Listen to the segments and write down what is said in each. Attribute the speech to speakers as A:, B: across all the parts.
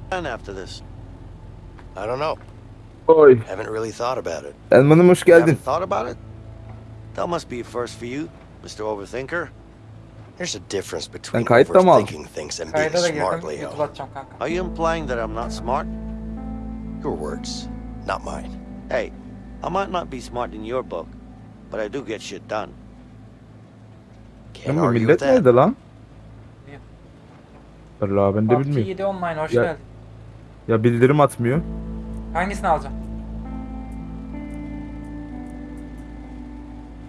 A: plan after this?
B: I don't know.
C: Oy.
B: Haven't really thought about it.
C: Elman'ım hoş geldin.
A: haven't thought about it? That must be a first for you, Mr. Overthinker.
B: There's a difference between overthinking things and being smart. Leo.
A: Are you implying that I'm not smart?
B: Your words, not mine.
A: Hey, I might not be smart in your book, but I do get shit done.
B: Can't
C: Ama
B: argue
C: millet
B: with that.
C: nerede lan? Allah ben de
D: PUBG
C: bilmiyorum.
D: 7 online hoş
C: Ya-
D: geldin.
C: Ya bildirim atmıyor.
D: Hangisini alacağım?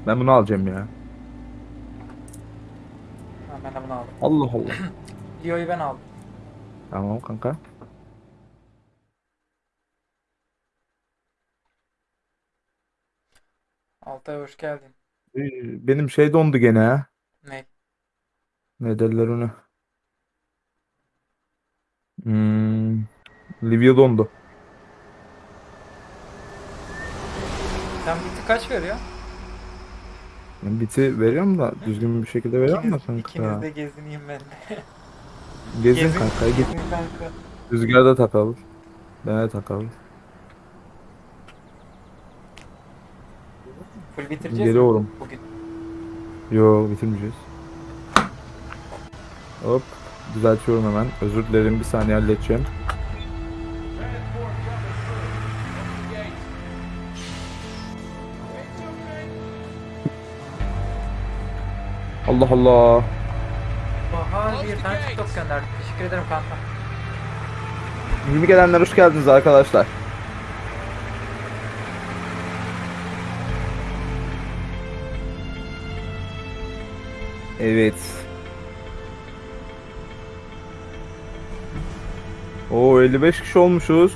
C: Ben bunu alacağım ya.
D: Ha, ben de bunu aldım.
C: Allah Allah.
D: Leo'yu ben aldım.
C: tamam kanka.
D: Altay hoş geldin.
C: Ee, Benim şey dondu gene ha.
D: Ne?
C: Ne derler ona? Hmm. Livia dondu.
D: Sen biti kaç veriyor?
C: Biti veriyorum da düzgün bir şekilde veriyorum da kanka.
D: ikiniz de gezineyim ben de.
C: Gezin
D: Gezin.
C: kanka git.
D: Kanka.
C: Rüzgarda takalım. Ben de takalım.
D: Full bitireceğiz mi
C: Geliyorum.
D: bugün?
C: Yo bitirmeyeceğiz. Hop. Düzeltiyorum hemen. Özür dilerim bir saniye halledeceğim. Allah Allah.
D: Bahar bir tane TikTok gönderdi. Teşekkür ederim kanka.
C: Yeni gelenler hoş geldiniz arkadaşlar. Evet. O 55 kişi olmuşuz.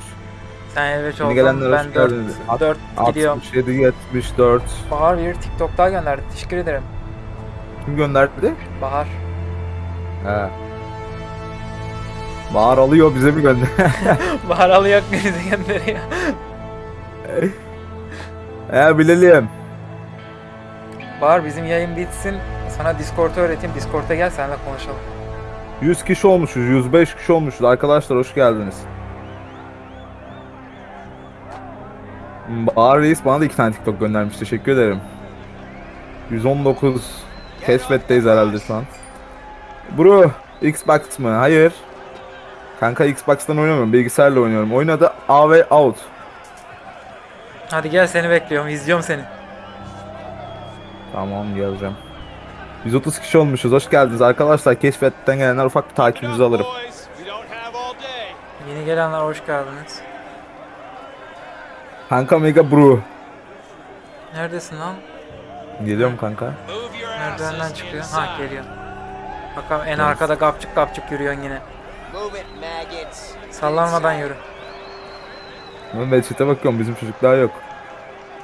D: Sen elbette
C: Yeni
D: oldun.
C: gelenler hoş
D: Ben 4,
C: geldiniz.
D: 4 gidiyorum.
C: 67 74.
D: Bahar bir TikTok daha gönderdi. Teşekkür ederim.
C: Kim gönderdi?
D: Bahar.
C: He. Bahar alıyor bize mi gönder?
D: Bahar alıyor bizi gönderiyor.
C: He bilelim.
D: Bahar bizim yayın bitsin. Sana Discord'u öğreteyim. Discord'a gel seninle konuşalım.
C: 100 kişi olmuşuz, 105 kişi olmuşuz. Arkadaşlar hoş geldiniz. Bahar Reis bana da iki tane TikTok göndermiş. Teşekkür ederim. 119 keşfetteyiz herhalde şu an. Bro, Xbox mı? Hayır. Kanka Xbox'tan oynamıyorum. Bilgisayarla oynuyorum. Oynadı A ve Out.
D: Hadi gel seni bekliyorum. izliyorum seni.
C: Tamam geleceğim. 130 kişi olmuşuz. Hoş geldiniz arkadaşlar. Keşfetten gelenler ufak bir takibinizi alırım.
D: Yeni gelenler hoş geldiniz.
C: Kanka Mega Bro.
D: Neredesin lan?
C: Geliyorum kanka.
D: Merdivenden çıkıyor. Ha geliyor. Bakalım en arkada kapçık kapçık yürüyorsun yine. Sallanmadan yürü.
C: Ben chat'e bakıyorum bizim çocuklar yok.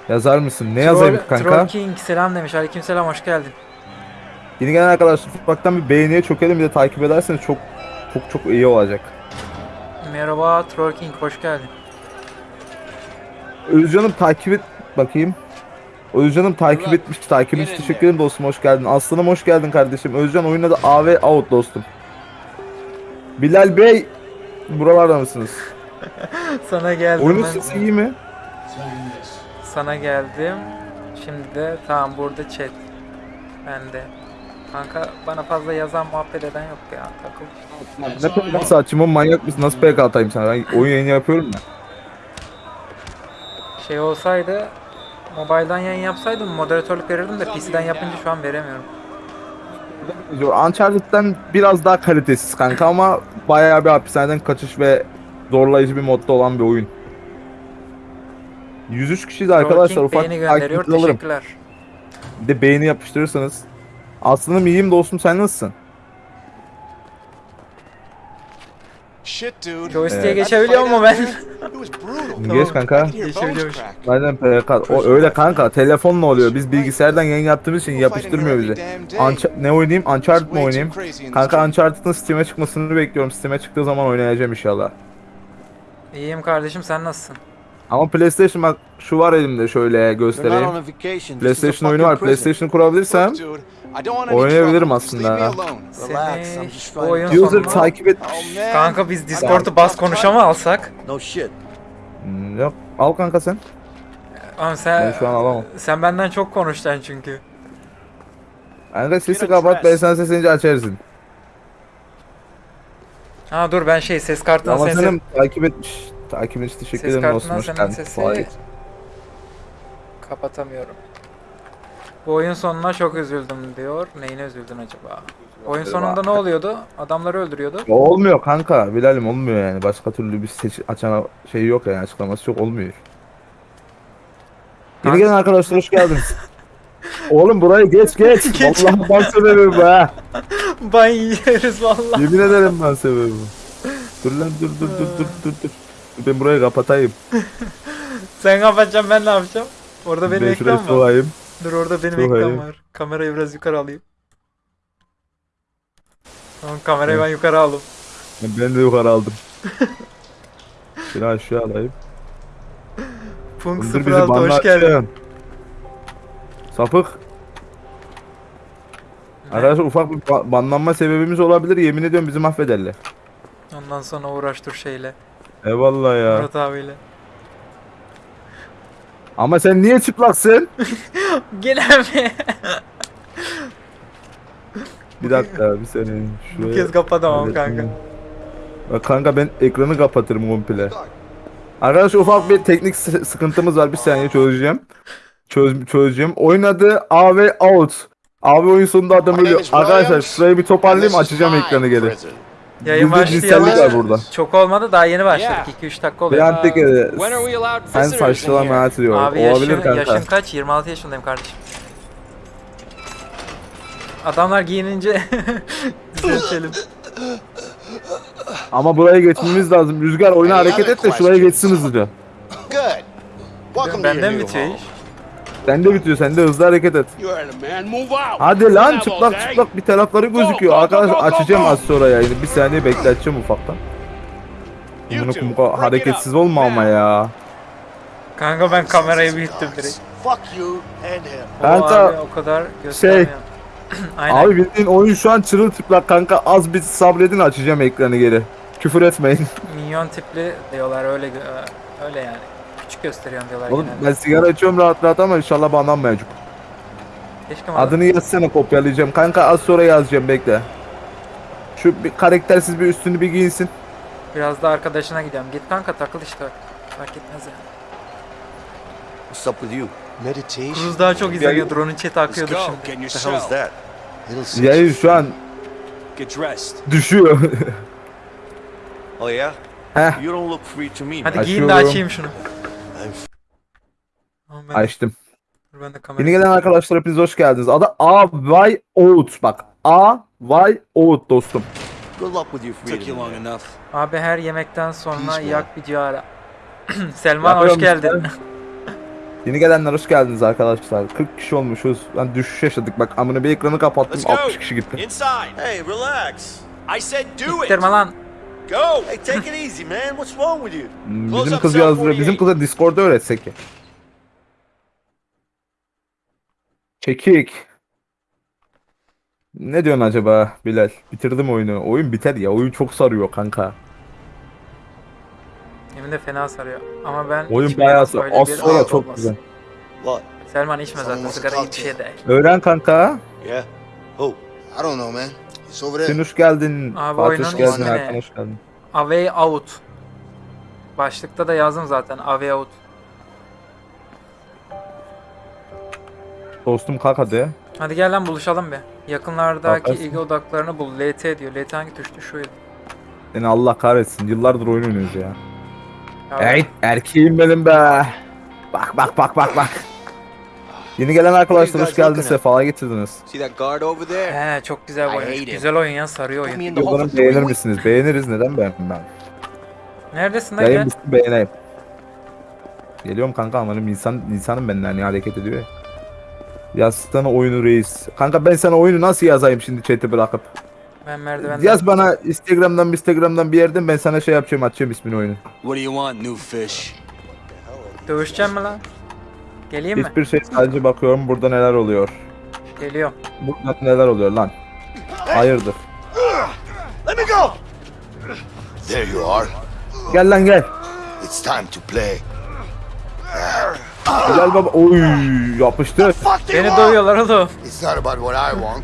C: Yazar mısın? Ne yazayım
D: Troll-
C: kanka?
D: Troll King selam demiş. Aleyküm selam hoş geldin.
C: Yeni gelen arkadaşlar ufaktan bir beğeniye çökelim bir de takip ederseniz çok çok çok iyi olacak.
D: Merhaba Troll King hoş geldin.
C: Özcan'ım takip et bakayım. Özcan'ım takip etmiş. Takip etmiş. Teşekkür ederim dostum hoş geldin. Aslanım hoş geldin kardeşim. Özcan oyunda da A ve Out dostum. Bilal Bey buralarda mısınız?
D: Sana geldim
C: Oyunun
D: ben.
C: sesi iyi mi?
D: Sana geldim. Şimdi de tamam burada chat. Ben de. Kanka bana fazla yazan muhabbet eden yok ya. Takıl.
C: Ne PK saçımı manyak mısın? Nasıl PK atayım sana? Ben oyun yayını yapıyorum ya.
D: Şey olsaydı mobilden yayın yapsaydım moderatörlük verirdim de PC'den yapınca şu an veremiyorum.
C: Uncharted'den biraz daha kalitesiz kanka ama bayağı bir hapishaneden kaçış ve zorlayıcı bir modda olan bir oyun. 103 kişiyiz arkadaşlar ufak
D: beğeni gönderiyor.
C: alırım.
D: Teşekkürler.
C: Bir de beğeni yapıştırırsanız. Aslında iyiyim dostum sen nasılsın?
E: Shit, dude.
D: Joystick'e
C: Evet.
D: geçebiliyor mu ben?
E: It was brutal.
C: Geç kanka.
E: Your bones.
C: Aynen PK. O öyle kanka telefonla oluyor. Biz bilgisayardan yayın yaptığımız için yapıştırmıyor bizi. Uncha- ne oynayayım? Uncharted mı oynayayım? Kanka Uncharted'ın Steam'e çıkmasını bekliyorum. Steam'e çıktığı zaman oynayacağım inşallah.
D: İyiyim kardeşim sen nasılsın?
C: Ama PlayStation bak şu var elimde şöyle
A: You're not
C: göstereyim.
A: on a vacation. This is a
C: PlayStation oyunu var.
A: prison.
C: PlayStation kurabilirsem
E: Look, dude, I don't want any
C: oynayabilirim aslında.
E: alone.
A: Relax,
D: Seni
A: I'm just
D: bu
A: trying
D: oyun
A: to-
C: user
D: sonuna...
C: takip et.
E: Oh, man.
D: Kanka biz Discord'u bas konuşa mı alsak?
A: No shit.
C: Hmm, Yok al kanka sen.
D: Ama
C: Ben
D: sen,
C: şu an alamam.
D: sen benden çok konuşacaksın çünkü.
C: Kanka sesi kapat ben sana seslenince açarsın.
D: Ha dur ben şey ses kartından
C: Ama
D: senin
C: senin takip etmiş. Takip için teşekkür
D: Ses
C: ederim dostum.
D: kartından
C: Hoş
D: senin sesi- ses- kapatamıyorum. Bu oyun sonuna çok üzüldüm diyor. Neyine üzüldün acaba? Oyun sonunda ne oluyordu? Adamları öldürüyordu.
C: Ya Olmuyor kanka. Bilal'im olmuyor yani. Başka türlü bir seç açana şey yok yani açıklaması yok olmuyor. Yeni gelen arkadaşlar hoş geldiniz. Oğlum burayı geç geç.
D: Geç.
C: Vallahi ben sebebim bu ha.
D: Ban yeriz valla.
C: Yemin ederim ben sebebim. Dur lan dur dur dur dur dur dur. Ben burayı kapatayım.
D: Sen kapatacaksın ben ne yapacağım? Orada benim
C: ben şurayı
D: ekran var.
C: soğayım.
D: Dur orada benim
C: Çok
D: ekran
C: iyi.
D: var. Kamerayı biraz yukarı alayım. Tamam kamerayı ben yukarı aldım.
C: Ben de yukarı aldım. Şunu aşağı alayım.
D: Punk
C: Dur
D: 06
C: bizi
D: hoş geldin.
C: Sapık. Arkadaşlar ufak bir ba- banlanma sebebimiz olabilir. Yemin ediyorum bizi mahvederler.
D: Ondan sonra uğraş dur şeyle.
C: Eyvallah ya.
D: Murat abiyle.
C: Ama sen niye çıplaksın?
D: Gel abi.
C: Bir dakika bir saniye.
D: Bu
C: Şuraya.
D: kez kapatamam
C: Evet,
D: kanka.
C: Bak kanka ben ekranı kapatırım komple. Arkadaşlar ufak bir teknik sı- sıkıntımız var. Bir saniye çözeceğim. Çöz, çözeceğim. Oyun adı A ve Out. A ve oyun sonunda adam ölüyor. Arkadaşlar şurayı bir toparlayayım açacağım ekranı geri.
D: Yayın başlayalı
C: burada.
D: çok olmadı daha yeni başladık.
F: Yeah.
D: 2-3 dakika
C: Bir
D: oluyor.
C: an tek e, sen
F: here?
C: hayat diyor.
D: Abi
C: Olabilir
D: yaşın,
C: kanka.
D: yaşın kaç? 26 yaşındayım kardeşim. Adamlar giyinince düzeltelim.
C: Ama buraya geçmemiz lazım. Rüzgar oyuna hareket et de şuraya geçsin hızlıca.
E: Good. Welcome to your
D: Benden bitiyor iş.
C: Sen de bitiyor. Sen de hızlı hareket et. Hadi lan çıplak çıplak bir tarafları gözüküyor.
G: go, go,
C: Arkadaş
G: go, go,
C: açacağım az sonra yayını. Bir saniye bekleteceğim ufaktan. Bunu kumka hareketsiz olma ama ya.
D: Kanka ben kamerayı büyüttüm direkt.
C: Kanka,
D: abi o kadar. Aynen.
C: Abi bildiğin oyun şu an çırılçıplak kanka. Az bir sabredin açacağım ekranı geri. Küfür etmeyin.
D: Minyon tipli diyorlar öyle öyle yani. Gösteriyorsun diyorlar
C: Oğlum
D: genelde.
C: ben sigara içiyorum rahat rahat ama inşallah banlanmayacak.
D: Keşke Adını...
C: Adını yazsana kopyalayacağım. Kanka az sonra yazacağım bekle. Şu bir karaktersiz bir üstünü bir giyinsin.
D: Biraz da arkadaşına gidiyorum. Git kanka takıl işte. Fark etmez yani.
A: What's up with you?
E: Meditation.
D: Cruz daha çok izleniyordur. Onun chat'i
G: Let's
D: akıyordur
G: go.
D: şimdi.
G: Get in your
A: What the hell is
G: cell.
A: that?
E: Little sis.
C: Yayın şu an
G: Get dressed.
C: düşüyor.
A: Oh yeah?
C: Heh
A: You don't look free to me,
D: Hadi giyin de
C: Açıyorum.
D: açayım şunu. Tamam, ben,
C: açtım.
D: dur ben de
C: Yeni
D: kamerayı...
C: gelen arkadaşlar hepiniz hoş geldiniz. Adı A Y Oat bak. A Y Oat dostum.
A: Good luck with your
G: Took you
A: freedom.
G: long enough.
D: Abi her yemekten sonra
E: Peace, man.
D: yak bir ciğara. Selman hoş
C: Yapıyorum
D: geldin.
C: işte. Yeni gelenler hoş geldiniz arkadaşlar. 40 kişi olmuşuz. Ben düşüş yaşadık. Bak amına bir ekranı kapattım.
G: Let's go.
C: 60 kişi gitti.
G: Inside.
A: Hey, relax.
G: I said do it.
D: İttirme lan.
G: Go.
A: Hey, take it easy, man. What's wrong with you?
C: Hmm, Bizim
G: up
C: kız.
G: 48.
C: Bizim kıza Discord'da öğretsek ya. Çekik. Ne diyorsun acaba Bilal? Bitirdim oyunu. Oyun biter ya. Oyun çok sarıyor kanka.
D: Yemin de fena sarıyor. Ama ben
C: Oyun bayağı sarıyor. Az sonra
D: rahat
C: çok
D: olmaz.
C: güzel.
A: What?
D: Selman içme zaten sigara
E: wants
D: iyi
E: to
D: bir
E: talk
D: şey değil.
C: Öğren kanka.
A: Yeah? Who?
E: I don't know, man.
C: Sen hoş geldin.
D: Abi
C: Fatih hoş geldin. Erkan hoş geldin.
D: Away out. Başlıkta da yazdım zaten. Away out.
C: Dostum kalk hadi.
D: Hadi gel lan buluşalım bir. Yakınlardaki
C: Bakarsın.
D: ilgi odaklarını bul. LT diyor. LT hangi tuştu? Şuydu.
C: Seni Allah kahretsin. Yıllardır oyun oynuyoruz ya.
D: Ya
C: Ey erkeğim benim be. Bak bak bak bak bak. Yeni gelen arkadaşlar hoş geldiniz. Sefalar getirdiniz.
B: See that guard over there?
D: He çok güzel oyun. Güzel oyun ya sarıyor oyun.
C: Umarım beğenir misiniz? Beğeniriz. Neden beğenmem ben?
D: Neredesin lan gel?
C: beğeneyim. Geliyorum kanka amanım insan insanım ben hani hareket ediyor ya. Yazsana oyunu reis. Kanka ben sana oyunu nasıl yazayım şimdi chat'i bırakıp?
D: Ben merdivenden.
C: Yaz bana Instagram'dan Instagram'dan bir yerden ben sana şey yapacağım atacağım ismini oyunu.
G: What do you want, new fish?
D: Dövüşeceğim mi lan? Geleyim mi?
C: Hiçbir şey sadece bakıyorum burada neler oluyor.
D: Geliyorum.
C: Burada neler oluyor lan? Hayırdır?
E: Let me go! There you are.
C: Gel lan gel.
E: It's time to play.
C: Gel baba. Oy yapıştır.
D: Beni dövüyorlar oğlum.
E: It's not about what I want.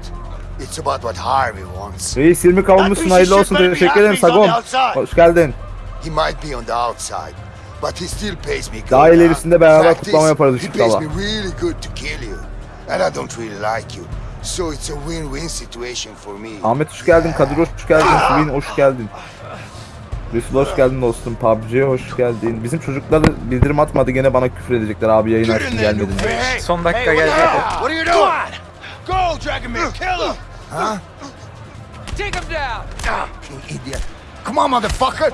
E: It's about what Harvey wants.
C: Reis 20 kavunmuşsun hayırlı olsun teşekkür ederim Sagon. Hoş geldin.
E: He might be on the outside, but he still pays me good.
C: Daha ilerisinde beraber kutlama yaparız
E: He
C: ışık
E: pays
C: dala.
E: me really good to kill you, and I don't really like you. So it's a win-win situation for me.
C: Ahmet hoş geldin. Kadir hoş geldin. Swin hoş geldin. Resul hoş geldin dostum. PUBG hoş geldin. Bizim çocuklar bildirim atmadı gene bana küfür edececekler abi yayın açtın gelmedin.
D: Son dakika
G: Hey, what are you doing? Go, kill him!
E: Huh?
G: Take him down!
E: You idiot. Come on, motherfucker.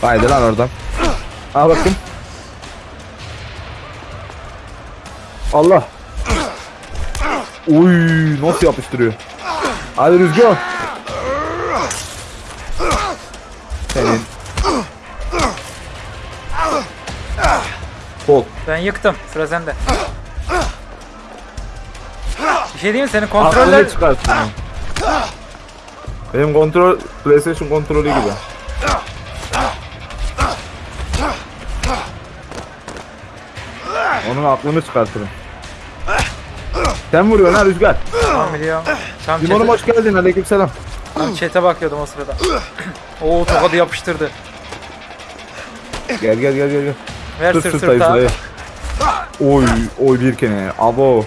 C: Haydi lan oradan. Al bakayım. Allah. Uy nasıl yapıştırıyor. Hadi Rüzgar. Senin. Kol.
D: Ben yıktım. Sıra sende. Bir şey diyeyim mi? Senin
C: Aklını
D: kontroller...
C: çıkarsın. ha. Benim kontrol PlayStation kontrolü gibi. Onun aklını çıkartırım. Sen vuruyorsun ha Rüzgar.
D: Tamam biliyorum. Tam
C: Limonum hoş geldin aleykümselam.
D: tam chat'e bakıyordum o sırada. Oo tokadı yapıştırdı.
C: Gel gel gel gel.
D: Ver
C: Sırt
D: sırt sırta.
C: dayı. Oy oy bir kene. Abo.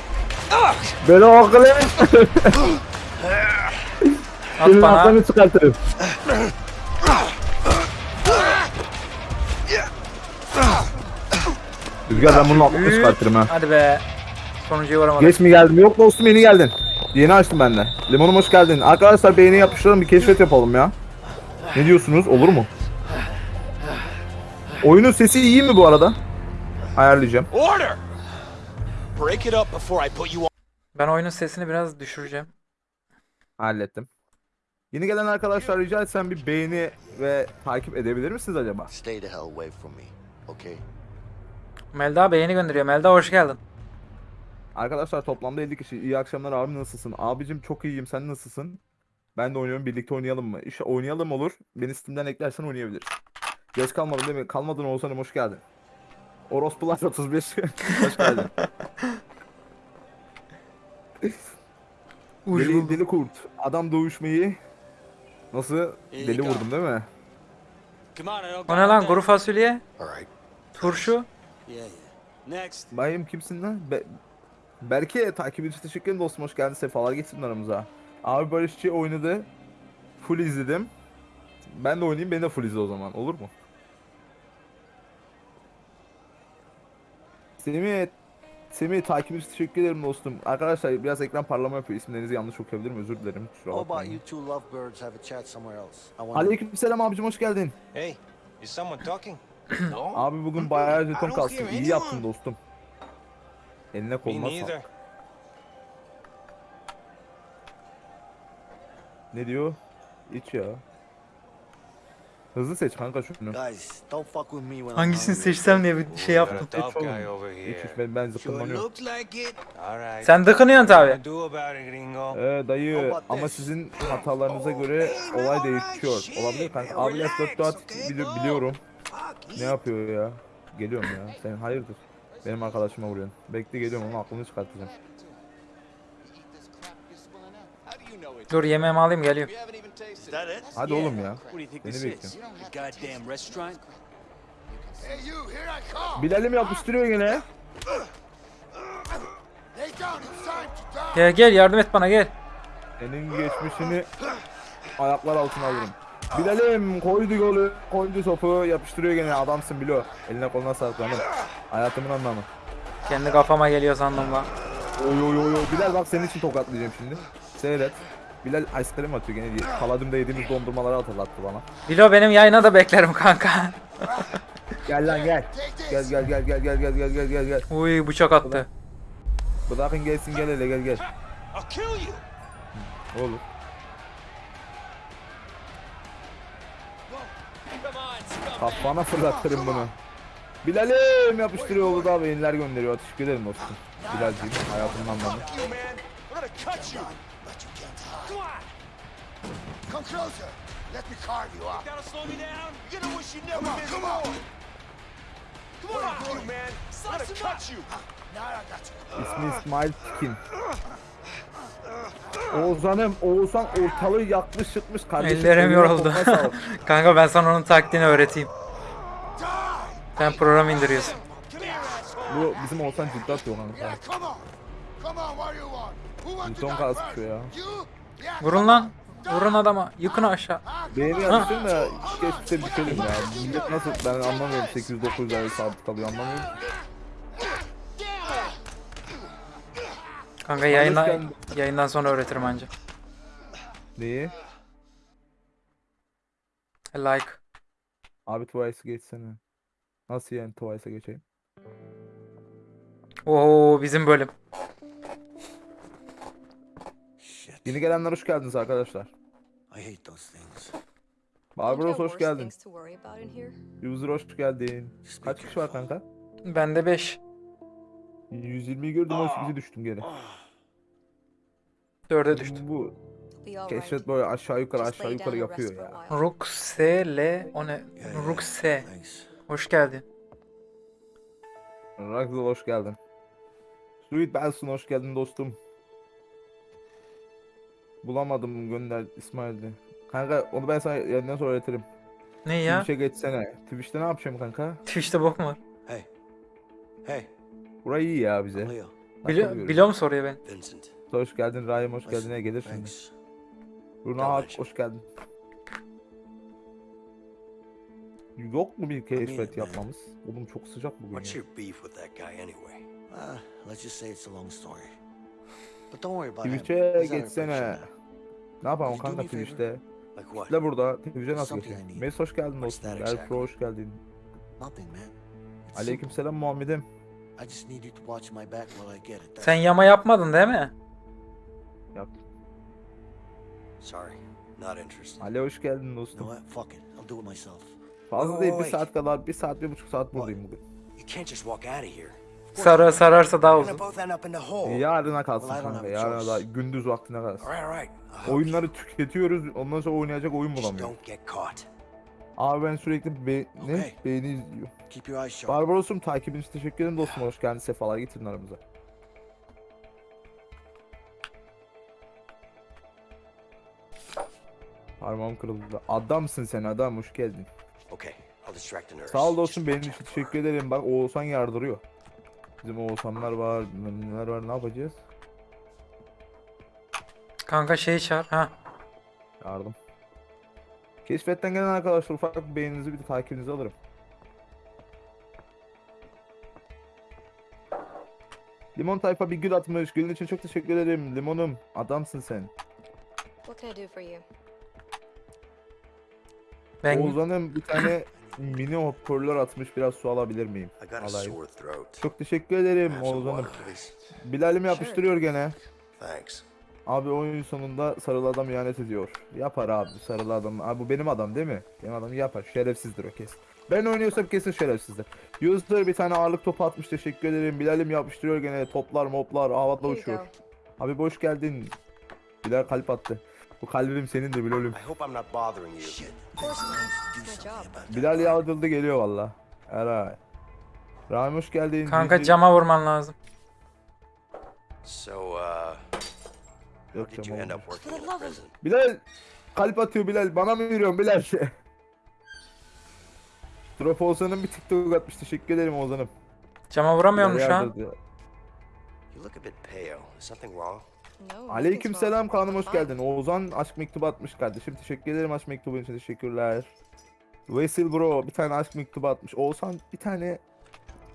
C: Beni akıl et.
D: At
C: Senin
D: bana.
C: aklını çıkartırım. Rüzgar ben bunun aklını çıkartırım ha.
D: Hadi be. Sonuncuya varamadım.
C: Geç mi geldim? Yok dostum yeni geldin. Yeni açtım ben de. Limonum hoş geldin. Arkadaşlar beğeni yapıştıralım bir keşfet yapalım ya. Ne diyorsunuz? Olur mu? Oyunun sesi iyi mi bu arada? Ayarlayacağım.
G: Order! Break it up before I put you on.
D: Ben oyunun sesini biraz düşüreceğim.
C: Hallettim. Yeni gelen arkadaşlar rica etsem bir beğeni ve takip edebilir misiniz acaba?
B: Stay the hell away from me, okay?
D: Melda beğeni gönderiyor. Melda hoş geldin.
C: Arkadaşlar toplamda 50 kişi. İyi akşamlar abi nasılsın? Abicim çok iyiyim sen nasılsın? Ben de oynuyorum birlikte oynayalım mı? İşte oynayalım olur. Beni Steam'den eklersen oynayabiliriz. Geç kalmadın değil mi? Kalmadın Oğuzhan'ım hoş geldin. Orospular 35 hoş geldin. deli, deli kurt. Adam dövüşmeyi nasıl deli vurdum değil mi?
D: O ne lan kuru fasulye? Turşu?
G: Yeah, yeah. Next.
C: Bayım kimsin lan? Be Berke takip için teşekkür ederim dostum hoş geldin sefalar getirdin aramıza. Abi Barışçı oynadı. Full izledim. Ben de oynayayım beni de full izle o zaman olur mu? Semih Semih takip için teşekkür ederim dostum. Arkadaşlar biraz ekran parlama yapıyor. İsimlerinizi yanlış okuyabilirim özür dilerim. Kusura bakmayın. Aleykümselam abicim hoş geldin.
F: Hey, is someone talking?
C: Abi bugün bayağı jeton
F: kalsın.
C: İyi yaptın dostum. Eline koluna sağlık. Ne diyor? İç ya. Hızlı seç kanka şunu.
D: Hangisini seçsem diye bir şey yaptım.
C: Hiç oğlum.
F: Hiç
C: ben, ben
F: zıplamıyorum.
D: Sen
F: dokunuyorsun abi.
C: Ee, dayı ama sizin hatalarınıza göre olay değişiyor. Olabilir kanka. Abi F4 biliyorum. Ne yapıyor ya? Geliyorum ya. Sen hayırdır? Benim arkadaşıma vuruyorsun. Bekle geliyorum onun aklını çıkartacağım.
D: Dur yemeğimi alayım geliyorum.
C: Hadi oğlum ya. Beni bekliyorum. Bilal'im yapıştırıyor yine.
D: Gel gel yardım et bana gel.
C: Senin geçmişini ayaklar altına alırım. Bilal'im koydu golü, koydu topu, yapıştırıyor gene adamsın Bilo. Eline koluna sağlık hanım. Hayatımın anlamı.
D: Kendi kafama geliyor sandım lan.
C: Oy oy oy oy. Bilal bak senin için tokatlayacağım şimdi. Seyret. Bilal ice cream atıyor gene diye. Paladim'de yediğimiz dondurmaları hatırlattı bana.
D: Bilo benim yayına da beklerim kanka.
C: Gel lan gel. Gel gel gel gel gel gel gel gel gel gel.
D: Uy bıçak attı.
C: Bırakın gelsin gel hele gel gel.
G: I'll kill you!
C: Olur. Kafana fırlatırım bunu. Bilal'im yapıştırıyor oğlu da beyinler gönderiyor. Teşekkür ederim dostum. Bilal'ciğim hayatımdan bana.
F: Come
E: closer. Let.
C: İsmi İsmail Tikin. Oğuzhan'ım, Oğuzhan ortalığı yakmış çıkmış kardeşim.
D: Ellerim yoruldu. Kanka ben sana onun taktiğini öğreteyim. Sen program indiriyorsun.
C: Bu bizim Oğuzhan ciddi atıyor lan.
E: Yeah, come on. Come on, what do you want? Who wants to
C: Son
E: die
C: gaz çıkıyor ya.
D: Vurun lan. Vurun adama. Yıkın aşağı.
C: Beğeni yapıştırın da geçmişte düşelim ya. Millet nasıl ben anlamıyorum 800-900 ay sabit kalıyor anlamıyorum.
D: Kanka yayına,
C: geldin.
D: yayından sonra öğretirim anca.
C: Neyi?
D: Like.
C: Abi Twice'ı geçsene. Nasıl yani Twice'a geçeyim?
D: Oo bizim bölüm.
B: Shit.
C: Yeni gelenler hoş geldiniz arkadaşlar.
B: I hate those things.
C: Barbaros hoş geldin. User hoş geldin. Kaç kişi var kanka?
D: Bende 5.
C: 120'yi gördüm 18'e düştüm geri.
D: 4'e düştüm.
C: Bu keşfet böyle aşağı yukarı aşağı yukarı yapıyor ya.
H: while.
D: Ruxele o ne? Ruxe.
B: Thanks.
D: Hoş geldin.
C: Raxel hoş geldin. Sweet Benson hoş geldin dostum. Bulamadım gönder İsmail'di. Kanka onu ben sana yeniden sonra öğretirim.
D: Ne ya?
C: Twitch'e geçsene. Twitch'te ne yapacağım kanka?
D: Twitch'te bok var?
A: Hey. Hey,
C: Burayı iyi ya bize.
D: Biliyor,
C: Biliyor,
D: biliyor mu soruyor ben?
A: Vincent.
C: Hoş geldin Rahim hoş geldin. Ne gelir şimdi? Hak
A: şey.
C: hoş geldin. Yok mu bir keşfet yapmamız? Oğlum çok sıcak bugün
G: What's
C: ya.
G: your beef with that guy anyway?
B: Ah, let's just say it's a long story. But don't worry about him.
C: Twitch'e geçsene. Ne yapalım kanka? Twitch'te? Ne burada? Twitch'e nasıl geçeyim? Mes hoş geldin dostum. Elfro hoş geldin.
B: Nothing, man. It's
C: Aleykümselam Muhammed'im.
D: Sen yama yapmadın değil mi?
G: Sorry, not interested.
C: Ali hoş geldin dostum.
B: what? Fuck it. I'll do it myself.
C: Fazla değil bir saat kadar, bir saat, bir buçuk saat buradayım bugün.
G: You can't just walk out of here.
D: Sarı sararsa daha uzun.
G: both end up in the hole.
C: Yarına kalsın kanka, yarına da gündüz vaktine kalsın.
G: All right, all right. I'll help
C: Oyunları tüketiyoruz, ondan sonra oynayacak oyun
G: caught.
C: Abi ben sürekli be ne?
B: Okay.
C: Beğeni izliyorum. Barbaros'um takibin için teşekkür ederim dostum. Hoş geldin, sefalar getirin aramıza. Parmağım kırıldı. Adamsın sen adam, hoş geldin.
G: Okay, I'll distract the nurse.
C: Sağ ol dostum, benim için teşekkür ederim. Bak Oğuzhan yardırıyor. Bizim Oğuzhanlar var, neler var, ne yapacağız?
D: Kanka şey çağır. Ha.
C: Yardım. Keşfetten gelen arkadaşlar ufak bir beğeninizi bir de takibinizi alırım. Limon tayfa bir gül atmış. Gülün için çok teşekkür ederim. Limonum adamsın sen.
H: What can I do for you?
D: Ben
C: Oğuzhan'ım bir tane mini hoparlör atmış. Biraz su alabilir miyim?
G: I got a
C: Alayım.
G: sore throat.
C: Çok teşekkür ederim Oğuzhan'ım. Bilal'im yapıştırıyor gene.
G: Thanks.
C: Abi oyun sonunda sarılı adam ihanet ediyor. Yapar abi sarılı adam. Abi bu benim adam değil mi? Benim adam yapar. Şerefsizdir o kesin. Ben oynuyorsam kesin şerefsizdir. User bir tane ağırlık topu atmış teşekkür ederim. Bilal'im yapıştırıyor gene. Toplar moplar havada uçuyor. Abi hoş geldin. Bilal kalp attı. Bu kalbim senin de Bilal'im. Bilal yağdırdı geliyor valla. Eray. Rahmi hoş geldin.
D: kanka
C: Cici-
D: cama vurman lazım.
G: So, uh,
C: Yok
G: how did you
C: cam
G: end
C: olmamış.
G: up working in a prison?
C: Bilal kalp atıyor Bilal. Bana mı yürüyorsun Bilal? Drop Oğuzhan'ın bir TikTok atmış. Teşekkür ederim Oğuzhan'ım.
D: Cama vuramıyorum şu an.
G: You look a bit pale. Is something wrong?
C: Aleyküm selam kanım hoş geldin. Oğuzhan aşk mektubu atmış kardeşim. Teşekkür ederim aşk mektubu için teşekkürler. Vesil bro bir tane aşk mektubu atmış. Oğuzhan bir tane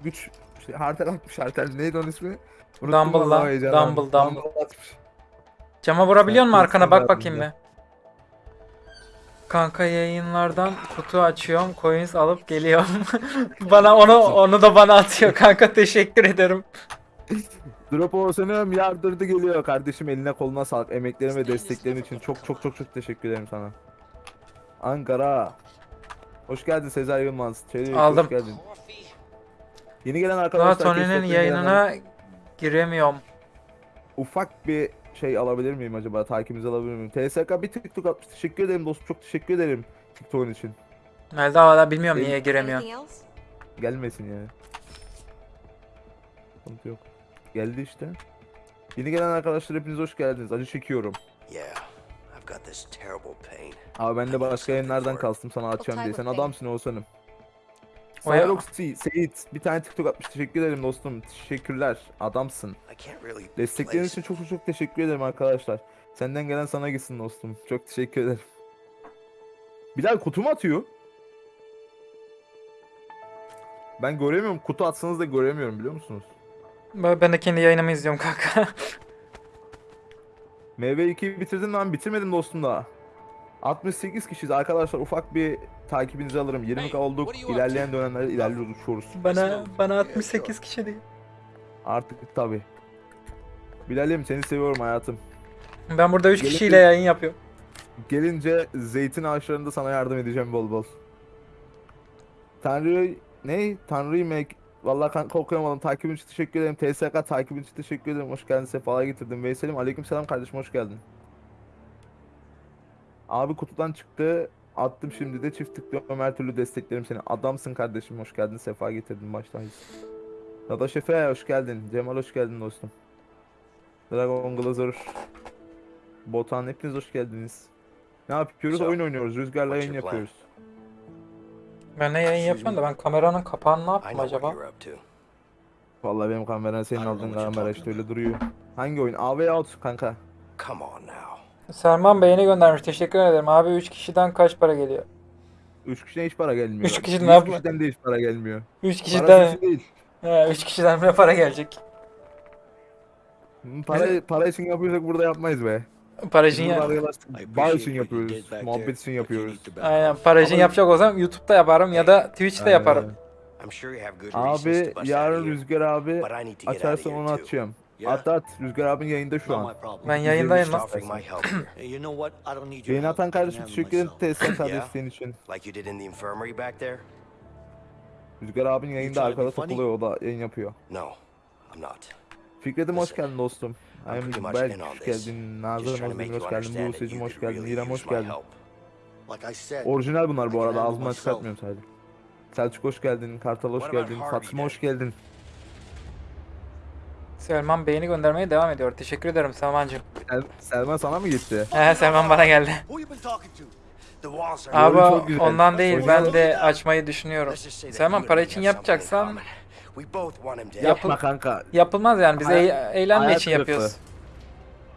C: güç şey, hartel atmış hartel. Neydi onun ismi? Unuttum
D: Dumble lan,
C: heyecanlandım.
D: Dumble, Dumble.
C: atmış.
D: Cama vurabiliyor musun arkana? Bak bakayım be. Kanka yayınlardan kutu açıyorum, coins alıp geliyorum. bana onu onu da bana atıyor kanka teşekkür ederim.
C: Drop Oğuzhan'ım yardırdı geliyor kardeşim eline koluna sağlık. Emeklerin ve desteklerin için çok çok çok çok teşekkür ederim sana. Ankara. Hoş geldin Sezer Yılmaz. Çelik,
D: Aldım.
C: Hoş geldin. Yeni gelen arkadaşlar.
D: Tony'nin yayınına
C: gelenler-
D: giremiyorum.
C: ufak bir şey alabilir miyim acaba? Takibinizi alabilir miyim? TSK bir TikTok atmış. Teşekkür ederim dostum. Çok teşekkür ederim TikTok'un için.
D: Melda hala bilmiyorum
C: Benim-
D: niye giremiyor.
C: Gelmesin yani. Sıkıntı yok. Geldi işte. Yeni gelen arkadaşlar hepiniz hoş geldiniz. Acı çekiyorum.
B: Yeah, I've got this terrible pain.
C: Abi ben de başka yayınlardan kastım sana açacağım diye. Sen adamsın Oğuzhan'ım. Cyroxy, Seyit bir tane TikTok atmış. Teşekkür ederim dostum. Teşekkürler. Adamsın. Destekleriniz için çok çok teşekkür ederim arkadaşlar. Senden gelen sana gitsin dostum. Çok teşekkür ederim. Bilal kutu mu atıyor? Ben göremiyorum. Kutu atsanız da göremiyorum biliyor musunuz?
D: Ben de kendi yayınımı izliyorum kanka.
C: MV2'yi bitirdin mi? Ben bitirmedim dostum daha. 68 kişiyiz arkadaşlar. Ufak bir takibinizi alırım. 20 olduk. İlerleyen dönemlerde ilerliyoruz uçuyoruz.
D: bana bana 68 kişi değil.
C: Artık tabi. Bilal'im seni seviyorum hayatım.
D: Ben burada 3
C: Gelin-
D: kişiyle yayın yapıyorum.
C: Gelince zeytin ağaçlarında sana yardım edeceğim bol bol. Tanrı ne? Tanrı yemek. Vallahi kanka okuyamadım. Takibin için teşekkür ederim. TSK takibin için teşekkür ederim. Hoş geldin. Sefalar getirdim. Veysel'im aleykümselam kardeşim hoş geldin. Abi kutudan çıktı. Attım şimdi de çift tıklıyorum. Her türlü desteklerim seni. Adamsın kardeşim. Hoş geldin. Sefa getirdin baştan. Dada Şefe hoş geldin. Cemal hoş geldin dostum. Dragon Glazer. Botan hepiniz hoş geldiniz. Ne yapıyoruz? Oyun oynuyoruz. Rüzgarla yayın yapıyoruz.
D: Ben ne yayın yapıyorum da ben kameranın kapağını ne yaptım acaba?
C: Vallahi benim kameran senin aldığın kamera işte öyle duruyor. Hangi oyun? AV Out kanka.
B: Come on now.
D: Selman beğeni göndermiş. Teşekkür ederim. Abi 3 kişiden kaç para geliyor?
C: 3 kişiden hiç para gelmiyor.
D: Üç kişi ne
C: Yüz
D: yapma-
C: kişiden de hiç para gelmiyor.
D: 3
C: Para
D: kişiden
C: sesi değil.
D: He, 3 kişiden ne para gelecek?
C: Para, para için yapıyorsak burada yapmayız be. Burada
D: ya.
A: you
C: yapıyoruz. Muhabbet için yapıyoruz.
D: Aynen
C: Ama-
D: yapacak olsam YouTube'da yaparım ya da Twitch'te yaparım.
B: Reasons
C: Abi yarın Rüzgar abi açarsan onu atacağım. At at. Rüzgar abin yayında şu an.
D: Ben yayındayım lan.
C: Yayın atan kardeşim teşekkür ederim
B: Yeah.
C: senin için. Rüzgar abin yayında arkada takılıyor o da yayın yapıyor. Fikret'im hoş geldin dostum.
B: I'm pretty much
C: Berk
B: in on
C: hoş
B: this.
C: geldin. Nazan hoş geldin.
B: understand that
C: Buse'cim
B: you
C: hoş geldin. İrem hoş geldin. Orijinal bunlar bu arada ağzımdan çıkartmıyorum sadece. Selçuk hoş geldin. Kartal hoş geldin. Fatma hoş geldin.
D: Selman beğeni göndermeye devam ediyor. Teşekkür ederim Selmancığım.
C: Sel- Selman sana mı gitti?
D: He Selman bana geldi. Abi ondan değil ben de açmayı düşünüyorum. Selman para için yapacaksan
C: Yapma kanka.
D: yapılmaz yani biz
C: Hayal-
D: eğ- eğlenme
C: hayal
D: için
C: kırıklığı.
D: yapıyoruz.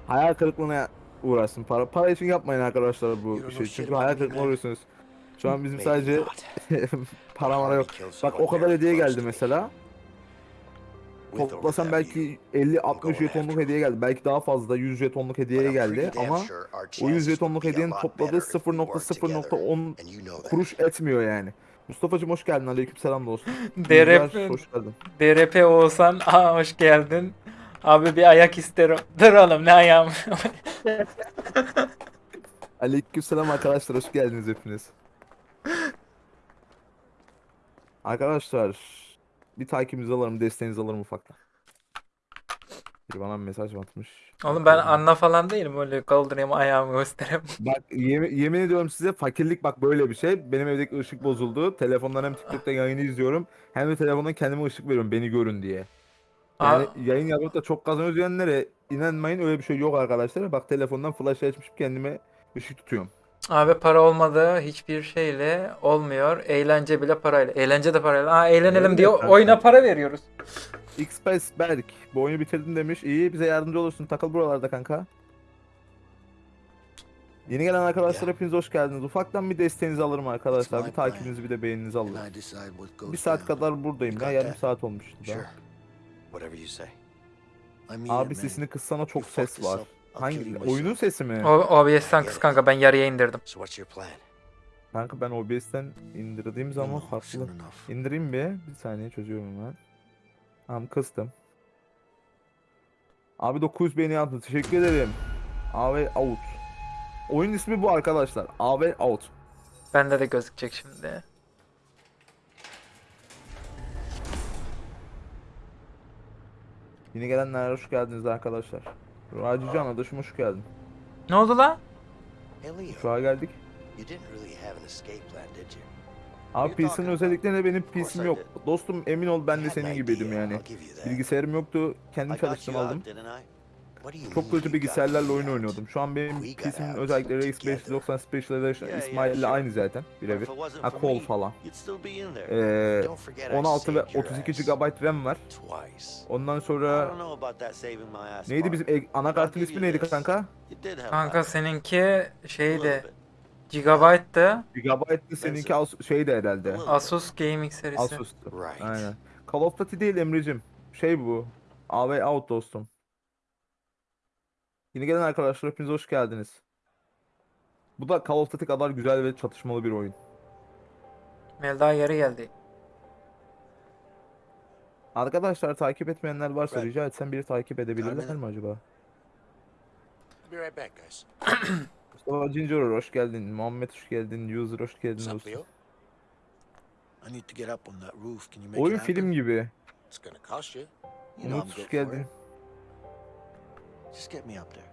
C: Hayal kırıklığına uğraşsın. Para para için yapmayın arkadaşlar bu şey. Çünkü hayal kırıklığına uğruyorsunuz. Şu an bizim sadece para mara yok. Bak o kadar hediye geldi mesela. Toplasam belki 50-60
B: going
C: jetonluk hediye geldi. Belki daha fazla 100 jetonluk hediye geldi ama o 100
B: chances
C: jetonluk hediyenin topladığı
B: better if we worked together,
C: 0.0.10
B: and you know that.
C: kuruş etmiyor yani. Mustafa'cım hoş geldin. Aleykümselam dostum.
D: DRP,
C: hoş geldin.
D: DRP Oğuzhan aa hoş geldin. Abi bir ayak isterim. Dur oğlum ne ayağım.
C: Aleykümselam arkadaşlar hoş geldiniz hepiniz. Arkadaşlar bir takibinizi alırım, desteğinizi alırım ufaktan. Biri bana bir mesaj atmış.
D: oğlum ben anla falan değilim öyle kaldırayım ayağımı göstereyim.
C: Bak yemin, yemin ediyorum size fakirlik bak böyle bir şey. Benim evdeki ışık bozuldu. Telefondan hem TikTok'ta yayını izliyorum hem de telefondan kendime ışık veriyorum beni görün diye. Yani
D: Aa,
C: yayın yapıp da çok kazanıyoruz diyenlere inanmayın öyle bir şey yok arkadaşlar. Bak telefondan flash açmışım kendime ışık tutuyorum.
D: Abi para olmadığı hiçbir şeyle olmuyor. Eğlence bile parayla. Eğlence de parayla. Aa eğlenelim
C: Öyle
D: diye
C: kanka.
D: oyuna para veriyoruz.
C: X-Space Berk bu oyunu bitirdin demiş. İyi bize yardımcı olursun. Takıl buralarda kanka. Yeni gelen arkadaşlar hepiniz hoş geldiniz. Ufaktan bir desteğinizi alırım arkadaşlar. Bir takibinizi bir de beğeninizi alırım. Bir saat kadar buradayım ya. Yarım saat olmuş. Abi sesini kıssana çok ses var. Hangi? Oyunun sesi mi?
D: O, OBS'ten kız kanka ben yarıya indirdim.
B: So what's your plan?
C: Kanka ben OBS'ten indirdiğim zaman farklı. İndireyim bir. Bir saniye çözüyorum ben. Tamam kıstım. Abi 900 beğeni yaptı. Teşekkür ederim. AV Out. Oyun ismi bu arkadaşlar. AV Out.
D: Bende de gözükecek şimdi.
C: Yeni gelenlere hoş geldiniz arkadaşlar. Racican adaşım hoş geldin.
D: Ne oldu lan?
C: An geldik. Abi PC'nin özelliklerine benim PC'm yok. Dostum emin ol ben de senin gibiydim yani. Bilgisayarım yoktu. Kendim çalıştım aldım. Çok kötü bilgisayarlarla oyun oynuyordum. Şu an benim PC'min özellikleri
B: together.
C: X590 Special Edition
A: Yeah, yeah,
C: İsmail ile
A: sure.
C: aynı zaten birebir. Ha kol falan. Ee,
B: Don't forget I
C: 16 ve
B: saved your
C: 32
B: ass.
C: GB RAM var. Ondan sonra neydi bizim e- anakartın ismi neydi kanka?
D: Kanka seninki şeydi. Gigabyte'dı.
C: Gigabyte'lı seninki As- şeydi herhalde.
D: Asus Gaming serisi.
C: Asus'tu. Aynen. Call of Duty değil Emre'cim. Şey bu. AV Out dostum. Yeni gelen arkadaşlar hepiniz hoş geldiniz. Bu da Call of Duty kadar güzel ve çatışmalı bir oyun.
B: Melda
D: geri geldi.
C: Arkadaşlar takip etmeyenler varsa rica etsem biri takip edebilirler mi acaba?
B: Be right back, guys.
C: Mustafa Cincor hoş geldin. Muhammed hoş geldin. User hoş geldin
B: What's up,
C: dostum.
B: Leo?
E: I need to get up on that roof. Can you make
C: Oyun film gibi.
B: It's gonna cost you.
C: Umut hoş geldin.
E: Just get me up there.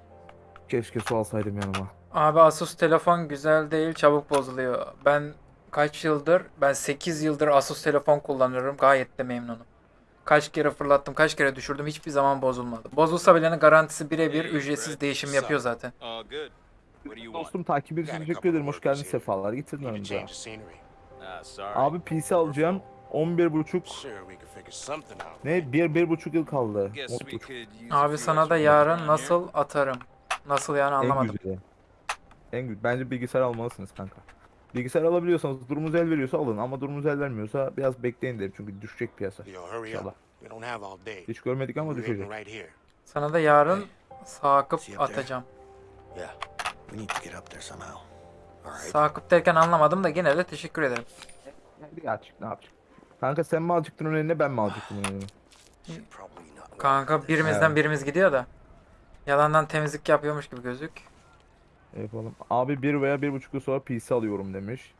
C: Keşke su alsaydım yanıma.
D: Abi Asus telefon güzel değil, çabuk bozuluyor. Ben kaç yıldır, ben 8 yıldır Asus telefon kullanıyorum. Gayet de memnunum. Kaç kere fırlattım, kaç kere düşürdüm, hiçbir zaman bozulmadı. Bozulsa bile garantisi birebir ücretsiz değişim yapıyor zaten.
G: Uh?
C: Dostum takip için teşekkür ederim. Hoş geldin sefalar. Getirdin.
G: Uh, sorry.
C: Abi PC alacağım. 11 buçuk ne bir bir buçuk yıl kaldı. Buçuk.
D: Abi sana da yarın nasıl atarım? Nasıl yani
C: En
D: anlamadım.
C: güzeli. En güzel. Bence bilgisayar almalısınız kanka. Bilgisayar alabiliyorsanız durumunuz el veriyorsa alın ama durumunuz el vermiyorsa biraz bekleyin derim çünkü düşecek piyasa. İnşallah. Hiç görmedik ama düşecek.
D: Sana da yarın Sakıp atacağım. Sakıp derken anlamadım da gene de teşekkür ederim.
C: Bir açık ne yapacak? Kanka sen mi alacaktın önüne ben mi alacaktım
E: probably not.
D: Kanka birimizden
C: Evet.
D: birimiz gidiyor da. Yalandan temizlik yapıyormuş gibi gözük.
C: Yapalım. Abi bir veya bir buçuk yıl sonra PC alıyorum demiş.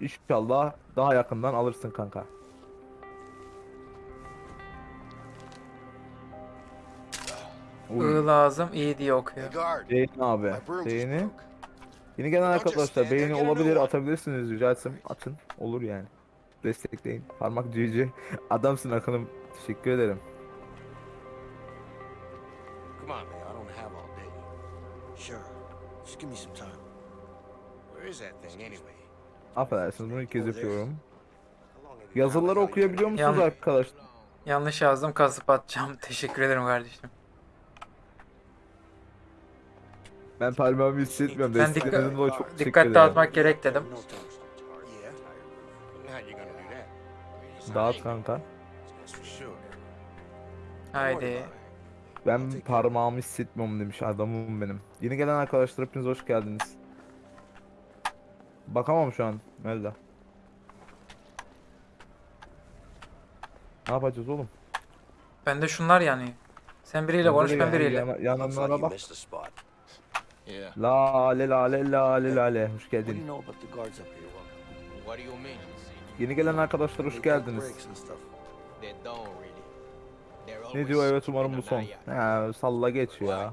C: İnşallah daha yakından alırsın kanka. Uy.
D: I lazım iyi diye okuyor.
E: Hey, guard.
C: Beğeni abi.
E: My broom just
C: Beğeni.
E: broke.
C: Yeni gelen arkadaşlar beğeni olabilir atabilirsiniz rica etsem atın olur yani. Destekleyin. Parmak GG. Adamsın Akın'ım. Teşekkür ederim.
B: Come on, Leo. I don't have all day.
E: Sure. Just give me some time.
B: Where is that thing anyway?
C: Affedersiniz bunu ilk kez yapıyorum. Yazıları okuyabiliyor musunuz
D: Yan-
C: arkadaşlar?
D: Yanlış yazdım kasıp atacağım. Teşekkür ederim kardeşim.
C: Ben parmağımı hissetmiyorum.
D: Ben
C: Desteklediğiniz dolayı
D: dikkat,
C: çok teşekkür
D: dikkat dağıtmak gerek dedim.
E: No toast.
C: Dağıt kanka.
D: Haydi.
C: Ben parmağımı hissetmiyorum demiş adamım benim. Yeni gelen arkadaşlar hepiniz hoş geldiniz. Bakamam şu an Melda. Ne yapacağız oğlum?
D: Bende şunlar yani. Sen biriyle konuş
C: de
D: ben biriyle.
E: like
C: yananlara bak.
E: missed a spot.
G: Yeah.
C: Lale lale lale lale. Hoş
E: What do you
C: geldin.
G: What do you mean?
C: Yeni gelen arkadaşlar hoş geldiniz. Ne diyor evet umarım bu son. He salla geç ya.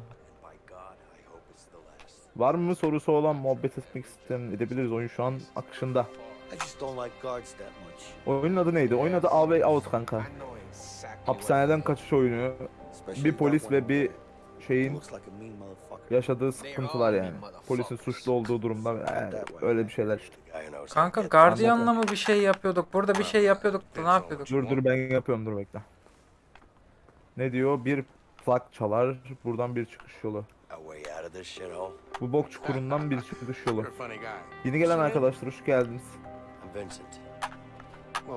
C: Var mı sorusu olan muhabbet etmek isteyen edebiliriz. Oyun şu an akışında. Oyunun adı neydi? Oyunun adı A Way Out kanka. Hapishaneden kaçış oyunu. Bir polis ve bir şeyin Yaşadığı sıkıntılar yani. Polisin suçlu olduğu durumda yani öyle bir şeyler işte.
D: Kanka gardiyanla mı bir şey yapıyorduk? Burada bir şey yapıyorduk da ne yapıyorduk?
C: Dur dur ben yapıyorum dur bekle. Ne diyor? Bir plak çalar. Buradan bir çıkış yolu. Bu bok çukurundan bir çıkış yolu. Yeni gelen arkadaşlar hoş geldiniz. Ben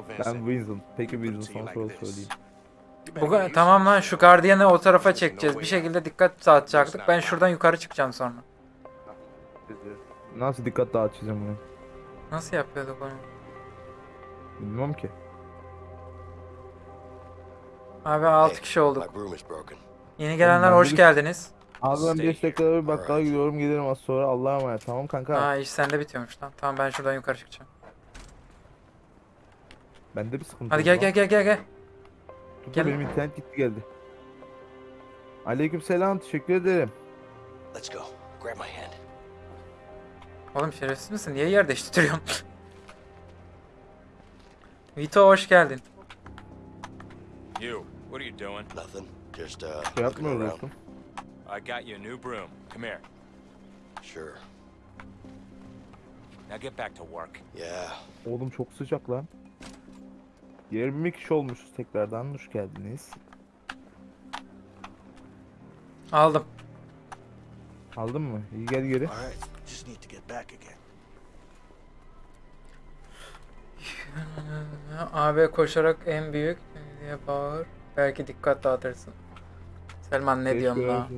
B: Vincent,
C: Vincent. Peki Vincent sana soru söyleyeyim.
B: You better
D: Bu,
B: get used
D: tamam lan şu gardiyanı o tarafa çekeceğiz. Bir şekilde dikkat dağıtacaktık. Ben şuradan yukarı çıkacağım sonra.
C: Nasıl dikkat dağıtacağım bunu?
D: Nasıl yapıyorduk onu?
C: Bilmem ki.
D: Abi 6
E: Hey,
D: kişi olduk. Yeni gelenler hoş geldiniz.
C: Abi ben 5 dakikada bir bakkala gidiyorum gelirim az sonra Allah'a emanet. Tamam kanka.
D: Ha iş sende bitiyormuş lan. Tamam ben şuradan yukarı çıkacağım.
C: Bende bir sıkıntı
D: Hadi gel gel gel gel gel.
C: Dur,
D: gel.
C: Benim internet gitti geldi. Aleykümselam teşekkür ederim.
G: Let's go. Grab my hand.
D: Oğlum şerefsiz misin? Niye yer değiştiriyorsun? Vito hoş geldin.
F: You, what are you doing?
E: Nothing. Just, uh,
C: Şey
E: looking
C: yapmıyoruz
E: around.
F: I got you a new broom. Come here.
E: Sure.
F: Now get back to work.
E: Yeah.
C: Oğlum çok sıcak lan. 20 kişi olmuşuz tekrardan hoş geldiniz.
D: Aldım.
C: Aldın mı? İyi gel geri.
D: AB koşarak en büyük diye bağır. Belki dikkat dağıtırsın. Selman ne
C: Keşke
D: diyorsun la?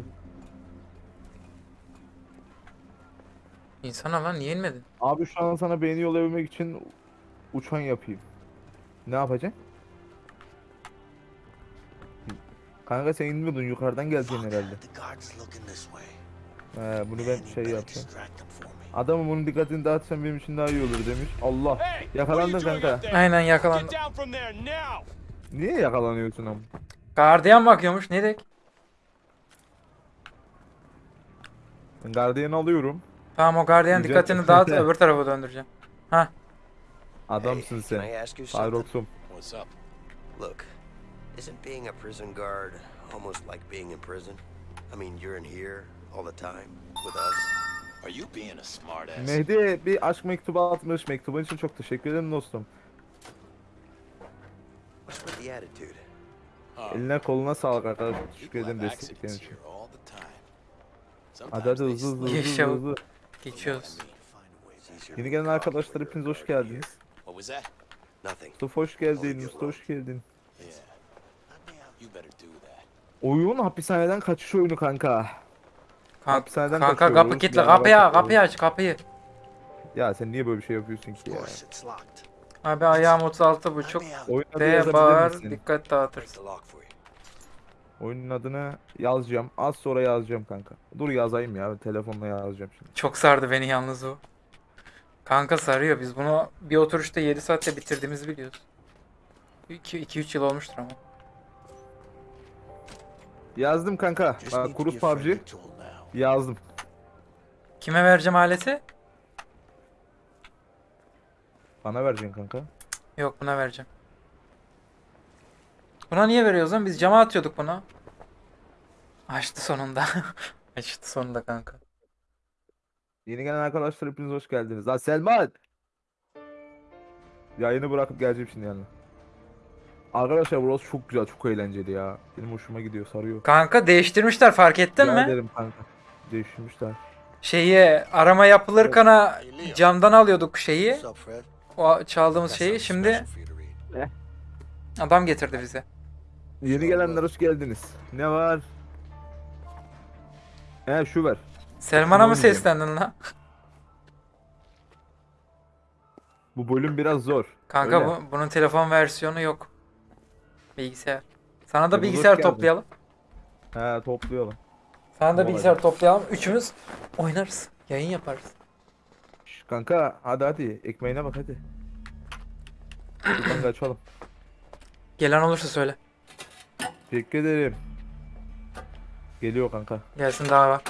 D: İnsana lan niye inmedin?
C: Abi şu an sana beğeni yollayabilmek için uçan yapayım. Ne yapacaksın? Kanka sen inmiyordun yukarıdan geleceksin herhalde. He, bunu ben şey yapacağım. Adamın bunun dikkatini dağıtsan benim için daha iyi olur demiş. Allah. Yakalandın kanka.
D: Aynen yakalandım.
C: Niye yakalanıyorsun ama?
D: Gardiyan bakıyormuş ne dek?
C: Ben gardiyanı alıyorum.
D: Tamam o gardiyan dikkatini dağıt öbür tarafa döndüreceğim.
C: Adamsın
I: Can I
C: sen.
I: ask you something?
C: Cyrox'um.
G: What's up?
I: Look, isn't being a prison guard almost like being in prison? I mean, you're in here all the time with us.
G: Are you being a smartass?
C: Mehdi bir aşk mektubu atmış. Mektubun için çok teşekkür ederim dostum.
I: What's with the attitude?
C: Eline koluna sağlık arkadaşlar. Teşekkür ederim desteklerin için. Hadi hadi hızlı hızlı hızlı hızlı.
D: Geçiyoruz.
C: Yeni gelen arkadaşlar hepiniz hoş geldiniz.
G: Was that?
I: Nothing.
C: Mustafa hoş geldin. Mustafa hoş geldin.
G: Yeah. You better do that.
C: Oyun hapishaneden kaçış oyunu kanka.
D: Kanka,
C: Hapishaneden
D: kanka kapı kilitli.
C: beraber
D: Kapıyı aç kapıyı.
C: Ya sen niye böyle bir şey yapıyorsun ki ya?
D: Abi ayağım 36 buçuk. D bağır dikkat
I: you.
C: Oyunun adını yazacağım. Az sonra yazacağım kanka. Dur yazayım ya. Telefonla yazacağım şimdi.
D: Çok sardı beni yalnız o. Kanka sarıyor. Biz bunu bir oturuşta 7 saatte bitirdiğimizi biliyoruz. 2-3 yıl olmuştur ama.
C: Yazdım kanka. Bak Kurus PUBG. Yazdım.
D: Kime vereceğim aleti?
C: Bana vereceksin kanka.
D: Yok buna vereceğim. Buna niye veriyoruz lan? Biz cama atıyorduk buna. Açtı sonunda. Açtı sonunda kanka.
C: Yeni gelen arkadaşlar hepiniz hoş geldiniz. Lan Selman! Yayını bırakıp geleceğim şimdi yani. Arkadaşlar burası çok güzel, çok eğlenceli ya. Benim hoşuma gidiyor, sarıyor.
D: Kanka değiştirmişler fark ettin
C: Rica
D: mi?
C: ederim kanka. Değiştirmişler.
D: Şeyi arama yapılırken ha, camdan alıyorduk şeyi. O çaldığımız şeyi şimdi
I: read.
D: adam getirdi bize.
C: Yeni gelenler hoş geldiniz. Ne var? He şu ver.
D: Selman'a mı seslendin lan?
C: Bu bölüm biraz zor.
D: Kanka
C: Öyle.
D: bu, bunun telefon versiyonu yok. Bilgisayar. Sana da
C: hoş
D: bilgisayar toplayalım.
C: He toplayalım.
D: Sana da bilgisayar toplayalım. Üçümüz oynarız. Yayın yaparız.
C: Şş, kanka hadi hadi ekmeğine bak hadi. Dur kanka açalım.
D: Gelen olursa söyle.
C: Teşekkür ederim. Geliyor kanka.
D: Gelsin daha var.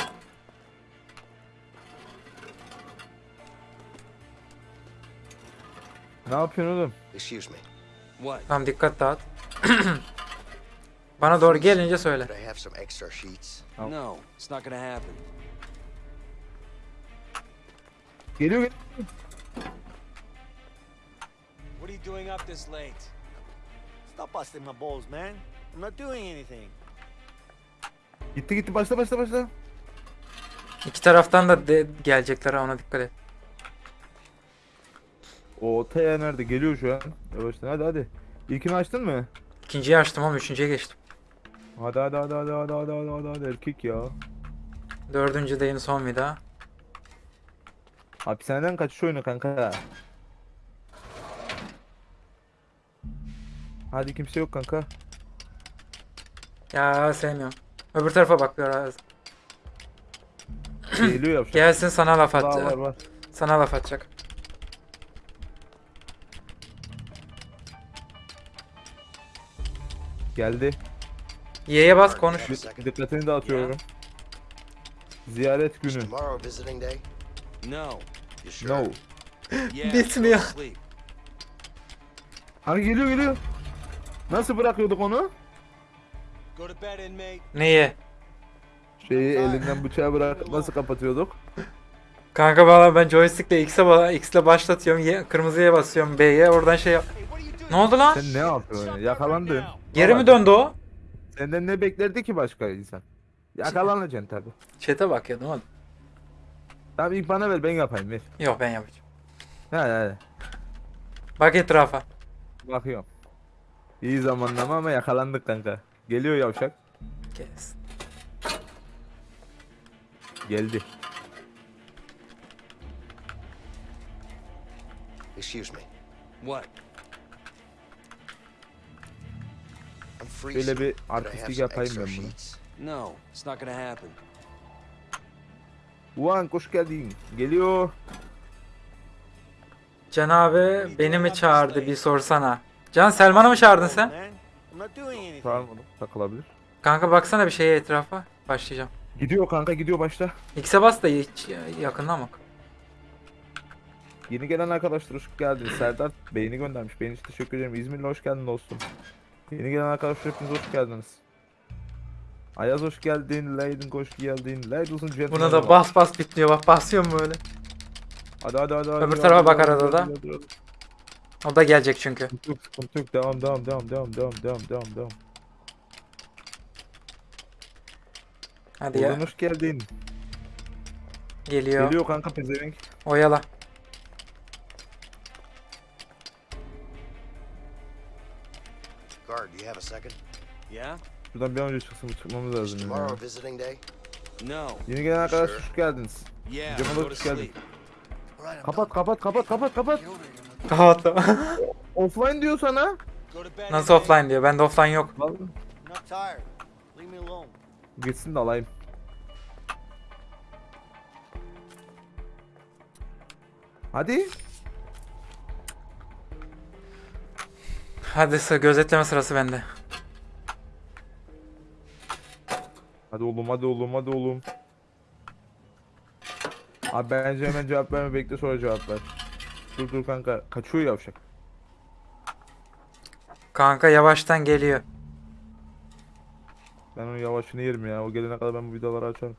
C: Ne yapıyorsun oğlum?
I: Excuse me. What?
D: Tamam dikkat dağıt. Bana doğru gelince söyle.
I: I have some extra sheets?
G: No, it's not gonna happen.
C: Geliyor geliyor.
G: What are you doing up this late?
A: Stop busting my balls, man. I'm not doing anything.
C: Gitti gitti başla başla başla.
D: İki taraftan da gelecekler ha, ona dikkat et.
C: O Taya nerede? Geliyor şu an. Yavaştan hadi hadi. İlkini açtın mı?
D: İkinciyi açtım ama üçüncüye geçtim.
C: Hadi hadi hadi hadi hadi hadi hadi hadi, hadi. erkek ya.
D: Dördüncü deyin son daha.
C: Hapishaneden kaçış oyunu kanka. Hadi kimse yok kanka.
D: Ya sevmiyorum. Öbür tarafa bak biraz.
C: Geliyor yavşak.
D: Gelsin sana laf
C: Var var
D: atacak.
C: var.
D: Sana laf atacak.
C: Geldi.
D: Y'ye bas konuş.
C: Bir- Dikkatini dağıtıyorum. Ziyaret günü.
G: No.
C: No.
D: Bitmiyor.
C: Hani geliyor geliyor. Nasıl bırakıyorduk onu?
D: Niye?
C: Şeyi elinden bıçağı bırakıp nasıl kapatıyorduk?
D: Kanka valla ben joystickle X'e ba- X'le başlatıyorum. Y kırmızıya basıyorum B'ye. Oradan şey yap. Ne oldu lan?
C: Sen ne yapıyorsun? ya? Yakalandın.
D: Geri mi döndü o?
C: Senden ne beklerdi ki başka insan? Yakalanacaksın tabi.
D: Chat'e bak ya ne oldu?
C: Tamam ilk bana ver ben yapayım ver.
D: Yok ben yapacağım.
C: Hadi hadi.
D: Bak etrafa.
C: Bakıyorum. İyi zamanlama ama yakalandık kanka. Geliyor yavşak.
D: Kes.
C: Geldi.
I: Excuse me.
G: What?
C: Şöyle bir artistlik yapayım ben bunu.
G: No, it's not gonna happen.
C: Ulan hoş geldin. Geliyor.
D: Can abi beni mi çağırdı bir sorsana. Can Selman'ı mı çağırdın sen?
A: Anything.
C: Var mı? Takılabilir.
D: Kanka baksana bir şeye etrafa. Başlayacağım.
C: Gidiyor kanka gidiyor başta.
D: X'e bas da hiç yakından bak.
C: Yeni gelen arkadaşlar hoş geldiniz. Serdar beğeni göndermiş. Beğeni için teşekkür ederim. İzmirli hoş geldin dostum. Yeni gelen arkadaşlar hepiniz hoş geldiniz. Ayaz hoş geldin. Leydin hoş geldin. Ladies and gentlemen.
D: Buna da bas bas bitmiyor bak basıyorum böyle.
C: Hadi hadi hadi. hadi,
D: Öbür
C: hadi,
D: tarafa
C: hadi,
D: bak
C: hadi,
D: arada
C: hadi,
D: da.
C: hadi, hadi.
D: O da gelecek çünkü.
C: Yok, sıkıntı yok. Devam, devam, devam, devam, devam, devam, devam, devam.
D: Hadi ya.
C: Hoş geldin.
D: Geliyor.
C: Geliyor kanka pezevenk.
D: Oyala.
I: Have a second?
G: Yeah?
C: Şuradan bir an önce çıksın, çıkmamız lazım.
I: tomorrow visiting day?
G: No.
C: Yeni gelen arkadaşlar hoş geldiniz.
G: Yeah.
C: Cemal hoş geldin. Kapat, kapat, kapat, kapat, kapat.
D: Kapattım.
C: Offline diyor sana.
D: Nasıl offline diyor. Bende offline yok.
C: Gitsin de alayım. Hadi.
D: Hadi sı- gözetleme sırası bende.
C: Hadi oğlum, hadi oğlum, hadi oğlum. Abi bence hemen cevap verme bekle sonra cevap ver. Dur dur kanka. Kaçıyor yavşak.
D: Kanka yavaştan geliyor.
C: Ben onun yavaşını yerim ya. O gelene kadar ben bu vidaları açarım.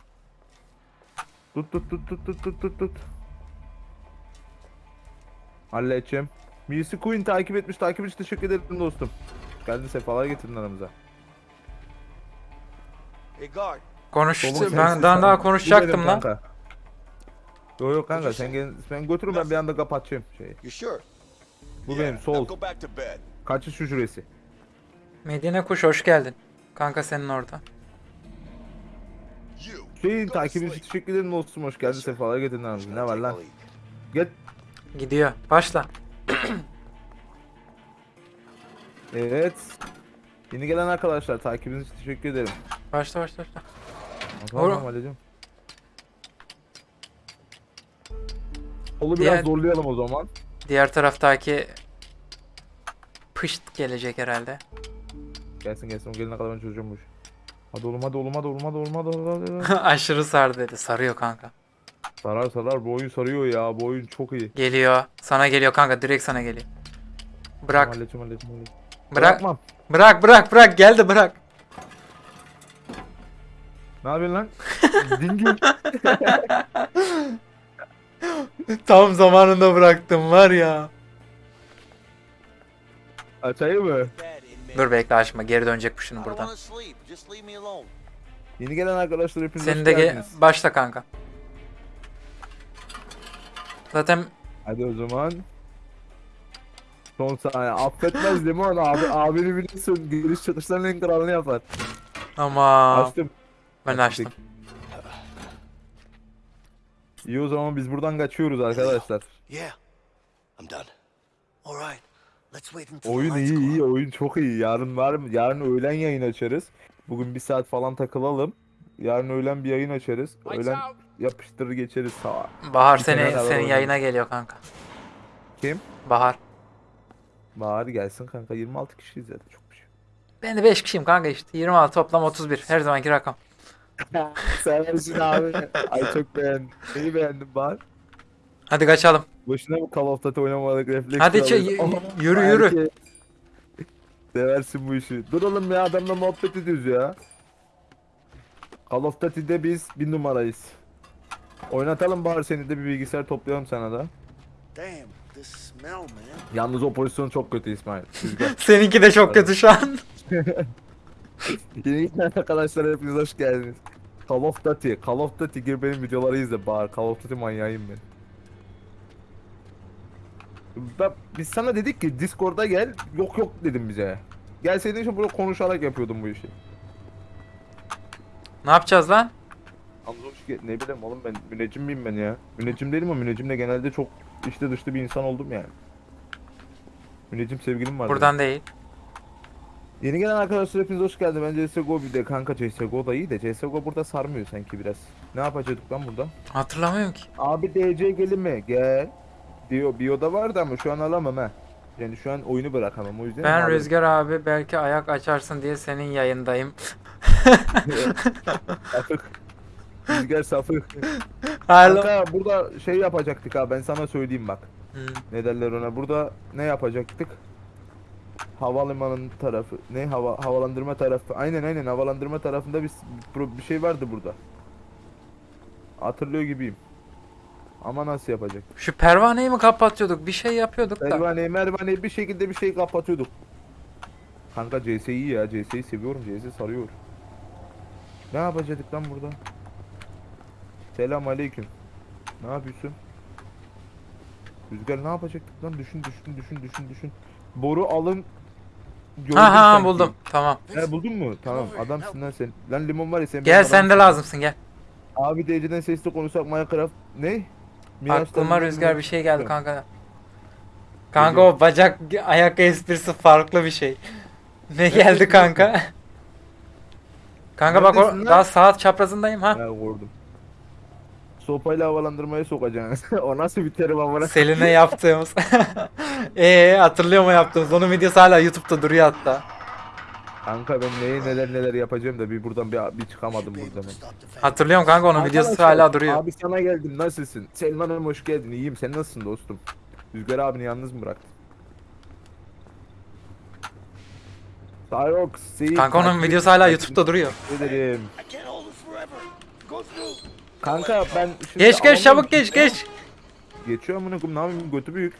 C: Tut tut tut tut tut tut tut tut. Halledeceğim. Birisi Queen takip etmiş. Takip için teşekkür ederim dostum. Geldin sefalar getirdin aramıza.
A: Hey, guard.
D: Ben daha, daha konuşacaktım lan.
C: kanka. Yok yok kanka sen gel sen götürün ben bir anda kapatacağım şeyi.
A: You sure?
C: Bu
F: Yeah,
C: benim sol. Kaçış hücresi.
D: Medine Kuş hoş geldin. Kanka senin orada.
C: Şeyin takip için teşekkür ederim dostum. Hoş geldin sefalar getirdin aramıza. Ne var lan? Gel.
D: Gidiyor. Başla.
C: Evet. Yeni gelen arkadaşlar takibiniz için teşekkür ederim.
D: Başla başla başla.
C: Tamam tamam halledeceğim. Olu biraz
D: Diğer-
C: zorlayalım o zaman.
D: Diğer taraftaki pışt gelecek herhalde.
C: Gelsin gelsin o gelene kadar ben çözeceğim bu işi. Hadi oğlum hadi oğlum hadi oğlum hadi oğlum hadi hadi, hadi.
D: Aşırı sar dedi. Sarıyor kanka.
C: Sarar sarar bu oyun sarıyor ya bu oyun çok iyi.
D: Geliyor. Sana geliyor kanka. Direkt sana geliyor. Bırak.
C: Tamam, halledeceğim halledeceğim halledeceğim.
D: Bırak.
C: Bırakmam.
D: Bırak bırak bırak. Geldi bırak.
C: Ne yapıyorsun lan? Dingil.
D: Tam zamanında bıraktım var ya.
C: Açayım mı?
D: Dur bekle açma. Geri dönecek bu şimdi buradan.
C: Yeni gelen arkadaşlar hepiniz
D: Senin de ge- başla kanka. Zaten
C: Hadi o zaman. Son saniye. Affetmez Limon abi. Abini biliyorsun. Giriş çıkışların en kralını yapar.
D: ama
C: Açtım.
D: ben açtım.
C: İyi o zaman biz buradan kaçıyoruz arkadaşlar.
B: Yeah, I'm done. All right, let's wait until the
C: Oyun
B: lights
C: iyi
B: go
C: iyi
B: out.
C: oyun çok iyi. Yarın var mı? Yarın öğlen yayın açarız. Bugün bir saat falan takılalım. Yarın öğlen bir yayın açarız. Öğlen yapıştırır geçeriz sağa.
D: Bahar
C: Bir
D: seni senin yayına geliyor kanka.
C: Kim?
D: Bahar.
C: Bahar gelsin kanka 26 kişiyiz zaten çok bir şey.
D: Ben de 5 kişiyim kanka işte. 26 toplam 31. Her zamanki rakam.
C: Seversin abi. Ay çok beğendim. Neyi beğendim bari?
D: Hadi kaçalım.
C: Boşuna mı Call of Duty oynamadık refleks
D: Hadi çe-
C: alıyoruz?
D: y- yürü, yürü.
C: Erkek. Seversin bu işi. Dur oğlum ya adamla muhabbet ediyoruz ya. Call of Duty'de biz bir numarayız. Oynatalım bari seni de bir bilgisayar toplayalım sana da.
B: Damn, this smell, man.
C: Yalnız o pozisyon çok kötü İsmail. Rüzgar.
D: Seninki de çok kötü şu an.
C: Yeni arkadaşlar hepiniz hoş geldiniz. Call of Duty, Call of Duty gir benim videoları izle bari. Call of Duty manyağıyım ben. Ben, biz sana dedik ki Discord'a gel. Yok yok dedim bize. Gelseydin şu burada konuşarak yapıyordum bu işi.
D: ne yapacağız lan?
C: Yalnız hoş gel- ne bileyim oğlum ben müneccim miyim ben ya? Müneccim değilim ama müneccimle genelde çok işte dışlı bir insan oldum yani. Müneccim sevgilim var.
D: Buradan değil.
C: Yeni gelen arkadaşlar hepiniz hoş geldiniz. Ben CSGO bir de kanka CSGO da iyi de CSGO burada sarmıyor sanki biraz. Ne yapacaktık lan burada?
D: Hatırlamıyorum ki.
C: Abi DC gelin mi? Gel. Diyor bioda vardı ama şu an alamam ha. Yani şu an oyunu bırakamam o yüzden.
D: Ben
C: abi-
D: Rüzgar abi belki ayak açarsın diye senin yayındayım.
C: Rüzgar.
D: Hala.
C: Kanka burada şey yapacaktık ha ben sana söyleyeyim bak.
D: Hı.
C: Ne derler ona? Burada ne yapacaktık? Havalimanının tarafı. Ne hava havalandırma tarafı. Aynen aynen havalandırma tarafında bir, bir, şey vardı burada. Hatırlıyor gibiyim. Ama nasıl yapacak?
D: Şu pervaneyi mi kapatıyorduk? Bir şey yapıyorduk da.
C: Pervaneyi mervaneyi bir şekilde bir şey kapatıyorduk. Kanka CS iyi ya. CS'yi seviyorum. CS sarıyor. Ne yapacaktık lan burada? Selam aleyküm. Ne yapıyorsun? Rüzgar ne yapacaktık lan? Düşün düşün düşün düşün düşün. Boru alın.
D: Ha ha buldum. Tamam.
C: He buldun mu? Tamam adamsın lan sen. Lan limon var ya sen.
D: Gel sen de lazımsın gel.
C: Abi DC'den sesli konuşsak Minecraft ne? Miraç'tan
D: Aklıma rüzgar bir şey geldi kanka. Kanka o bacak ayak esprisi farklı bir şey. Ne geldi kanka? Kanka bak o daha saat çaprazındayım ha.
C: Ha vurdum. Sopayla havalandırmaya sokacaksın. o nasıl bir terim amına?
D: Selin'e yaptığımız. Eee hatırlıyor mu yaptığımız? Onun videosu hala YouTube'da duruyor hatta.
C: Kanka ben neyi neler neler yapacağım da bir buradan bir, bir çıkamadım buradan.
D: Hatırlıyorum kanka onun videosu
C: Arkadaşlar,
D: hala duruyor.
C: Abi sana geldim nasılsın? Selman'ım hoş geldin iyiyim sen nasılsın dostum? Rüzgar abini yalnız mı bıraktın? Cyrox,
D: Kanka onun videosu hala YouTube'da duruyor.
C: Ederim. Kanka ben şimdi
D: Geç geç
C: alamıyorum
D: çabuk geç geç.
C: Geçiyor amına koyayım ne yapayım götü büyük.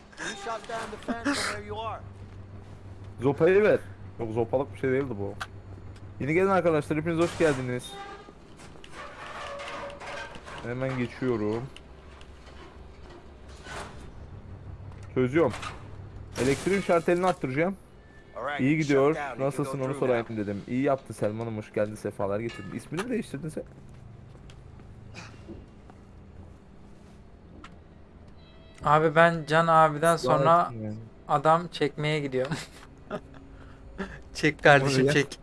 C: Zopayı ver. Yok zopalık bir şey değildi bu. Yeni gelen arkadaşlar hepiniz hoş geldiniz. Hemen geçiyorum. Çözüyorum. Elektriğin şartelini arttıracağım. İyi gidiyor. Nasılsın onu sorayım dedim. İyi yaptı Selman'ım hoş geldin sefalar getirdin. İsmini mi değiştirdin sen?
D: Abi ben Can abiden sonra
C: yani.
D: adam çekmeye gidiyorum. çek kardeşim çek.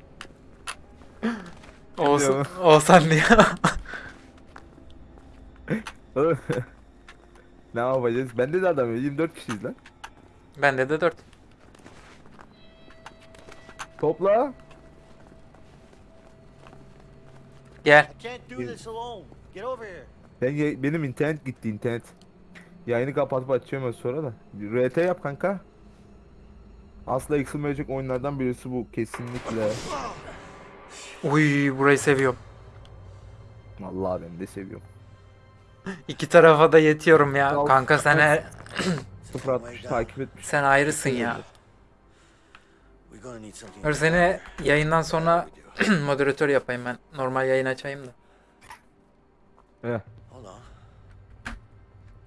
D: Olsun, olsan diyor.
C: ne yapacağız? Bende de adam yok. 24 kişiyiz lan.
D: Bende de 4.
C: Topla.
D: Gel.
C: Ya- benim internet gitti internet. Yayını kapatıp az sonra da. RT yap kanka. Asla eksilmeyecek oyunlardan birisi bu kesinlikle.
D: Uy burayı seviyorum.
C: Vallahi ben de seviyorum.
D: İki tarafa da yetiyorum ya.
C: Al.
D: Kanka sen her-
C: 060 takip etmiş.
D: sen ayrısın ya. Dur seni yayından sonra moderatör yapayım ben. Normal yayın açayım da.
C: Heh.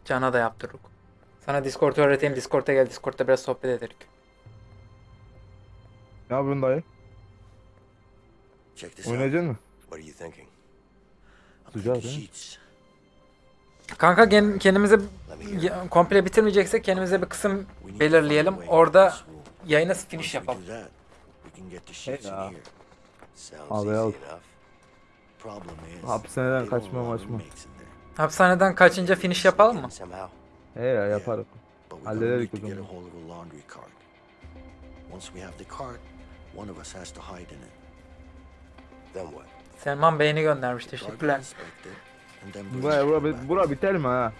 D: Can'a da yaptırdık. Sana Discord öğreteyim. Discord'a gel. Discord'da biraz sohbet edelim.
C: Ne yapıyorsun dayı?
I: Check this.
C: Oynayacaksın mı?
I: What are you thinking?
B: I'm
C: Güzel
B: thinking
C: değil mi?
D: Kanka kendimize komple bitirmeyeceksek kendimize bir kısım belirleyelim. Orada yayına finish yapalım.
I: Sounds
C: Abi al. Hapishaneden kaçma
B: allow
C: maçma.
D: Hapishaneden kaçınca finish yapalım mı?
C: He ya
B: gonna
C: Hallederik o zaman.
B: hold of a laundry cart. Once we have the cart, One of us has to hide in it.
I: Then what?
D: Selman Bey'ini göndermiş. Teşekkürler.
C: Bura, bura, bura biter mi ha?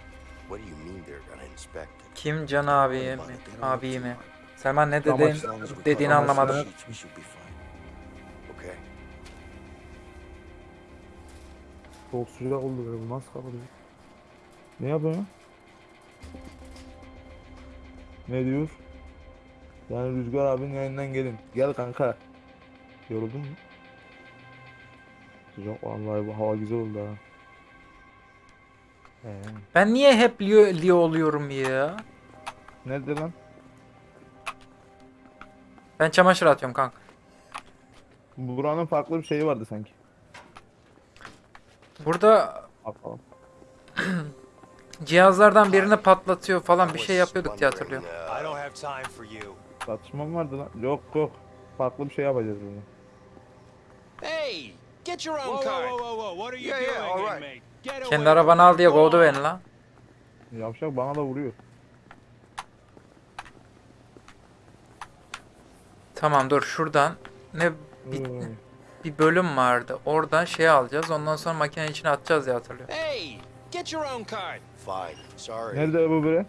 I: What do you mean they're gonna inspect it?
D: Kim Can abiyi mi? Abiyi mi? Selman ne dedin? Dediğini anlamadım.
C: Çok sıcak oldu böyle. Bu nasıl kapatıyor? Ne yapıyorsun? Ne diyor? Yani Rüzgar abinin yayından gelin. Gel kanka. Yoruldun mu? Sıcak vallahi bu hava güzel oldu ha. Ee,
D: Ben niye hep Leo, Leo oluyorum ya?
C: nerede lan?
D: Ben çamaşır atıyorum kanka.
C: Buranın farklı bir şeyi vardı sanki.
D: Burada cihazlardan birini patlatıyor falan bir şey yapıyorduk diye hatırlıyorum.
C: Tartışma mı vardı lan? Yok yok. Farklı bir şey yapacağız burada.
G: Hey, get your own
F: Whoa,
G: card.
F: whoa, whoa, whoa, what are you
I: Yeah, yeah,
F: doing,
I: all right.
D: Kendi arabanı al diye kovdu beni lan.
C: Yavşak bana da vuruyor.
D: Tamam dur şuradan ne
C: Ee,
D: bir bölüm vardı. Oradan şey alacağız. Ondan sonra makinenin içine atacağız diye hatırlıyorum.
G: Hey, get your own card.
I: Fine. Sorry.
C: Nerede bu biri?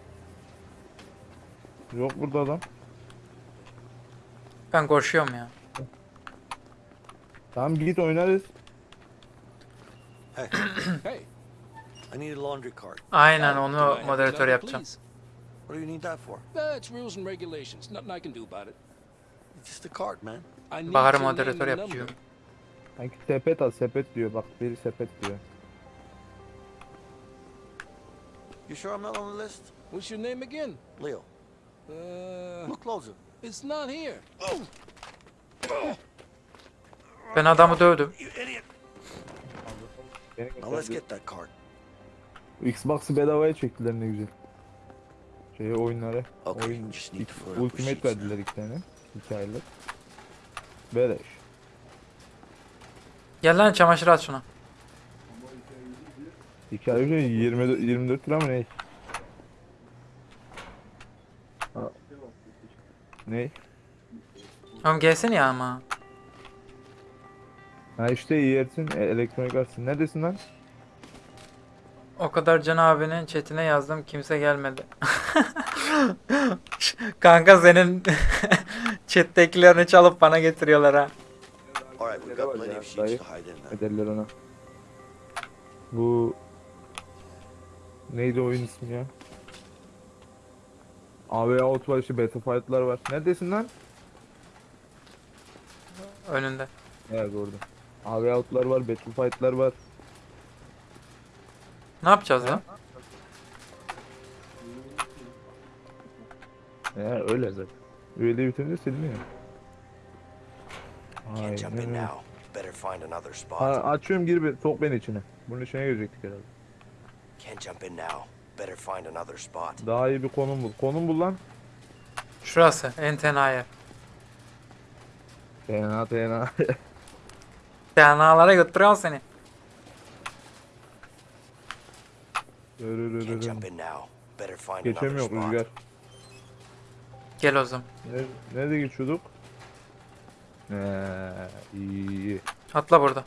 C: Yok burada adam.
D: Ben koşuyorum ya.
C: Tamam git oynarız.
A: Hey,
F: Hey,
A: I need a laundry card.
D: Aynen onu moderatör yapacağım.
A: What do you need that for?
F: İt's rules and regulations. Nothing I can do about it.
A: It's just a card, man.
F: Name
D: moderatör
F: number.
C: Sanki sepet al sepet diyor bak biri sepet diyor.
A: You sure I'm not on the list?
F: What's your name again?
A: Leo,
F: Uh,
A: look closer.
F: it's not here.
D: Ben adamı dövdüm.
A: Now let's get that card.
C: Xbox'ı bedavaya çektiler ne güzel. Şeye oyunları.
A: Okay,
C: Oyun Ultimate verdiler iki tane. Aylık. Beleş.
D: Gel lan çamaşır at şuna.
C: İki ay önce 20, 24 lira mı ne? Ha. Ne?
D: Oğlum gelsene ya ama.
C: Ha işte yersin e, elektronik artsın. Neredesin lan?
D: O kadar Can abinin chatine yazdım kimse gelmedi. Kanka senin chat'tekilerini çalıp bana getiriyorlar ha.
A: All right, we've got plenty of sheets to hide in.
C: Ederler ona. Bu neydi oyun ismi ya? AV Out var işte Battlefight'lar var. Neredesin lan?
D: Önünde.
C: Evet orada. AV Out'lar var, Battlefight'lar var.
D: Ne yapacağız lan?
C: Ya öyle zaten. Üyeliği bitirince siliniyor.
I: Can't jump in now. Better find another spot.
C: Ha, açıyorum gir bir sok beni içine. Bunun içine girecektik herhalde.
I: Can't jump in now. Better find another spot.
C: Daha iyi bir konum bul. Konum bul lan.
D: Şurası en tenha yer.
C: Fena fena.
D: Tenalara götürüyor seni.
I: Can't jump in now. Better find another
C: Geçemiyor
I: spot.
C: Rüzgar.
D: Gel o zaman.
C: Ne, nerede geçiyorduk? Ee, iyi.
D: Atla burada.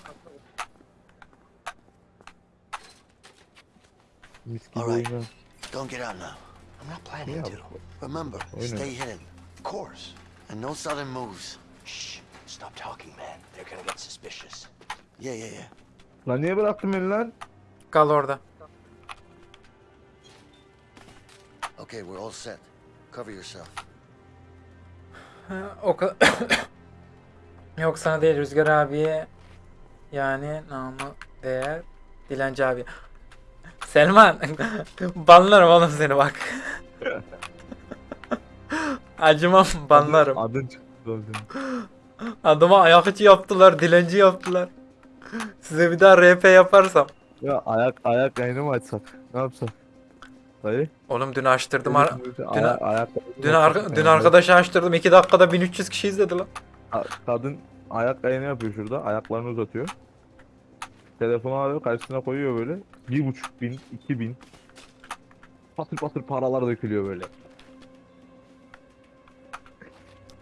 C: Mis gibi
A: Alright.
C: oyna.
A: Don't get out now. I'm not planning
C: Yeah,
A: to. Remember,
C: Wait a
A: stay hidden. Of course. And no sudden moves.
I: Shh. Stop talking, man. They're gonna get suspicious.
A: Yeah, yeah, yeah.
C: Lan niye bıraktın beni lan?
D: Kal orada.
B: Okay, we're all set. Cover yourself.
D: Ha, O kadar. Yok sana değil Rüzgar abiye. Yani namı değer Dilenci abi. Selman. banlarım oğlum seni bak. Acımam banlarım.
C: Adın çıktı.
D: Adıma ayak içi yaptılar, dilenci yaptılar. Size bir daha RP yaparsam.
C: Ya ayak ayak yayını mı açsak? Ne yapsak? Dayı.
D: Oğlum dün açtırdım.
C: Ayak, ayak
D: dün, arka- dün arkadaşı açtırdım. 2 dakikada 1300 kişi izledi lan.
C: Ka- Kadın ayak yayını yapıyor şurada. Ayaklarını uzatıyor. Telefonu alıyor karşısına koyuyor böyle. Bir buçuk bin, iki bin. Patır patır paralar dökülüyor böyle.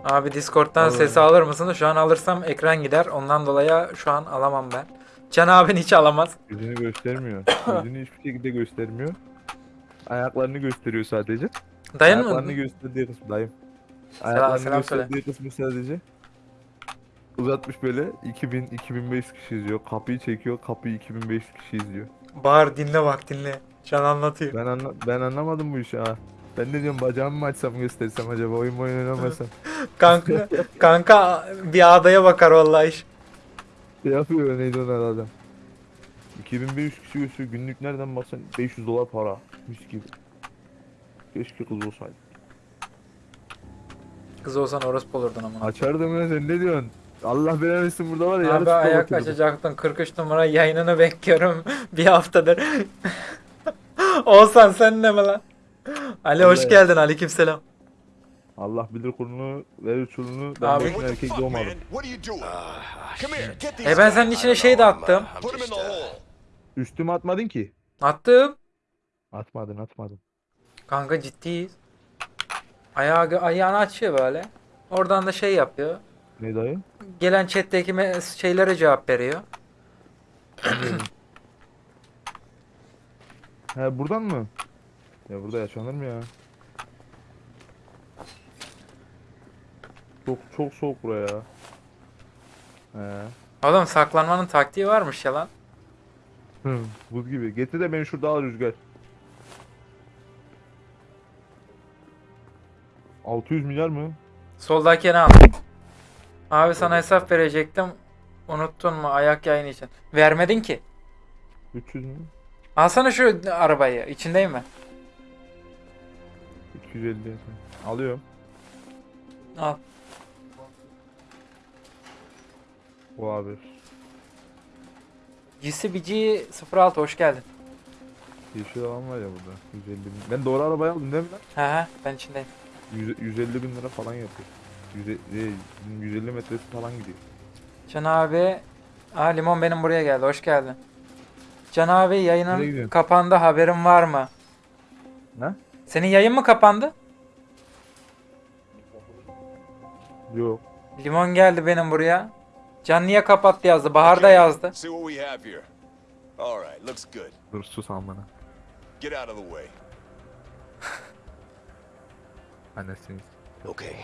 D: Abi Discord'dan
C: Vallahi.
D: sesi alır mısın? Şu an alırsam ekran gider. Ondan dolayı şu an alamam ben. Can abin hiç alamaz.
C: Yüzünü göstermiyor. Yüzünü hiçbir şekilde göstermiyor. Ayaklarını gösteriyor sadece.
D: Dayın
C: Ayaklarını
D: mı?
C: gösterdiği kısmı dayım. Ayaklarını
D: selam söyle.
C: gösterdiği kısmı sadece. Uzatmış böyle 2000 2500 kişi izliyor. Kapıyı çekiyor. Kapıyı 2500 kişi izliyor.
D: Bağır dinle bak dinle. Can anlatıyor.
C: Ben anla ben anlamadım bu işi ha. Ben de diyorum bacağımı mı açsam göstersem acaba oyun oyun oynamasam.
D: Kanka, kanka bir adaya bakar vallahi iş.
C: Ne yapıyor neydi onun adam? 2500 kişi gösteriyor. Günlük nereden baksan 500 dolar para. Mis gibi. Keşke kız olsaydı.
D: Kız olsan orospu olurdun ama.
C: Açardım ya sen ne diyorsun? Allah belanı versin burada var ya.
D: Abi ayak açacaktın 43 numara yayınını bekliyorum bir haftadır. Olsan sen ne mi lan? Ali hoş geldin aleykümselam.
C: Allah bilir kurunu, verir çulunu. Ben
D: Abi.
C: boşuna erkek doğmadım.
F: these
D: E ben senin içine şey de attım.
C: Üstüme atmadın ki.
D: Attım.
C: Atmadın atmadın.
D: Kanka ciddiyiz. Ayağı, ayağını açıyor böyle. Oradan da şey yapıyor.
C: Ne dayı?
D: Gelen chat'teki şeylere cevap veriyor.
C: He buradan mı? Ya burada yaşanır mı ya? Çok çok soğuk buraya ya. He.
D: Oğlum saklanmanın taktiği varmış ya lan.
C: Hı, Buz gibi. Getir de beni şurada al rüzgar. 600 milyar mı?
D: Soldakini al. Abi sana hesap verecektim. Unuttun mu ayak yayını için? Vermedin ki.
C: 300 mü?
D: Alsana şu arabayı. İçindeyim mi?
C: 250. Alıyorum.
D: Al.
C: O abi.
D: GCBG 06 hoş geldin.
C: Yeşil alan var ya burada. 150 bin. Ben doğru arabayı aldım değil mi lan?
D: He he ben içindeyim.
C: 100 150 bin lira falan yapıyor. 100, e, 150 metresi falan gidiyor.
D: Can abi. Aa limon benim buraya geldi. Hoş geldin. Can abi
C: Nereye
D: yayının
C: gidiyorsun?
D: kapandı haberin var mı?
C: Ne?
D: Senin yayın mı kapandı?
C: Yok.
D: Limon geldi benim buraya. Can niye kapattı yazdı. Bahar da yazdı.
F: See what we have here. All right, looks good.
C: Dur sus amına.
F: Get out of the way.
C: Annesiniz.
I: Okay.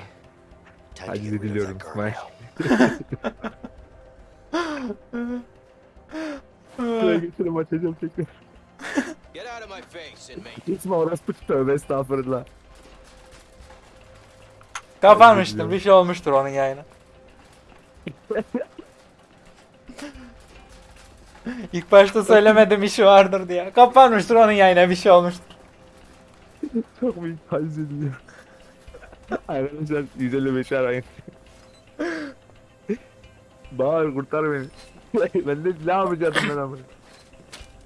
C: Hadi
I: of
C: diliyorum İsmail. Şuraya getirip açacağım tekrar.
G: Get out of my face, inmate.
C: Gitme orası tövbe estağfurullah.
D: Kapanmıştır. Bir şey olmuştur onun yayını. İlk başta söylemedim işi vardır diye. Kapanmıştır onun yayına bir şey olmuştur.
C: Çok büyük taciz ediliyor. Arkadaşlar 155 arayın. Bağır kurtar beni. ben de ne yapacaktım ben amına.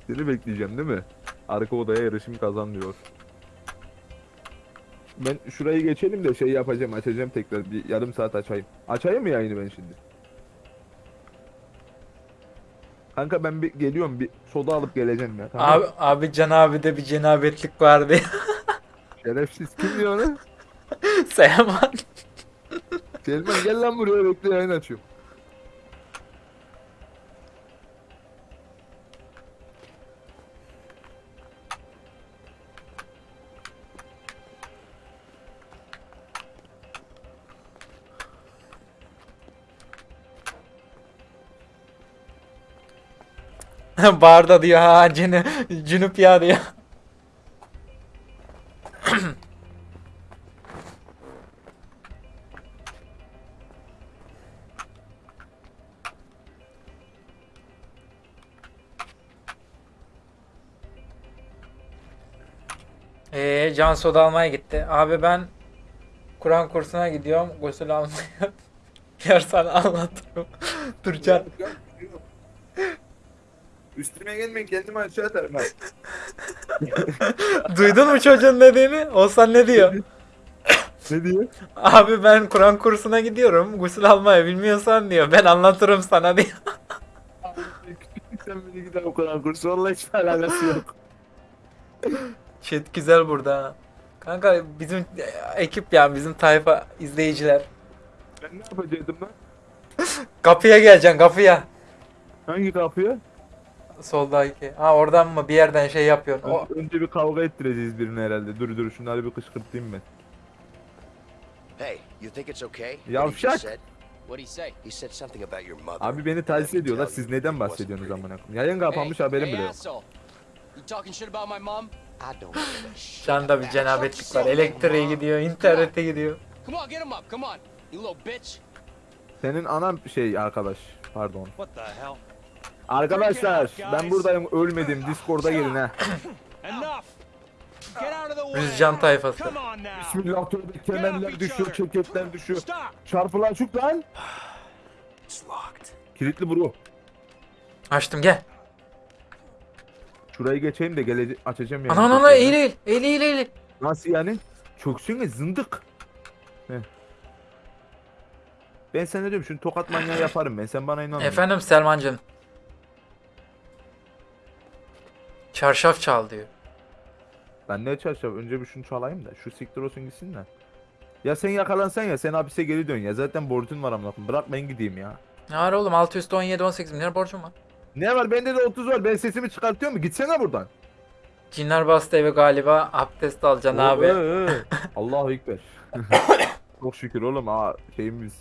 C: Seni bekleyeceğim değil mi? Arka odaya yarışım kazan diyor. Ben şurayı geçelim de şey yapacağım açacağım tekrar bir yarım saat açayım. Açayım mı yayını ben şimdi? Kanka ben bir geliyorum bir soda alıp geleceğim ya. Tamam.
D: Abi, abi Can abi de bir cenabetlik vardı.
C: Şerefsiz kim diyor onu?
D: Seyman.
C: Selman gel lan buraya bekle yayın açıyorum.
D: Barda diyor ha cünüp ya diyor. Eee Can soda almaya gitti. Abi ben Kur'an kursuna gidiyorum. Gusül almaya. Yer sana anlatırım. Dur Can.
C: Üstüme gelmeyin kendimi aşağı atarım ben.
D: Duydun mu çocuğun dediğini? Olsan ne diyor?
C: ne diyor?
D: Abi ben Kur'an kursuna gidiyorum. Gusül almaya bilmiyorsan diyor. Ben anlatırım sana diyor.
C: Sen beni gider o kadar kursu vallahi hiç alakası yok.
D: Chat güzel burada ha. Kanka bizim ekip ya bizim tayfa izleyiciler.
C: Ben ne yapacaktım lan?
D: Kapıya geleceksin kapıya.
C: Hangi kapıya?
D: Soldaki. Ha oradan mı bir yerden şey yapıyorsun. O,
C: Ön- Önce bir kavga ettireceğiz birini herhalde. Dur dur şunları bir kışkırtayım ben.
I: Hey, you think it's okay? what he
C: Yavşak.
I: said?
G: What'd he say?
I: He said something about your mother.
C: Abi beni taciz ediyorlar. Siz neden bahsediyorsunuz amına koyayım? Yayın kapanmış haberim
G: hey
C: bile yok.
G: asshole. You talking shit about my mom?
I: I don't give a shit.
D: Canda bir cenabetlik var. Elektriğe gidiyor, internete gidiyor.
G: Come on, get him up. Come on, you little bitch.
C: Senin anan şey arkadaş. Pardon. Arkadaşlar ben buradayım ölmedim. Discord'a gelin ha.
D: Rüzcan tayfası.
C: Bismillah tövbe kemerler düşüyor, çeketler düşüyor. Çarpılan çuk lan. Kilitli bro.
D: Açtım gel.
C: Şurayı geçeyim de gelece açacağım yani.
D: Ana ana eğil eğil. Eğil eğil eğil.
C: Nasıl yani? Çöksün zındık. Heh. Ben sana diyorum şunu tokat manyağı yaparım ben. Sen bana inan.
D: Efendim Selmancığım. Çarşaf çal diyor.
C: Ben ne çarşaf? Önce bir şunu çalayım da. Şu siktir olsun gitsin de. Ya sen yakalansan ya sen hapise geri dön ya. Zaten borcun var amına koyayım. Bırak ben gideyim ya.
D: Ne var oğlum 6 üstü 17 18 milyar borcum var.
C: Ne var bende de 30 var. Ben sesimi çıkartıyor mu? Gitsene buradan.
D: Cinler bastı eve galiba abdest alacaksın abi.
C: Ee, ee. Allahu Ekber. Çok şükür oğlum. Aa, şeyimiz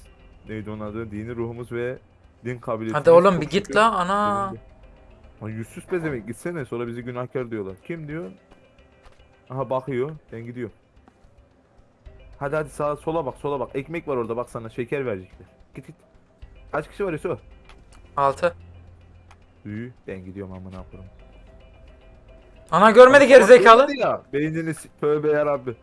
C: neydi onun adı? Dini ruhumuz ve din kabiliyetimiz.
D: Hadi oğlum
C: çok
D: bir git la ana.
C: Lan yüzsüz pezevenk gitsene sonra bizi günahkar diyorlar. Kim diyor? Aha bakıyor. Ben gidiyorum. Hadi hadi sağa sola bak sola bak. Ekmek var orada bak sana şeker verecekler. Git git. Kaç kişi var Yusuf?
D: 6.
C: Büyü. Ben gidiyorum amına koyayım.
D: Ana görmedi gerizekalı.
C: Hadi Ya, beynini s- tövbe yarabbi.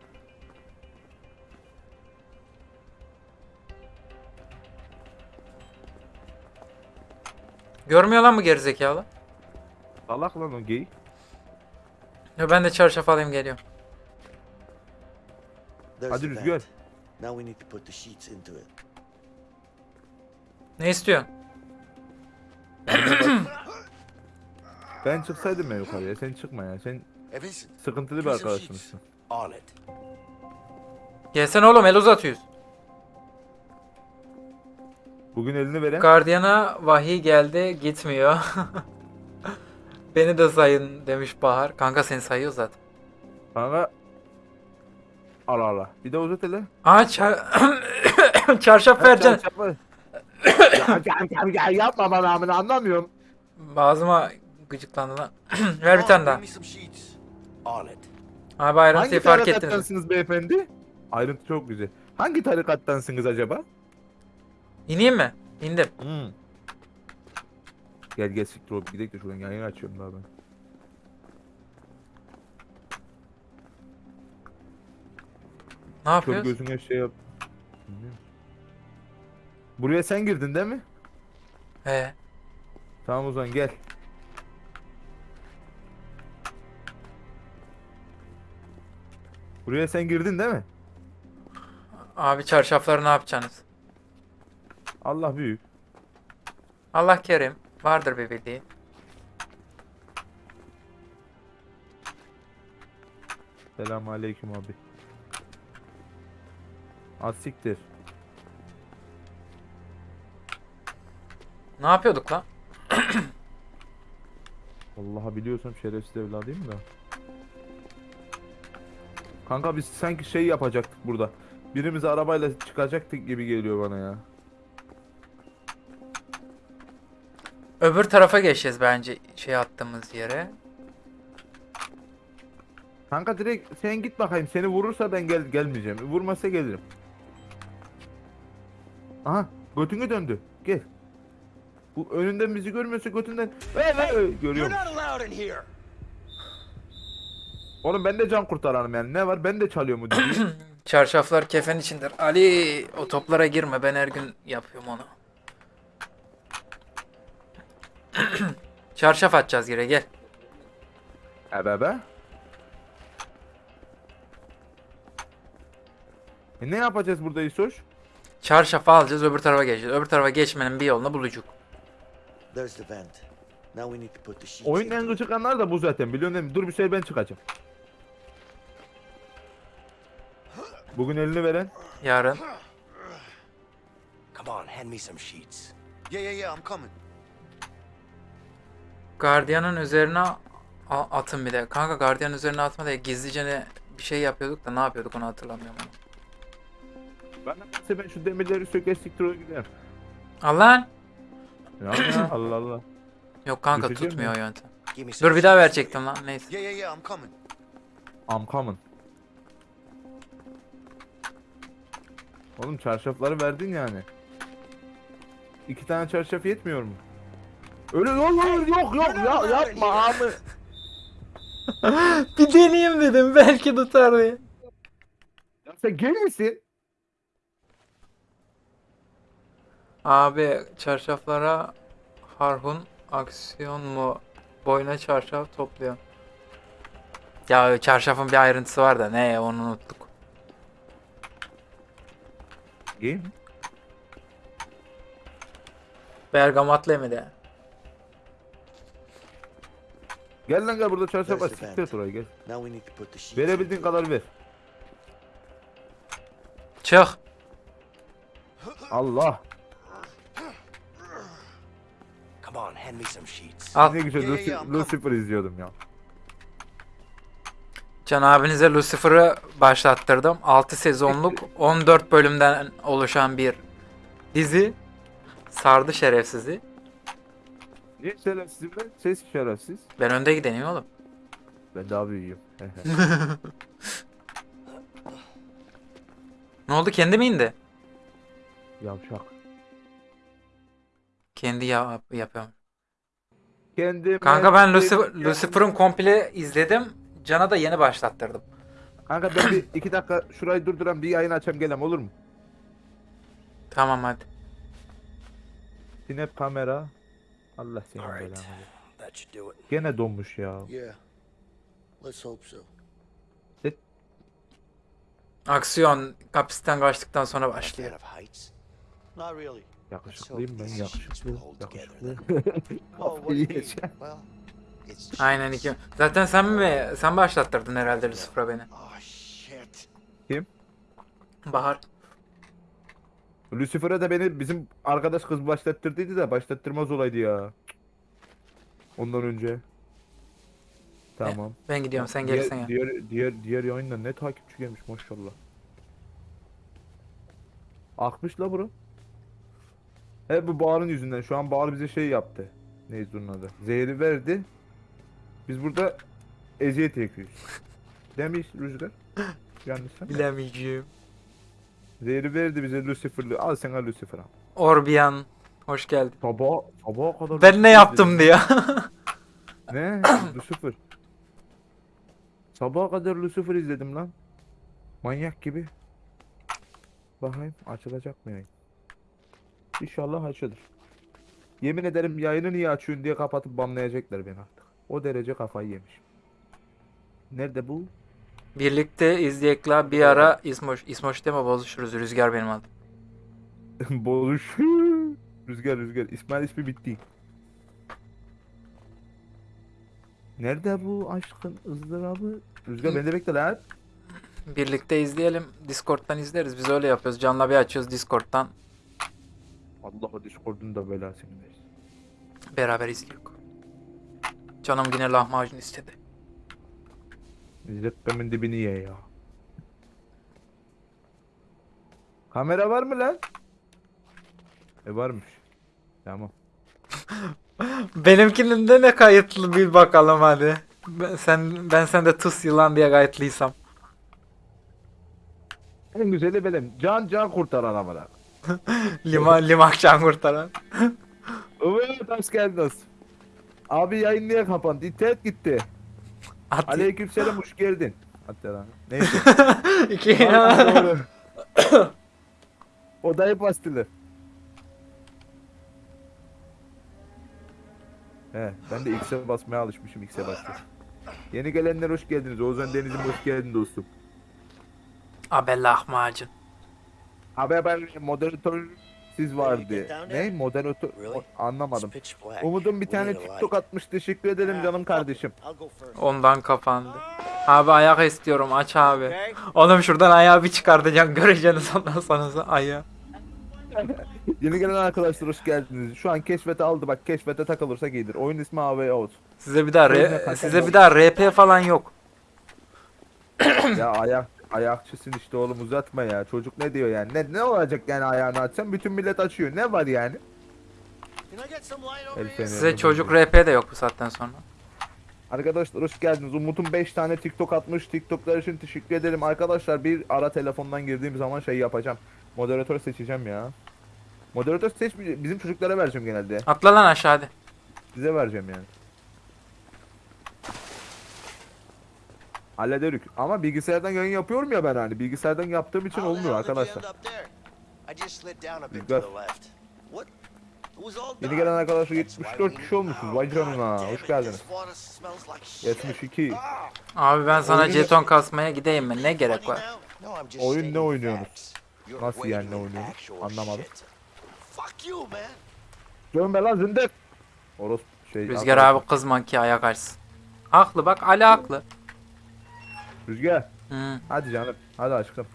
D: Görmüyor lan bu gerizekalı.
C: Salak lan o geyik.
D: Ya ben de çarşaf alayım geliyorum.
A: There's
C: Hadi
A: the
C: Rüzgar.
A: Now we need to put the sheets into it.
D: Ne istiyorsun?
C: Ben çıksaydım ya yukarıya. Sen çıkma ya. Sen
I: Vincent,
C: sıkıntılı bir arkadaşımızsın.
I: on it.
D: Gelsene oğlum el uzatıyoruz.
C: Bugün elini veren
D: Gardiyana vahiy geldi gitmiyor. Beni de sayın demiş Bahar. Kanka seni sayıyor zaten.
C: kanka Allah Allah. Bir de uzat hele.
D: Aa çar... çarşaf vereceksin.
C: Çarşafı. ya, ya, ya, yapma bana amına anlamıyorum.
D: Ağzıma gıcıklandı lan. Ver bir tane daha. Abi ayrıntıyı
C: Hangi
D: fark ettiniz.
C: tarikattansınız beyefendi? Ayrıntı çok güzel. Hangi tarikattansınız acaba?
D: İneyim mi? İndim.
C: Hmm. Gel gel siktir olup gidelim de şuradan yayın açıyorum daha ben.
D: Ne
C: Kör
D: yapıyoruz?
C: gözüne şey yap. Bilmiyorum. Buraya sen girdin değil mi?
D: He.
C: Tamam o zaman gel. Buraya sen girdin değil mi?
D: Abi çarşafları ne yapacaksınız?
C: Allah büyük.
D: Allah kerim. Vardır bir bildiği.
C: Selamun aleyküm abi. Az siktir.
D: Ne yapıyorduk lan?
C: Vallahi biliyorsam şerefsiz evladıyım da. Kanka biz sanki şey yapacaktık burada. Birimiz arabayla çıkacaktık gibi geliyor bana ya.
D: Öbür tarafa geçeceğiz bence şey attığımız yere.
C: Kanka direkt sen git bakayım. Seni vurursa ben gel gelmeyeceğim. Vurmazsa gelirim. Aha götünü döndü. Gel. Bu önünden bizi görmüyorsa götünden. Hey, hey,
F: You're
C: görüyorum.
F: not allowed in here!
C: Oğlum ben de can kurtaranım yani. Ne var? Ben de çalıyor mu diye.
D: Çarşaflar kefen içindir. Ali o toplara girme ben her gün yapıyorum onu. Çarşaf atacağız gire gel.
C: Ebe be. E ne yapacağız burada İsoş?
D: Çarşafı alacağız öbür tarafa geçeceğiz. Öbür tarafa geçmenin bir yolunu bulacak.
A: There's the vent. Now we need to put the sheets
C: Oyunun en gıcık anlar da bu zaten biliyorsun değil mi? Dur bir şey ben çıkacağım. Bugün elini veren
D: Yarın.
I: Come on, hand me some sheets.
B: Yeah, yeah, yeah, I'm coming.
D: Gardiyanın üzerine atın bir de. Kanka gardiyanın üzerine atma diye gizlice ne bir şey yapıyorduk da ne yapıyorduk onu hatırlamıyorum.
C: Ben ben şu demirleri söker siktir o giderim.
D: Al lan.
C: Ya, ya Allah Allah.
D: Yok kanka
C: Düşeceğim
D: tutmuyor
C: mi?
D: yöntem. Dur bir daha verecektim lan neyse.
B: Yeah, yeah, yeah, I'm coming.
C: I'm coming. Oğlum çarşafları verdin yani. İki tane çarşaf yetmiyor mu? Öyle yok yok yok yok ya, yapma abi.
D: bir deneyeyim dedim belki tutar diye.
C: Ya sen gel misin?
D: Abi çarşaflara Harhun aksiyon mu? Boyuna çarşaf topluyor. Ya çarşafın bir ayrıntısı var da ne onu unuttuk.
C: Mi?
D: Bergamatlı de?
C: Gel lan gel burada çarşaf var siktir et gel.
A: Now we need to put the sheets.
C: Verebildiğin kadar ver.
D: Çık.
C: Allah.
I: Come on, hand me some sheets.
D: Al.
C: Ne güzel. Lucifer izliyordum ya.
D: Can abinize Lucifer'ı başlattırdım. 6 sezonluk 14 bölümden oluşan bir dizi. Sardı şerefsizi.
C: Niye şerefsizim ben? Ses şerefsiz.
D: Ben önde gideneyim oğlum.
C: Ben daha büyüğüm.
D: Ne oldu kendi mi indi?
C: Yavşak.
D: Kendi ya yapıyorum.
C: Kendim
D: Kanka ben Lucifer, Lucifer'ın komple izledim. Can'a da yeni başlattırdım.
C: Kanka ben bir iki dakika şurayı durduran bir yayın açayım gelem olur mu?
D: Tamam hadi.
C: Snap kamera. Allah seni belanı. versin.
I: That should do it.
C: Gene donmuş ya.
B: Yeah. Let's hope so.
D: Aksiyon hapisten kaçtıktan sonra başlıyor.
C: Yakışıklıyım ben yakışıklı. Yakışıklı.
I: it's
D: Aynen iki. Zaten sen mi sen başlattırdın herhalde Lucifer'a beni.
I: Oh shit.
D: Bahar.
C: Lucifer'a da beni bizim arkadaş kız başlattırdıydı da başlattırmaz olaydı ya. Ondan önce. Tamam.
D: Ben gidiyorum sen
C: diğer,
D: gelirsen ya.
C: diğer, diğer, diğer yayında ne takipçi gelmiş maşallah. Akmış la bura. Hep bu Bahar'ın yüzünden. Şu an Bahar bize şey yaptı. Neydi onun adı? Zehri verdi. Biz burada eziyet çekiyoruz. Demiş Rüzgar. Yanlışsam.
D: Bilemeyeceğim.
C: Zehri verdi bize Lucifer'lı. Al Lucifer al.
D: Orbian. Hoş geldin.
C: Sabah, sabaha kadar
D: Ben ne yaptım diye.
C: Ne? Lucifer. Sabaha kadar Lucifer izledim lan. Manyak gibi. Bakayım açılacak mı yayın? İnşallah açılır. Yemin ederim yayını niye açıyorsun diye kapatıp banlayacaklar beni. O derece kafayı yemiş. Nerede bu?
D: Birlikte izleyekla bir ara İsmoş. İsmoş deme bozuşuruz. Rüzgar benim adım.
C: Bozuş. Rüzgar rüzgar. İsmail ismi bitti. Nerede bu aşkın ızdırabı? Rüzgar beni de bekle lan.
D: Birlikte izleyelim. Discord'dan izleriz. Biz öyle yapıyoruz. Can'la bir açıyoruz Discord'dan.
C: Allah o Discord'un da belasını versin.
D: Beraber izliyoruz. Canım yine lahmacun istedi.
C: İzzetmemin dibini ye ya. Kamera var mı lan? E varmış. Tamam.
D: Benimkinin de ne kayıtlı bir bakalım hadi. Ben, sen ben sende tıs yılan diye kayıtlıysam.
C: En güzeli benim. Can can kurtaran amına.
D: Lima, limak can kurtaran.
C: Evet hoş geldiniz. Abi yayın niye kapandı? İnternet gitti.
D: At
C: Aleykümselam hoş geldin. Hatta lan. Neyse.
D: iki.
C: Doğru. Odayı bastılar. He, ben de X'e basmaya alışmışım X'e bastım. Yeni gelenler hoş geldiniz. Ozan Deniz'im hoş geldin dostum.
D: Abi lahmacun.
C: Abi ben moderatör siz vardı. Ne? Moderatör anlamadım. Umut'un bir tane. TikTok atmış. Teşekkür ederim canım kardeşim.
D: Ondan kapandı. Abi ayak istiyorum aç abi. Oğlum şuradan ayağı bir çıkartacaksın göreceksiniz ondan sonra ayağı.
C: Yeni gelen arkadaşlar hoş geldiniz. Şu an keşfete aldı bak keşfete takılırsak iyidir. Oyun ismi AV Out.
D: Size bir daha size bir daha RP falan yok.
C: ya ayak ayakçısın işte oğlum uzatma ya. Çocuk ne diyor yani? Ne ne olacak yani ayağını açsan bütün millet açıyor. Ne var yani?
D: Size çocuk. RP de yok bu saatten sonra.
C: Arkadaşlar hoş geldiniz. Umut'un 5 tane TikTok atmış. TikTok'lar için teşekkür ederim. Arkadaşlar bir ara telefondan girdiğim zaman şey yapacağım. Moderatör seçeceğim ya. Moderatör seçmeyeceğim. Bizim çocuklara vereceğim genelde.
D: Atla lan aşağı hadi.
C: Size vereceğim yani. Hallederik. Ama bilgisayardan yayın yapıyorum ya ben hani. Bilgisayardan yaptığım için olmuyor arkadaşlar.
B: all
C: Yeni gelen arkadaşlar
B: That's why
C: 74
B: we
C: kişi olmuşuz. Vay canına. Hoş geldiniz.
B: this water smells like shit.
C: 72.
B: Ah,
D: Abi ben sana
C: Oyunu-
D: jeton kasmaya gideyim mi? Ne gerek var?
C: Oyun ne oynuyorsunuz? Nasıl yani ne oynuyorsunuz? Anlamadım.
B: shit. Fuck you, man.
C: Dön be lan zındık. Oros şey.
D: Rüzgar abi kızma ki ayak açsın. Haklı bak Ali haklı.
C: Rüzgar.
D: Hı.
C: Hadi canım. Hadi aşkım.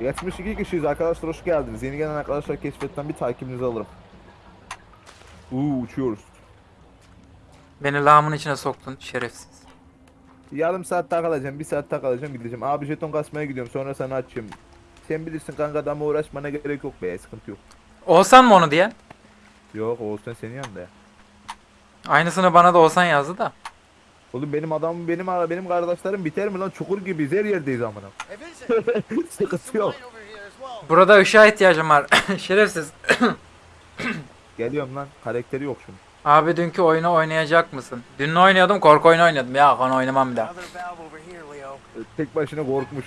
C: 72 kişiyiz arkadaşlar hoş geldiniz. Yeni gelen arkadaşlar keşfetten bir takibinizi alırım. Uuu uçuyoruz.
D: Beni lağımın içine soktun şerefsiz.
C: Yarım saat daha kalacağım, bir saat daha kalacağım gideceğim. Abi jeton kasmaya gidiyorum sonra sana açayım. Sen bilirsin kanka adamla uğraşmana gerek yok be sıkıntı yok.
D: Olsan mı onu diyen?
C: Yok Oğuzhan senin yanında ya.
D: Aynısını bana da olsan yazdı da.
C: Oğlum benim adamım benim benim kardeşlerim biter mi lan çukur gibiyiz her yerdeyiz amına. Sıkıntı yok.
D: Burada ışığa ihtiyacım var. şerefsiz.
C: Geliyorum lan karakteri yok şunun.
D: Abi dünkü oyunu oynayacak mısın? Dün oynuyordum korku oyunu oynadım. Ya kan oynamam bir daha.
B: Leo.
C: Tek başına korkmuş.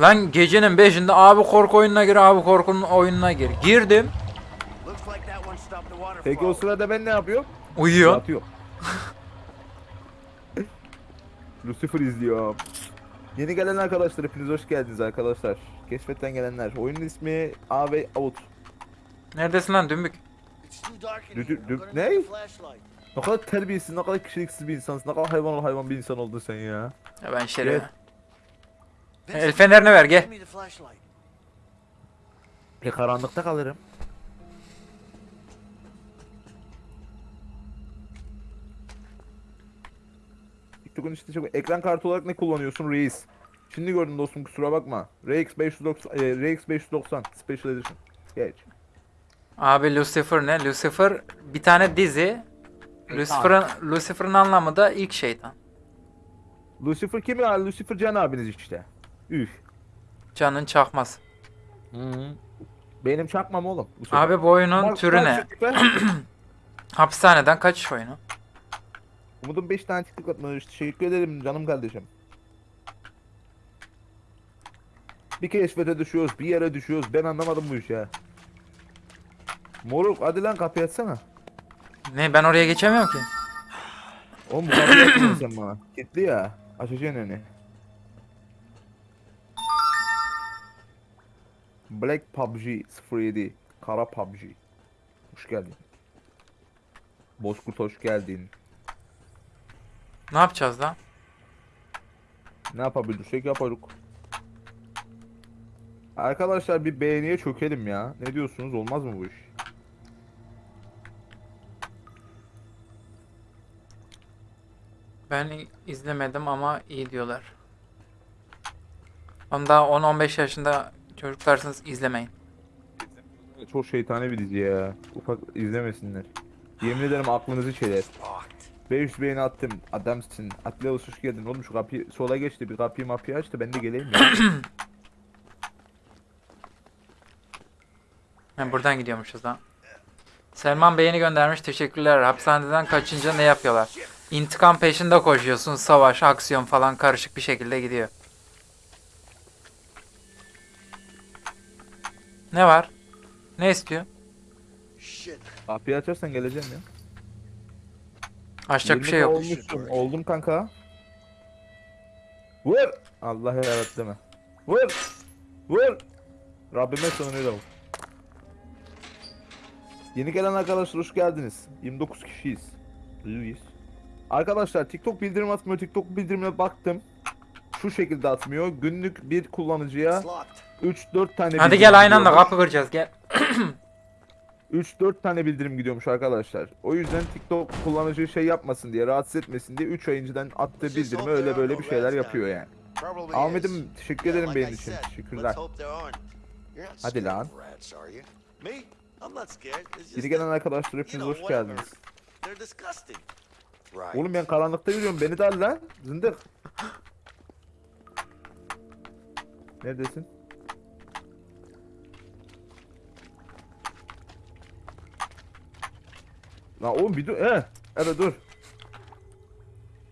D: Lan gecenin 5'inde abi korku oyununa gir abi korkunun oyununa gir. Girdim.
C: Peki o sırada ben ne yapıyorum?
D: Uyuyor.
C: Yatıyor. Lucifer izliyor. Yeni gelen arkadaşlar hepiniz hoş geldiniz arkadaşlar. Keşfetten gelenler. Oyunun ismi AV Out.
D: Neredesin lan dümbük?
C: Dü- ne?
B: a.
C: Ne kadar terbiyesiz, ne kadar kişiliksiz bir insansın. Ne kadar hayvan ol hayvan bir insan oldun sen ya.
D: Ya ben şeref.
C: Evet.
D: El fenerini ver gel.
C: E karanlıkta kalırım. TikTok'un işte çok... Ekran kartı olarak ne kullanıyorsun reis? Şimdi gördüm dostum kusura bakma. RX 590, e, RX 590 Special Edition. Geç.
D: Abi Lucifer ne? Lucifer bir tane dizi. Lucifer'ın Lucifer'ın anlamı da ilk şeytan.
C: Lucifer kim ya? Lucifer Can abiniz işte. Üf.
D: Canın çakması.
C: Benim çakmam oğlum. bu.
D: Abi bu oyunun türü ne? Hapishaneden kaçış oyunu.
C: Umut'un 5 tane TikTok atmış. Teşekkür ederim canım kardeşim. Bir keşfete düşüyoruz, bir yere düşüyoruz. Ben anlamadım bu işi ya. Moruk hadi lan kapıyı açsana.
D: Ne ben oraya geçemiyorum ki.
C: Oğlum bu kapıyı açsana sen bana. Kilitli ya. Açacaksın önü. Black PUBG 07. Kara PUBG. Hoş geldin. Bozkurt hoş geldin.
D: Ne yapacağız lan?
C: Ne yapabilirsek yaparız. Arkadaşlar bir beğeniye çökelim ya. Ne diyorsunuz? Olmaz mı bu iş?
D: Ben izlemedim ama iyi diyorlar. Onda 10-15 yaşında çocuklarsınız izlemeyin.
C: Çok şeytani bir dizi ya. Ufak izlemesinler. Yemin ederim aklınızı çeler. 500 beğeni attım. Adamsın. Atleus hoş geldin. Oğlum şu kapıyı sola geçti. Bir kapıyı mapıyı açtı. Ben de geleyim ya.
D: Ha, buradan gidiyormuşuz lan. Selman beğeni göndermiş. Teşekkürler. Hapishaneden kaçınca ne yapıyorlar? İntikam peşinde koşuyorsun. Savaş, aksiyon falan karışık bir şekilde gidiyor. Ne var? Ne istiyor?
C: Kapıyı açarsan geleceğim ya.
D: Açacak bir
C: 20
D: şey yok.
C: Olmuşsun. Oldum kanka. Vur. Allah yarattı deme. Vur. Vur. Rabbime sığınıyorum. Yeni gelen arkadaşlar hoş geldiniz. 29 kişiyiz. Luis. Arkadaşlar TikTok bildirim atmıyor. TikTok bildirimine baktım. şu şekilde atmıyor. Günlük bir kullanıcıya
B: It's locked.
C: 3-4 tane
D: Hadi gel aynı anda kapı kıracağız gel.
C: 3-4 tane bildirim gidiyormuş arkadaşlar. O yüzden TikTok kullanıcı şey yapmasın diye, rahatsız etmesin diye 3 ay önceden attığı bildirimi öyle böyle bir şeyler yapıyor yani. Ahmet'im teşekkür ederim benim için. Teşekkürler. Hadi lan. Geri gelen arkadaşlar hepiniz hoş geldiniz. Oğlum ben karanlıkta yürüyorum beni de al lan. Zındık. Neredesin? Lan oğlum bir dur. He. Evet dur.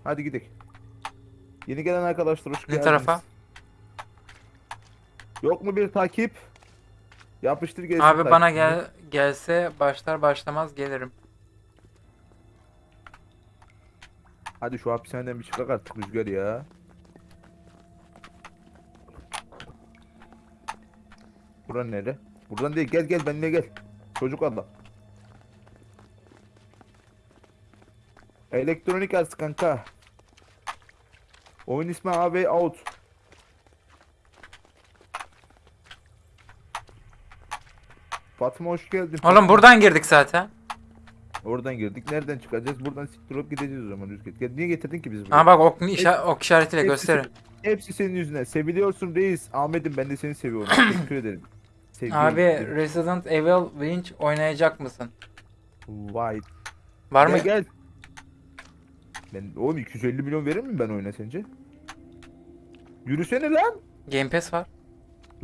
C: Hadi gidelim. Yeni gelen arkadaşlar hoş
D: Ne
C: geldiniz.
D: tarafa?
C: Yok mu bir takip? Yapıştır gelsin
D: Abi bana gel gelse başlar başlamaz gelirim.
C: Hadi şu hapishaneden bir çıkak artık Rüzgar ya. Buran nere? Buradan değil gel gel benimle gel. Çocuk adam. Elektronik arts kanka. Oyun ismi AB Out. Fatma hoş geldin.
D: Oğlum buradan girdik zaten.
C: Oradan girdik. Nereden çıkacağız? Buradan siktir olup gideceğiz o zaman Rüzgar. Niye getirdin ki bizi buraya?
D: Ha bak ok, işa- ok işaretiyle
C: Hepsi
D: gösterin.
C: Hepsi senin yüzünden. Seviliyorsun reis. Ahmet'im ben de seni seviyorum. Teşekkür ederim. Seviyorum.
D: Abi Resident Evil Winch oynayacak mısın?
C: Vay.
D: Var mı?
C: Gel gel. Ben oğlum 250 milyon verir miyim ben oyuna sence? Yürüsene lan.
D: Game Pass var.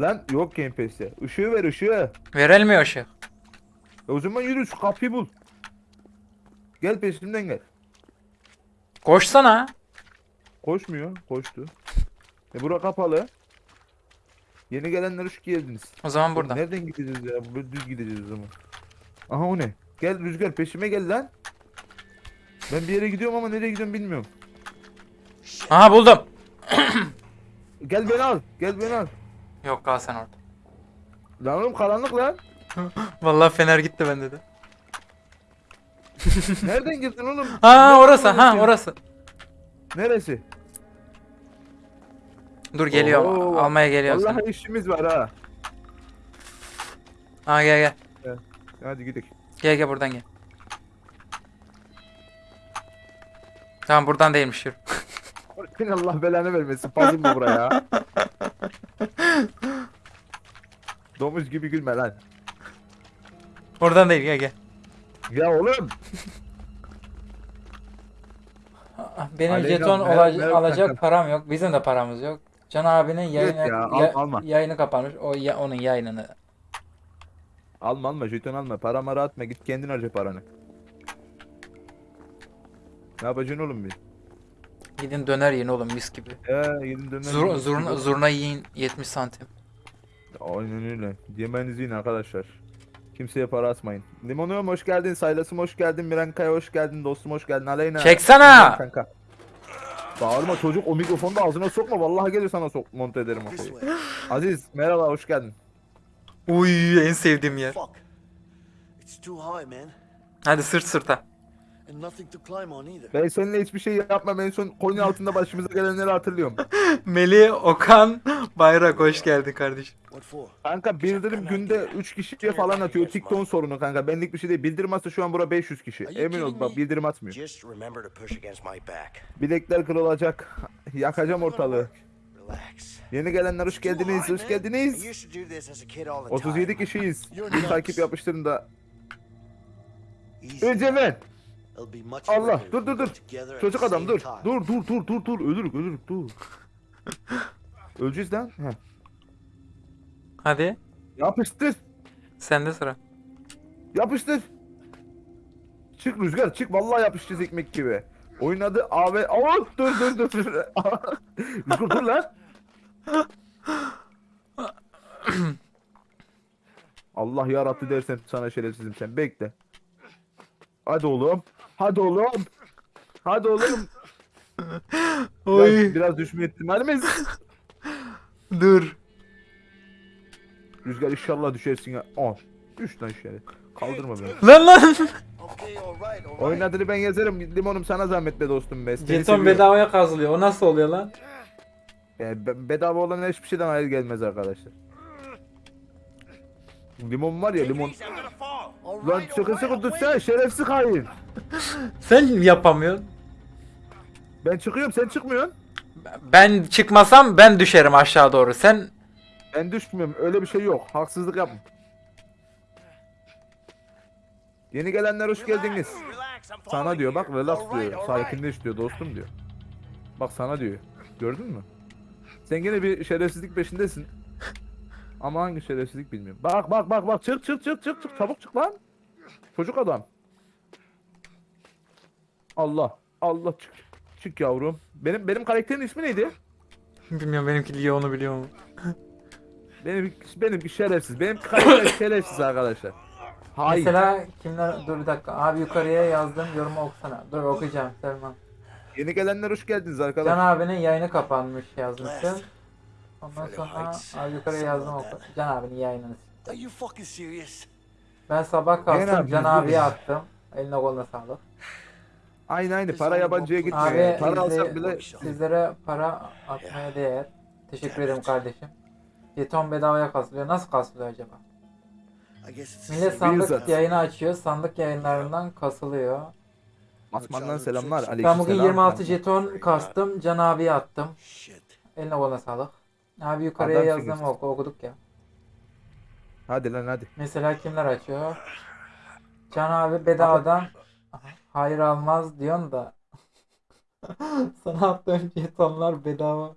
C: Lan yok Game Pass'te. Işığı ver ışığı.
D: Verelim mi o ışık?
C: E o zaman yürü şu kapıyı bul. Gel peşimden gel.
D: Koşsana.
C: Koşmuyor. Koştu. E bura kapalı. Yeni gelenler hoş geldiniz.
D: O zaman
C: Oğlum
D: burada.
C: Nereden gideceğiz ya? Böyle düz gideceğiz o zaman. Aha o ne? Gel Rüzgar peşime gel lan. Ben bir yere gidiyorum ama nereye gidiyorum bilmiyorum.
D: Aha buldum.
C: Gel beni al. Gel beni al.
D: Yok kal sen orada.
C: Lan oğlum karanlık lan.
D: Vallahi fener gitti bende de.
C: Nereden girdin oğlum?
D: Ha orası ha orası.
C: Neresi?
D: Dur geliyorum.
C: Oo,
D: Almaya geliyorum seni.
C: Vallahi işimiz var ha.
D: Ha gel gel.
C: Hadi gidelim.
D: Gel gel buradan gel. Tamam buradan değilmiş yürü.
C: Allah belanı vermesin. Puzzle mı buraya? Domuz gibi gülme lan.
D: Oradan değil gel gel.
C: Ya oğlum.
D: Ah, Benim
C: Aleyna,
D: jeton
C: mer-
D: olac-
C: merhaba
D: alacak param yok. Bizim de paramız yok. Can abinin yayını,
C: ya, al-
D: ya-
C: alma.
D: yayını kapanmış. O ya, onun yayınını.
C: Alma alma jeton alma. Para mara atma. Git kendin harca paranı. Ne yapacaksın oğlum bir?
D: Gidin döner yiyin oğlum mis gibi.
C: Ya gidin döner.
D: Zur, zurna, zurna yiyin 70 santim.
C: Aynen öyle. Yemenizi yiyin arkadaşlar. Kimseye para atmayın. Limonum hoş geldin. Saylasım hoş geldin. Mirankaya hoş geldin. Dostum hoş geldin. Aleyna.
D: Çeksene!
C: Kanka. Bağırma çocuk o mikrofonu da ağzına sokma. Vallahi gelir sana sok monte ederim. Aziz merhaba hoş geldin.
D: Uy en sevdiğim yer. Hadi sırt sırta.
B: And nothing to climb on either.
C: Ben seninle hiçbir şey yapmam. En son Konya altında başımıza gelenleri hatırlıyorum.
D: Melih Okan Bayrak hoş geldin kardeşim.
B: What for?
C: Kanka bildirim günde 3 kişiye falan atıyor. TikTok sorunu kanka. Benlik bir şey değil. Bildirim atsa şu an bura 500 kişi. Emin ol bak bildirim atmıyor.
I: Just remember to push against my back.
C: Bilekler kırılacak. Yakacağım ortalığı.
I: Relax.
C: Yeni gelenler hoş geldiniz. Hoş geldiniz.
I: used to do this as a kid all the
C: 37
I: time.
C: kişiyiz. Bir takip yapıştırın da. Önce ben. Allah dur dur dur. Çocuk adam dur. Dur dur dur dur dur ölürük ölürük dur. Öleceğiz lan. Heh.
D: Hadi.
C: Yapıştır.
D: Sende sıra.
C: Yapıştır. Çık Rüzgar çık vallahi yapışacağız ekmek gibi. Oyun adı AV... Aa, dur dur dur. dur. Rüzgar dur lan. Allah yarattı dersen sana şerefsizim sen bekle. Hadi oğlum. Hadi oğlum. Hadi oğlum. Biraz, biraz düşme ihtimalimiz.
D: Dur.
C: Rüzgar inşallah düşersin ya. Aa. Düş lan şöyle. Kaldırma beni.
D: Lan lan.
C: Adını ben yazarım. Limonum sana zahmet be dostum be. Seni
D: Jeton
C: seviyorum.
D: bedavaya kazılıyor. O nasıl oluyor lan?
C: Yani be- bedava olan hiçbir şeyden hayır gelmez arkadaşlar. Limon var ya limon. Lan sıkı sıkı tutsana şerefsiz hain.
D: Sen yapamıyorsun.
C: Ben çıkıyorum sen çıkmıyorsun.
D: Ben çıkmasam ben düşerim aşağı doğru. Sen
C: Ben düşmüyorum öyle bir şey yok. Haksızlık yapma. Yeni gelenler hoş geldiniz. Sana diyor bak relax diyor. Sakinleş diyor dostum diyor. Bak sana diyor. Gördün mü? Sen gene bir şerefsizlik peşindesin. Ama hangi şerefsizlik bilmiyorum. Bak bak bak bak çık çık çık çık çık çabuk çık lan. Çocuk adam. Allah Allah çık. Çık yavrum. Benim benim karakterin ismi neydi?
D: bilmiyorum benimki Leon'u biliyor mu?
C: Benim benimki şerefsiz. Benim karakter şerefsiz arkadaşlar. Hayır.
D: Mesela kimler dur bir dakika abi yukarıya yazdım yorumu okusana. Dur okuyacağım Selman.
C: Yeni gelenler hoş geldiniz
D: Can
C: arkadaşlar.
D: abinin yayını kapanmış yazmışsın. Ondan sonra abi yukarıya yazdım oku. Can abinin yayınını.
B: Are you fucking serious?
D: Ben sabah kalktım Can abiye attım. Eline koluna sağlık.
C: Aynı aynı para yabancıya gitmiyor.
D: Abi
C: para alsak
D: izle-
C: bile
D: sizlere para atmaya değer. Teşekkür ederim kardeşim. Jeton bedavaya kasılıyor. Nasıl kasılıyor acaba? Millet sandık yayını açıyor. Sandık yayınlarından kasılıyor.
C: Asman'dan selamlar.
D: Ben bugün 26 jeton kastım. Can abiye attım. Eline koluna sağlık. Abi yukarıya
C: Adam
D: yazdım oku, okuduk ya.
C: Hadi lan hadi.
D: Mesela kimler açıyor? Can abi bedavadan hayır almaz diyorsun da sana attığım jetonlar bedava.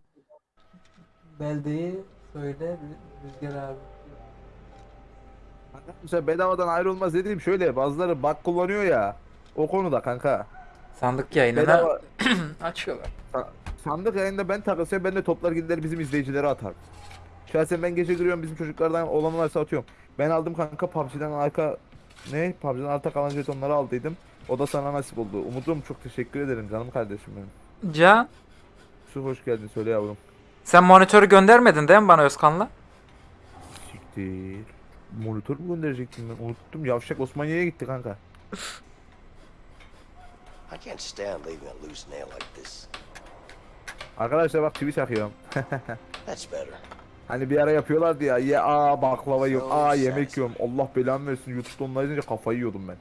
D: Beldeyi söyle Rü- Rüzgar abi.
C: Mesela bedavadan ayrılmaz dediğim şöyle bazıları bak kullanıyor ya. O konuda kanka.
D: Sandık yayınına
C: Bedava
D: açıyorlar.
C: sa- sandık yayında ben takılsam ben de toplar gider bizim izleyicilere atar. Şahsen ben gece giriyorum bizim çocuklardan olan varsa atıyorum. Ben aldım kanka PUBG'den arka ne? PUBG'den arta kalan jetonları aldıydım. O da sana nasip oldu. Umudum çok teşekkür ederim canım kardeşim benim.
D: Can
C: Su hoş geldin söyle yavrum.
D: sen monitörü göndermedin değil mi bana Özkan'la?
C: Siktir. Monitör mü gönderecektim ben? Unuttum. Yavşak Osmaniye'ye gitti kanka.
I: I can't stand leaving a loose nail like this.
C: Arkadaşlar bak çivi çakıyorum.
I: That's better.
C: Hani bir ara yapıyorlardı ya. Ye aa baklava yiyorum. Aa yemek yiyorum. Allah belamı versin. YouTube'da onlar izleyince kafayı yiyordum ben.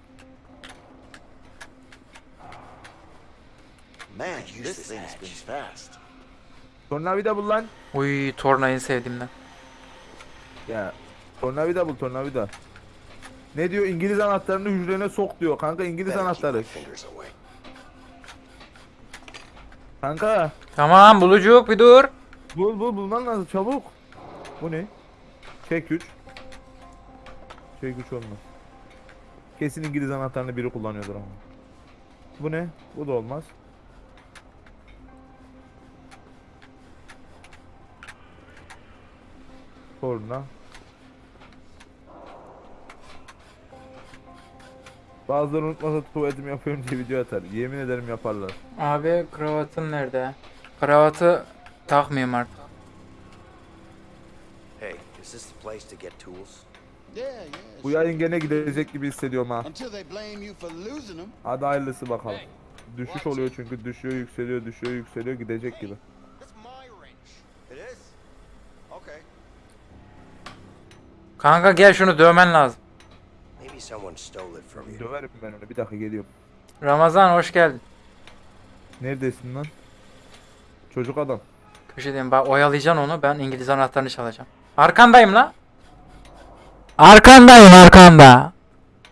B: Man, this
I: this
B: thing
I: hatch.
B: spins fast.
C: Tornavida bul lan.
D: Uy tornayı sevdiğimden.
C: Ya. Tornavida bul tornavida. Ne diyor? İngiliz anahtarını hücrene sok diyor. Kanka İngiliz anahtarı. Kanka.
D: Tamam bulucuk bir dur.
C: Bul bul bulman lazım çabuk. Bu ne? Çek güç. Çek güç olmaz. Kesin İngiliz anahtarını biri kullanıyordur ama. Bu ne? Bu da olmaz. Torna. Bazıları unutmasa tuvaletimi yapıyorum diye video atar. Yemin ederim yaparlar.
D: Abi kravatın nerede? Kravatı takmıyorum artık.
I: Hey, is this the place to get tools?
J: Yeah, yeah.
C: Bu yayın gene gidecek gibi hissediyorum ha. Hadi hayırlısı bakalım. Düşüş oluyor çünkü düşüyor yükseliyor düşüyor yükseliyor gidecek gibi.
D: Kanka gel şunu dövmen lazım.
I: Maybe someone stole it from you.
C: Döverim ben onu bir dakika geliyorum.
D: Ramazan hoş geldin.
C: Neredesin lan? Çocuk adam.
D: Köşedeyim bak oyalayacaksın onu ben İngiliz anahtarını çalacağım. Arkandayım la. Arkandayım arkanda.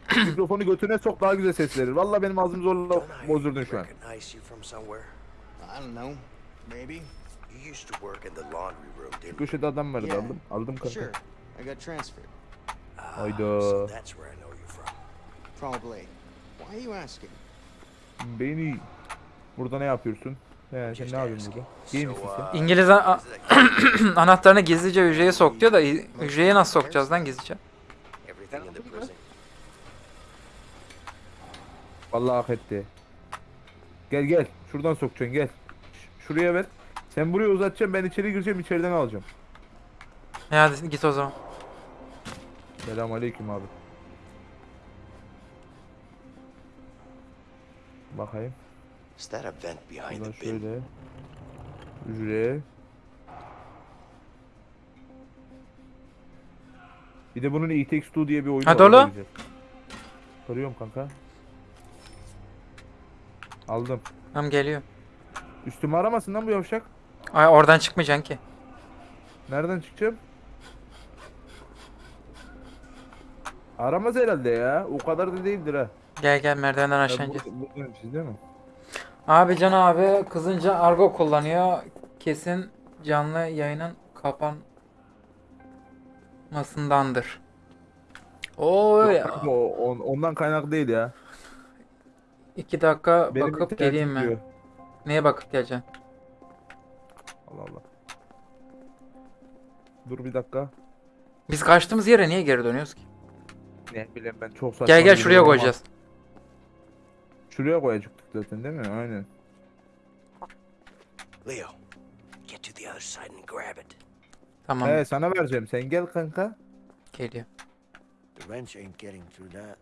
C: Mikrofonu götüne sok daha güzel ses verir. Valla benim ağzım zorla bozdurdun şu an.
I: recognize you from somewhere?
J: I don't know. Maybe.
I: You used to work in the laundry room, didn't you?
C: Köşede adam vardı aldım. Aldım kanka.
J: Sure. I got transferred.
I: Ah,
C: Hayda.
I: so that's where I know you from.
J: Probably. Why are you asking?
C: Beni. Burada ne yapıyorsun? He, sen ne yapıyorsun burada? İyi misin
I: So,
C: sen?
I: uh,
D: İngiliz a- anahtarını gizlice hücreye sok diyor da hücreye nasıl sokacağız lan gizlice?
C: Vallahi hak etti. Gel gel. Şuradan sokacaksın gel. Ş- Şuraya ver. Sen buraya uzatacaksın ben içeri gireceğim içeriden alacağım.
D: E hadi git o zaman.
C: Selam aleyküm abi. Bakayım.
I: Is?
C: Şöyle. Ücret. Bir de bunun E Takes Two diye bir oyunu var. Hadi Soruyorum kanka. Aldım.
D: Tamam geliyor.
C: Üstümü aramasın lan bu yavşak.
D: Ay oradan çıkmayacaksın ki.
C: Nereden çıkacağım? Aramaz herhalde ya. O kadar da değildir ha.
D: Gel gel merdivenden aşağı
C: bu-
D: ineceğiz.
C: bu- bu- değil mi?
D: Abi Can abi kızınca argo kullanıyor. Kesin canlı yayının kapanmasındandır. Oo
C: Yok
D: ya.
C: kanka, o- on- ondan kaynaklı değil ya.
D: İki dakika
C: Benim
D: bakıp geleyim mi?
C: diyor.
D: Neye bakıp geleceksin?
C: Allah Allah. Dur bir dakika.
D: Biz kaçtığımız yere niye geri dönüyoruz ki?
C: Ne bileyim ben çok saçma.
D: Gel gel şuraya koyacağız.
C: Şuraya koyacaktık zaten değil mi? Aynen.
I: Leo, get to the other side and grab it.
D: Tamam
C: He sana vereceğim. Sen gel kanka.
D: geliyor.
B: The wrench ain't getting through that.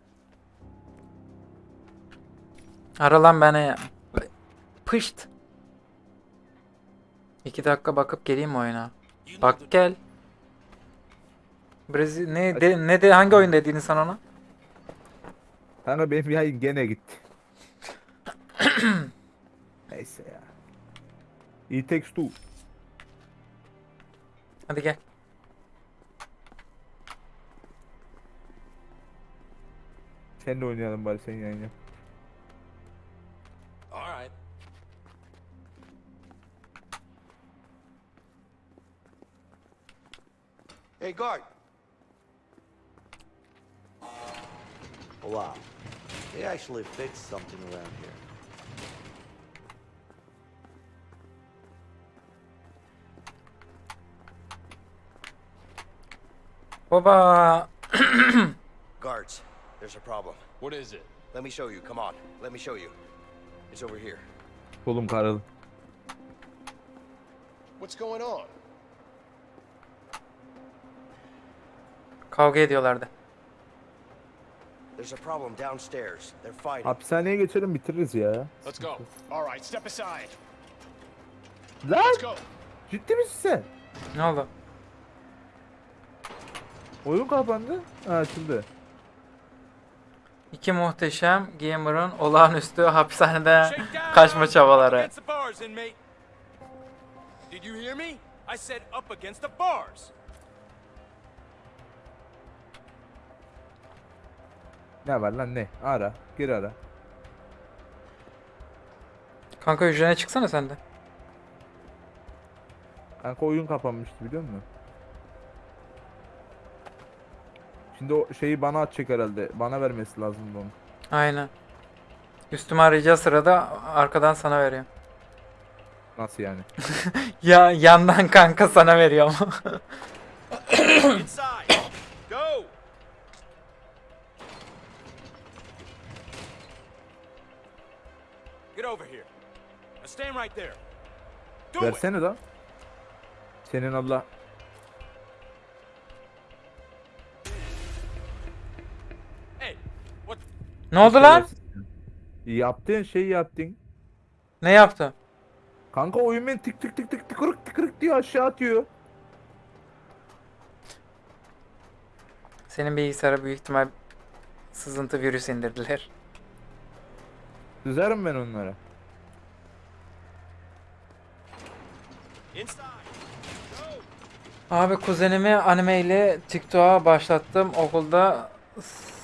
D: Ara lan beni ya. Pışt. İki dakika bakıp geleyim oyuna? Bak gel. Brezilya ne de, ne de hangi oyun dediğini sen ona?
C: Kanka benim yayın gene gitti. Neyse ya. E Takes Two.
D: Hadi gel.
C: Sen de oynayalım bari sen yayın yap.
G: All right.
A: Hey, guard. Wow. They actually fixed something around here.
D: Baba.
I: Guards, there's a problem.
G: What is it?
I: Let me show you. Come on. Let me show you. It's over here.
C: Kolum karalı.
F: What's going on?
D: Kavga ediyorlardı.
I: There's a problem downstairs. They're fighting.
C: Hapishaneye geçelim bitiririz ya.
F: Let's go. All right, step aside.
C: Lan ciddi misin sen?
D: Ne oldu?
C: Oyun kapandı. Ha açıldı.
D: İki muhteşem gamer'ın olağanüstü hapishanede kaçma çabaları.
G: Did you hear me? I said up against the bars.
C: Ne var lan ne? Ara. Gir ara.
D: Kanka hücrene çıksana sen de.
C: Kanka oyun kapanmıştı biliyor musun? Şimdi o şeyi bana atacak herhalde. Bana vermesi lazım onu.
D: Aynen. Üstüme arayacağı sırada arkadan sana veriyor.
C: Nasıl yani?
D: Ya yandan kanka sana veriyor ama.
G: Inside. Go. Get over
D: ne oldu lan?
C: Yaptığın şeyi yaptın.
D: Ne yaptı?
C: Kanka oyun beni tık tık tık tık tıkırık tıkırık diye aşağı atıyor.
D: Senin bilgisayara büyük ihtimal sızıntı virüs indirdiler.
C: Düzerim ben.
G: Inside.
D: Abi kuzenimi anime ile TikTok'a başlattım okulda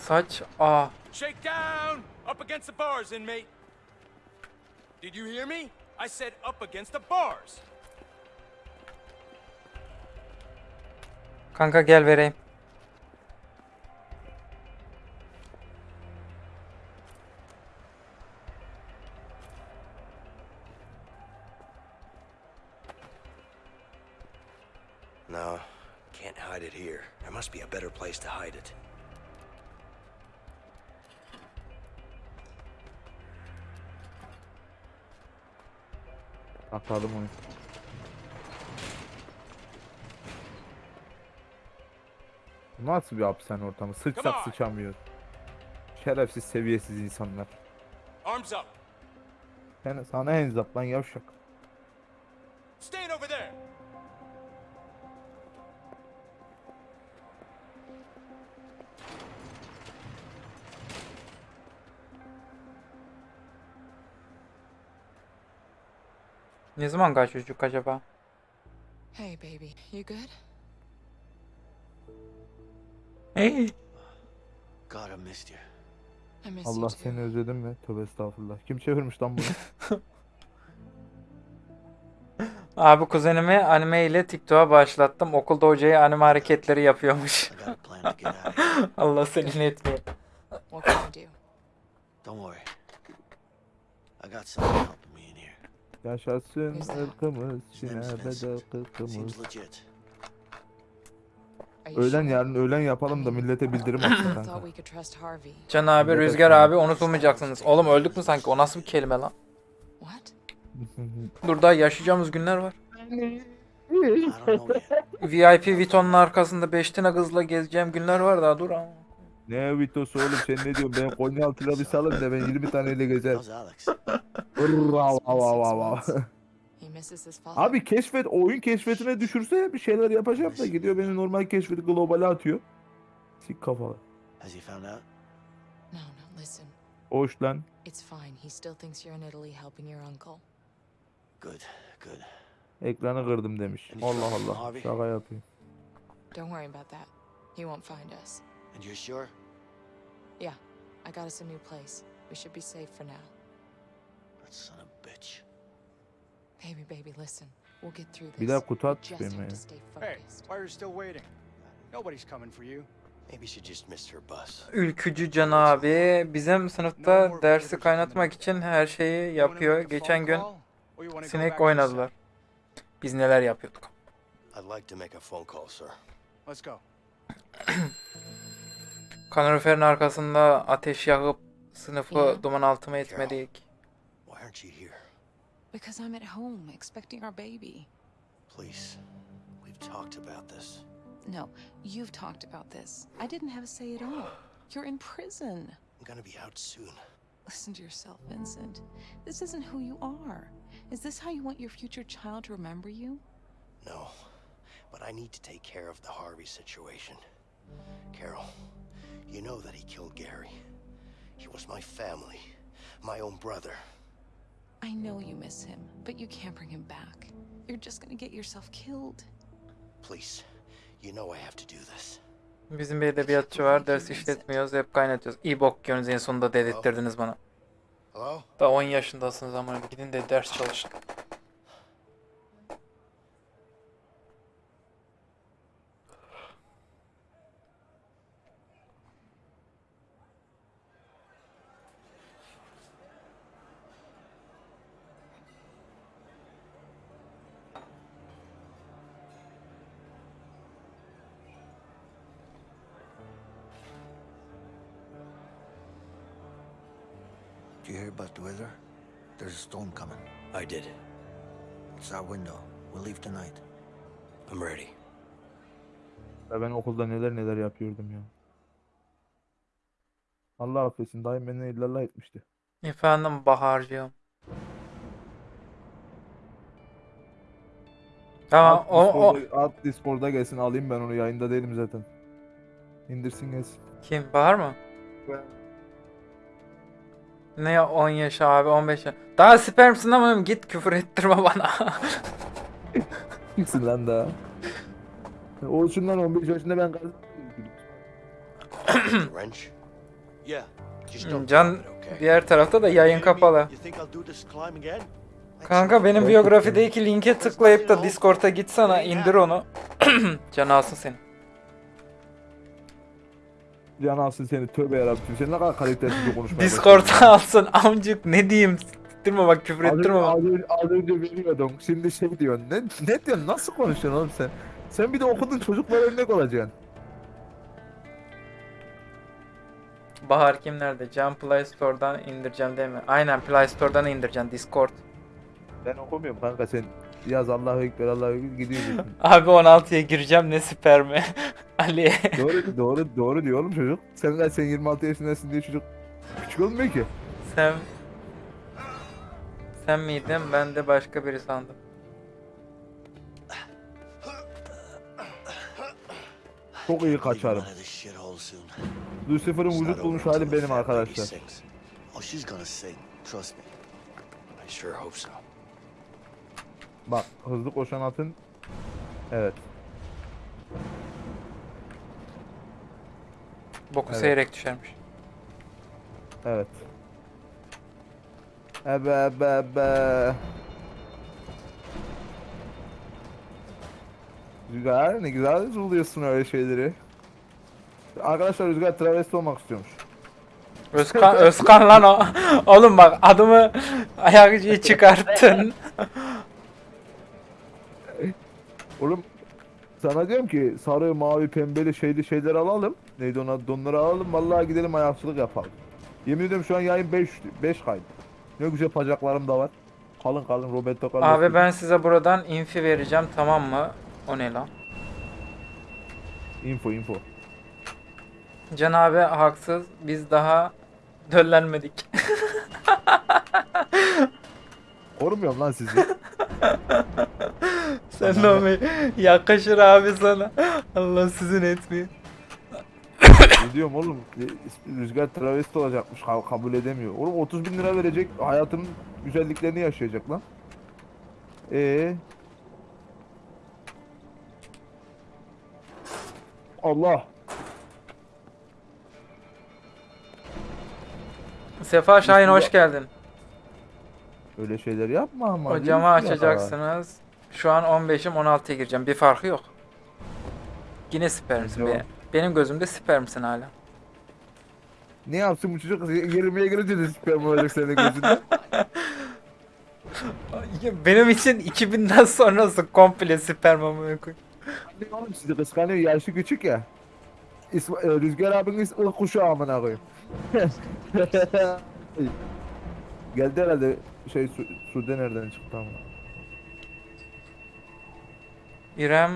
D: saç a
G: Shake down. Up against the bars, inmate. Did you hear me? I said up against the bars.
D: Kanka gel vereyim.
I: No, can't hide it here. There must be a better place to hide it.
C: Atladım onu. Nasıl bir hapishane ortamı? Sıçsak sıçamıyor. Şerefsiz seviyesiz insanlar.
G: Arms up.
C: Sen, sana hands up lan yavşak.
G: Stand over there.
D: Ne zaman kaç çocuk acaba?
K: Hey, baby, you good?
D: Hey.
A: God, I missed you.
K: I
C: Allah
K: you too.
C: seni özledim mi? Tövbe estağfurullah. Kim çevirmiş lan bunu?
D: Abi kuzenimi anime ile TikTok'a başlattım. Okulda hocaya anime hareketleri yapıyormuş. Allah seni etmiyor.
K: What can I do?
A: Don't worry. I got in here.
C: Yaşasın ırkımız,
A: Vincent.
C: kırkımız. Öğlen yarın öğlen yapalım da millete bildirim atsın kanka.
D: Can abi, Rüzgar abi unutulmayacaksınız. Oğlum öldük mü sanki? O nasıl bir kelime lan? Daha yaşayacağımız günler var. VIP Vuitton'un arkasında 5 tane kızla gezeceğim günler var daha dur ama.
C: Ne vitosu oğlum sen ne diyorsun? Ben Konyaaltı'yla bir salın da ben 20 taneyle gezerim.
A: How's Alex?
C: Hırr, av, av, av, av, av.
K: He misses his father.
C: Abi keşfet oyun keşfetine düşürse bir şeyler yapacağım da gidiyor beni normal keşfeti globale atıyor. Sik kafalı.
A: Has he found out?
K: No, no, listen.
C: Hoş lan.
K: It's fine. He still thinks you're in Italy helping your uncle.
A: Good, good.
C: Ekranı kırdım demiş. Allah Allah. Şaka yapayım.
K: Don't worry about that. He won't find us.
A: And you're sure?
K: Yeah, I got us a new place. We should be safe for now.
A: That son of a bitch.
K: Baby, baby, listen. We'll get through this.
C: Bir daha kutu at benim
F: Hey, why are you still waiting? Nobody's coming for you.
I: Maybe she just missed her bus.
D: Ülkücü Can abi bizim sınıfta dersi kaynatmak için her şeyi yapıyor. Geçen gün sinek oynadılar. Biz neler yapıyorduk.
I: I'd like to make a phone call, sir.
F: Let's go.
D: Kaloriferin arkasında ateş yakıp sınıfı
K: Ya.
D: duman altıma etmedik.
I: Why aren't you here?
K: Because I'm at home expecting our baby.
I: Please. We've talked about this.
K: No, you've talked about this. I didn't have a say at all. You're in prison.
I: I'm gonna be out soon.
K: Listen to yourself, Vincent. This isn't who you are. Is this how you want your future child to remember you?
I: No. But I need to take care of the Harvey situation. Carol, you know that he killed Gary. He was my family, my own brother.
K: I know you miss him, but you can't bring him back. You're just gonna get yourself killed.
I: Please, you know I have to do this.
D: Bizim bir edebiyatçı var. Ders işletmiyoruz. Hep kaynatıyoruz. İyi bok yiyorsunuz en sonunda dedirttirdiniz bana.
I: Hello?
D: Daha 10 yaşındasınız ama gidin de ders çalışın.
C: Okulda neler neler yapıyordum ya. Allah affetsin dayım beni illallah etmişti.
D: Efendim Bahar'cığım. Tamam
C: At
D: o, o
C: at Discord'a gelsin alayım ben onu yayında değilim zaten. İndirsin gelsin.
D: kim Bahar mı? Ne ya 10 yaş abi 15 yaş. Daha spermsin ama git küfür ettirme bana.
C: Kimsin lan daha? Olsun lan 15 yaşında ben kardeşim.
I: Wrench?
A: Yeah. Just don't
D: Can diğer tarafta da yayın kapalı. Kanka benim biyografideki linke tıklayıp da Discord'a gitsana indir onu. Can alsın seni.
C: Can alsın seni tövbe yarabbim. Sen ne kadar kalitesiz bir konuşmaya
D: Discord'a alsın amcık ne diyeyim. Siktirme bak küfür ettirme
C: Az
D: bak.
C: önce, az önce veriyordun. Şimdi şey diyorsun. Ne, ne diyorsun? Nasıl konuşuyorsun oğlum sen? Sen bir de okudun çocuklara örnek olacaksın.
D: Bahar kim nerede? Can Play Store'dan indireceğim değil mi? Aynen Play Store'dan indireceksin Discord.
C: Ben okumuyorum kanka sen. Yaz Allahu Ekber Allahu Ekber gidiyorsun.
D: Abi 16'ya gireceğim ne spermi. Ali.
C: doğru doğru doğru diyor oğlum çocuk. Sen kaç sen 26 yaşındasın diye çocuk küçük olmuyor ki.
D: Sen sen miydin? Ben de başka biri sandım.
C: Çok iyi kaçarım. Lucifer'ın vücut bulmuş hali benim arkadaşlar.
A: Oh.
C: Bak hızlı koşan atın. Evet.
D: Boku
C: Evet.
D: seyrek düşermiş.
C: Evet. Ebe ebe ebe. Rüzgar ne güzel buluyorsun öyle şeyleri. Arkadaşlar Rüzgar travesti olmak istiyormuş.
D: Özkan, Özkan lan o. Oğlum bak adımı ayakçıyı çıkarttın.
C: Oğlum sana diyorum ki sarı, mavi, pembeli şeyli şeyler alalım. Neydi ona donları alalım. Vallahi gidelim ayakçılık yapalım. Yemin ediyorum şu an yayın 5 5 kaydı. Ne güzel bacaklarım da var. Kalın kalın Roberto Carlos.
D: Abi ben size buradan infi vereceğim tamam mı? O ne lan?
C: info info.
D: Can abi haksız. Biz daha döllenmedik.
C: Korumuyorum lan sizi.
D: Sen de me- yakışır abi sana. Allah sizin etmiyor.
C: ne diyorum oğlum? Rüzgar travesti olacakmış. ka- Kabul edemiyor. Oğlum 30 bin lira verecek. Hayatının güzelliklerini yaşayacak lan. Ee. Allah.
D: Sefa Şahin hoş geldin.
C: Öyle şeyler yapma ama.
D: O camı açacaksınız. Şu an 15'im 16'ya gireceğim. Bir farkı yok. Yine spermsin
C: Yok.
D: be. Benim gözümde spermsin hala.
C: Ne yapsın bu çocuk? 20'ye girince de sperm olacak senin gözünde.
D: Benim için 2000'den sonrası komple sperm amına koyayım.
C: Ne oğlum sizi kıskanıyor. Yaşı küçük ya. İsma, e, Rüzgar abiniz ılık kuşu amına koyayım. Geldi herhalde şey su, Sude nereden çıktı amına.
D: İrem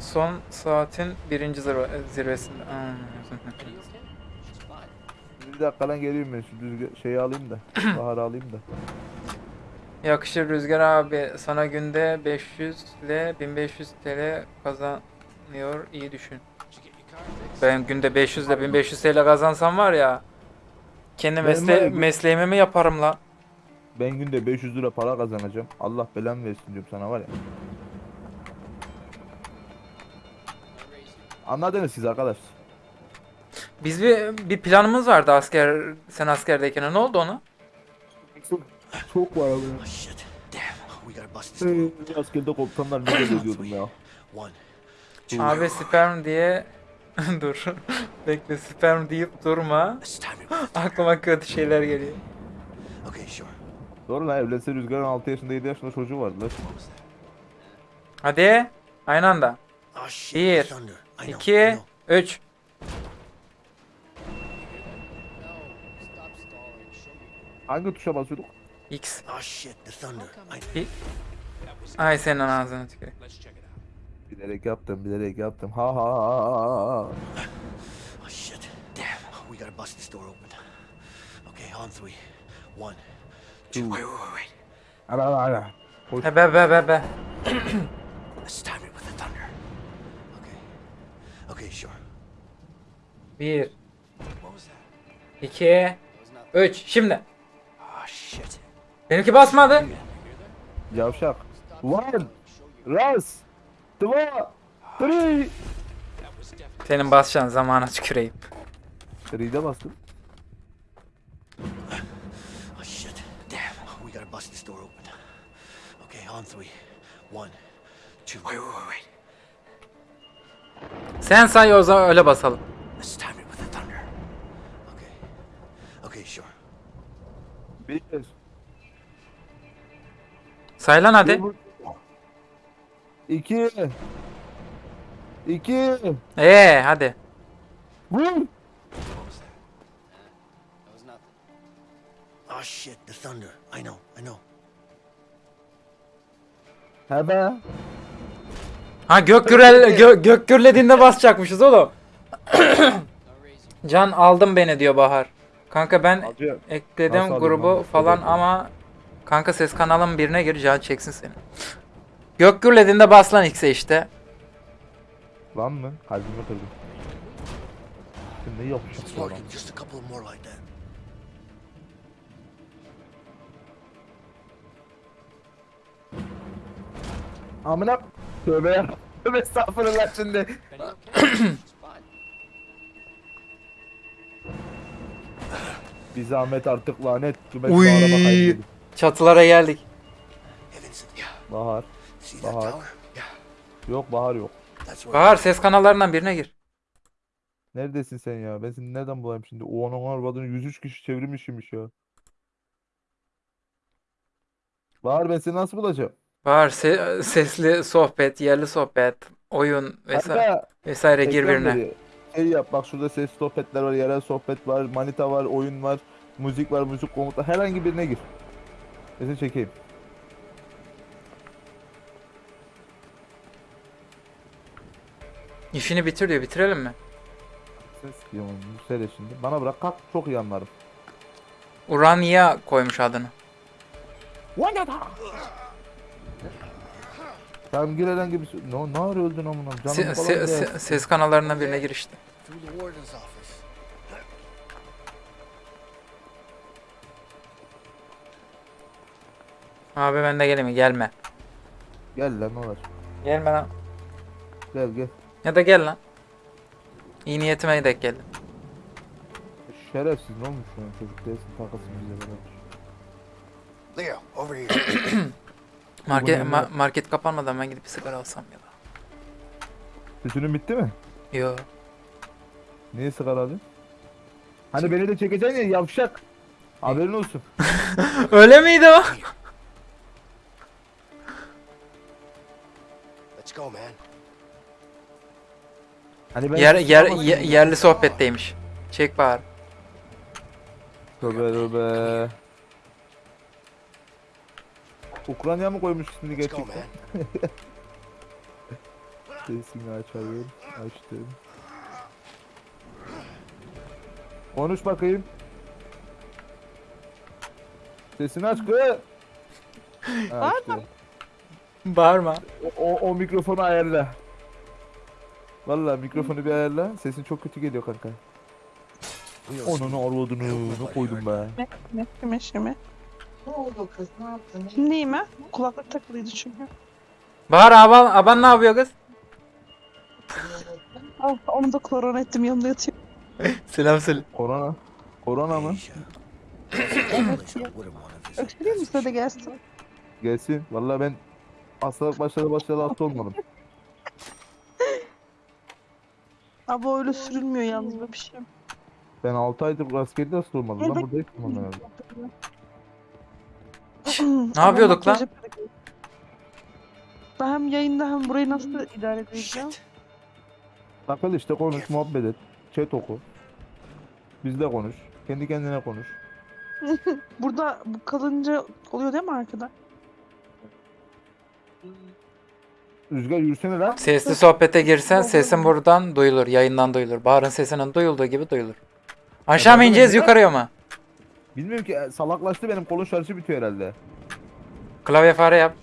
D: son saatin birinci zirve, zirvesinde.
C: Bir dakika lan geliyorum ben şu rüzgar şeyi alayım da. Baharı alayım da.
D: Yakışır Rüzgar abi. Sana günde 500 ile 1500 TL kazanıyor. İyi düşün. Ben günde 500 ile 1500 TL kazansam var ya. Kendi mesle mesleğimi mi yaparım la?
C: Ben günde 500 lira para kazanacağım. Allah belamı versin diyorum sana var ya. Anladınız siz arkadaş.
D: Biz bir, bir planımız vardı asker sen askerdeyken. Ne oldu ona?
C: Çok var abi.
I: Oh.
C: Ee, Askerde komutanlar ne diyordum ya.
I: One.
D: Abi sperm diye dur. Bekle sperm deyip durma. Aklıma kötü şeyler geliyor.
I: Okay, sure.
C: Doğru lan evlense Rüzgar'ın 6 yaşında 7 yaşında çocuğu vardı lan.
D: Hadi. Aynı anda.
I: Oh shit.
D: Bir,
I: Thunder. I know. I
D: 2
I: know.
D: 3
C: Hangi tuşa basıyorduk?
D: X.
I: Oh shit. The thunder. I
D: Ay senin ağzına tüküreyim.
C: Bilerek yaptım, bilerek yaptım. Ha ha ha ha ha.
I: Oh shit. Damn. We gotta bust this door open. Okay, on three. One. Two. Wait, wait, wait.
C: Ara ara ara.
D: Be be be be.
I: Let's time it with the thunder. Okay. Okay, sure.
D: 1
I: What was that?
D: 2 3 Şimdi.
I: Oh shit.
D: Benimki basmadı.
C: Yavşak. One. Ras. Dva. Three.
D: Senin basacağın zamana tüküreyim.
C: Three'de bastım.
I: Oh shit. Damn. We gotta bust this door open. Okay, on three. One. Two. Wait, wait, wait, wait.
D: Sen say o zaman öyle basalım.
I: Let's time it with the thunder. Okay. Okay, sure.
C: Bir.
D: Say lan hadi.
C: İki. İki.
D: Ee hadi.
C: Vur.
I: Oh shit, the thunder. I know, I know.
C: Hemen.
D: Ha gök gürel gö, gök gürlediğinde basacakmışız oğlum. Can aldım beni diyor Bahar. Kanka ben
C: Acı.
D: ekledim
C: Nasıl
D: grubu falan ama kanka ses kanalım birine gir Can çeksin seni. Gök gürlediğinde bas lan X'e işte.
C: Lan mı? Kalbimi kırdım. Şimdi
I: that.
C: Amına tövbe ya. Tövbe estağfurullah şimdi. Bir zahmet artık lanet. Cümet
D: Uy.
C: Bahar'a bakayım.
D: Çatılara geldik.
C: Bahar. Bahar. Yok Bahar yok.
D: Bahar ses kanallarından birine gir.
C: Neredesin sen ya? Ben seni nereden bulayım şimdi? O onun arvadını 103 kişi çevirmişmiş ya. Bahar ben seni nasıl bulacağım?
D: Bahar se- sesli sohbet, yerli sohbet, oyun vesaire,
C: Kanka
D: vesaire gir birine.
C: veriyor. Şey yap bak şurada ses sohbetler var, yerel sohbet var, manita var, oyun var, müzik var, müzik komutlar. Herhangi birine gir. Seni çekeyim.
D: İşini bitir diyor. Bitirelim mi?
C: Ses diyorum söyle şimdi. Bana bırak kalk çok iyi anlarım.
D: Urania koymuş adını.
C: Tamam gir herhangi bir... Ne, ne ara öldün amına?
D: Se- se- se- ses kanallarından birine gir Abi ben de geleyim? Gelme.
C: Gel lan ne olur.
D: Gelme lan.
C: Gel gel.
D: Ya da gel lan. İyi niyetime de geldim.
C: Şerefsiz ne olmuş şu an çocuk değilsin takılsın bize beraber.
E: Leo, over here.
D: Market, ma- market kapanmadan ben gidip bir sigara alsam ya da.
C: Süsünün bitti mi?
D: Yo.
C: Niye sigara alıyorsun? Hani beni de çekeceksin ya yavşak. Haberin olsun.
D: Öyle miydi o?
I: Go, man.
C: Hani ben
D: Yer, yer, ye- yerli sohbetteymiş. Çek Bahar.
C: Tövbe tövbe. Ukrayna mı koymuş ismini
I: Let's go,
C: gerçekten?
I: man.
C: Sesini açayım. Açtım. Konuş bakayım. Sesini aç kız. Ha, işte.
D: Bağırma.
C: O, o, o mikrofonu ayarla. Vallahi mikrofonu bir ayarla. Sesin çok kötü geliyor kanka. Onun arvadını ne koydum be.
K: Ne? Kime şime? Ne oldu kız? Ne yaptın? Şimdi iyi mi? Kulaklık takılıydı çünkü.
D: Bahar aban, aban ne yapıyor kız?
K: Al, onu da korona ettim yanında yatıyor.
D: Selam söyle.
C: Korona. Korona mı?
K: Öksüreyim mi size de gelsin?
C: Gelsin. Vallahi ben hastalık başladı başladı hasta olmadım.
K: Abi öyle sürülmüyor yalnız böyle bir şey.
C: Ben 6 aydır askerde hasta olmadım. Lan burada hiç olmadım herhalde.
D: Ne yapıyorduk lan?
K: Ben hem yayında hem burayı nasıl idare edeceğim?
C: Takıl işte konuş, muhabbet et. Chat oku. Bizle konuş. Kendi kendine konuş.
K: Burada bu kalınca oluyor değil mi arkada?
C: Rüzgar yürüsene lan.
D: Sesli sohbete girsen sesin buradan duyulur. Yayından duyulur. Bahar'ın sesinin duyulduğu gibi duyulur. Aşağı mı ineceğiz
C: ne?
D: yukarıya mı?
C: Bilmiyorum ki e, salaklaştı benim kolun şarjı bitiyor herhalde.
D: Klavye fare yap.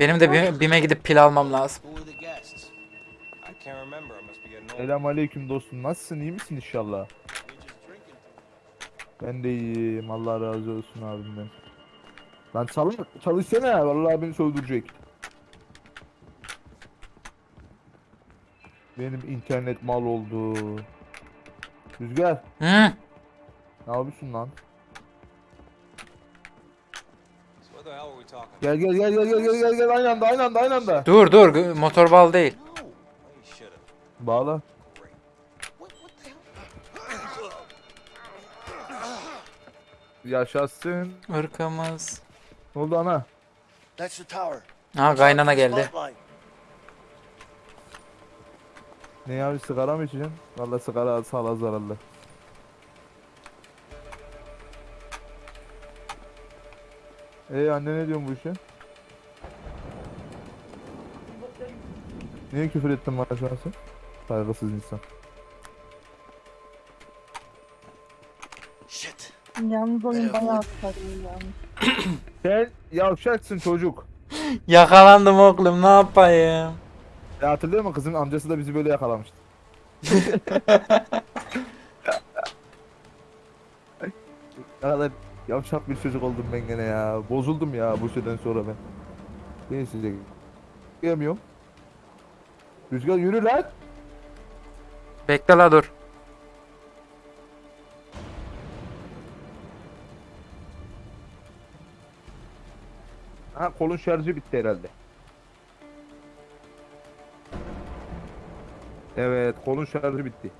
D: Benim de Bime- BİM'e gidip pil almam lazım.
C: Selam aleyküm dostum. Nasılsın? iyi misin inşallah? Ben de iyiyim. Allah razı olsun abimden. Lan çalış, çalışsana. Vallahi beni sövdürecek. Benim internet mal oldu. Rüzgar.
D: Hı?
C: Ne yapıyorsun lan? Gel gel gel gel gel gel gel gel aynı anda aynı anda aynı anda.
D: Dur dur motor bal değil.
C: Bağla. Yaşasın.
D: Irkımız.
C: Ne oldu ana?
B: That's the tower.
D: Ha kaynana geldi.
C: Ne ya sigara mı içeceksin? Valla sigara sağlığa zararlı. Ee anne ne diyorsun bu işe? Niye küfür ettin bana şu an sen? Saygısız insan.
K: Yalnız oyun bayağı sarıyor.
C: Sen yavşaksın çocuk.
D: Yakalandım oğlum ne yapayım?
C: Ya hatırlıyor musun kızın amcası da bizi böyle yakalamıştı. ne kadar Yavşak bir çocuk oldum ben gene ya. Bozuldum ya bu şeyden sonra ben. Ben size gelmiyorum. Rüzgar yürü lan.
D: Bekle la dur.
C: Ha kolun şarjı bitti herhalde. Evet kolun şarjı bitti.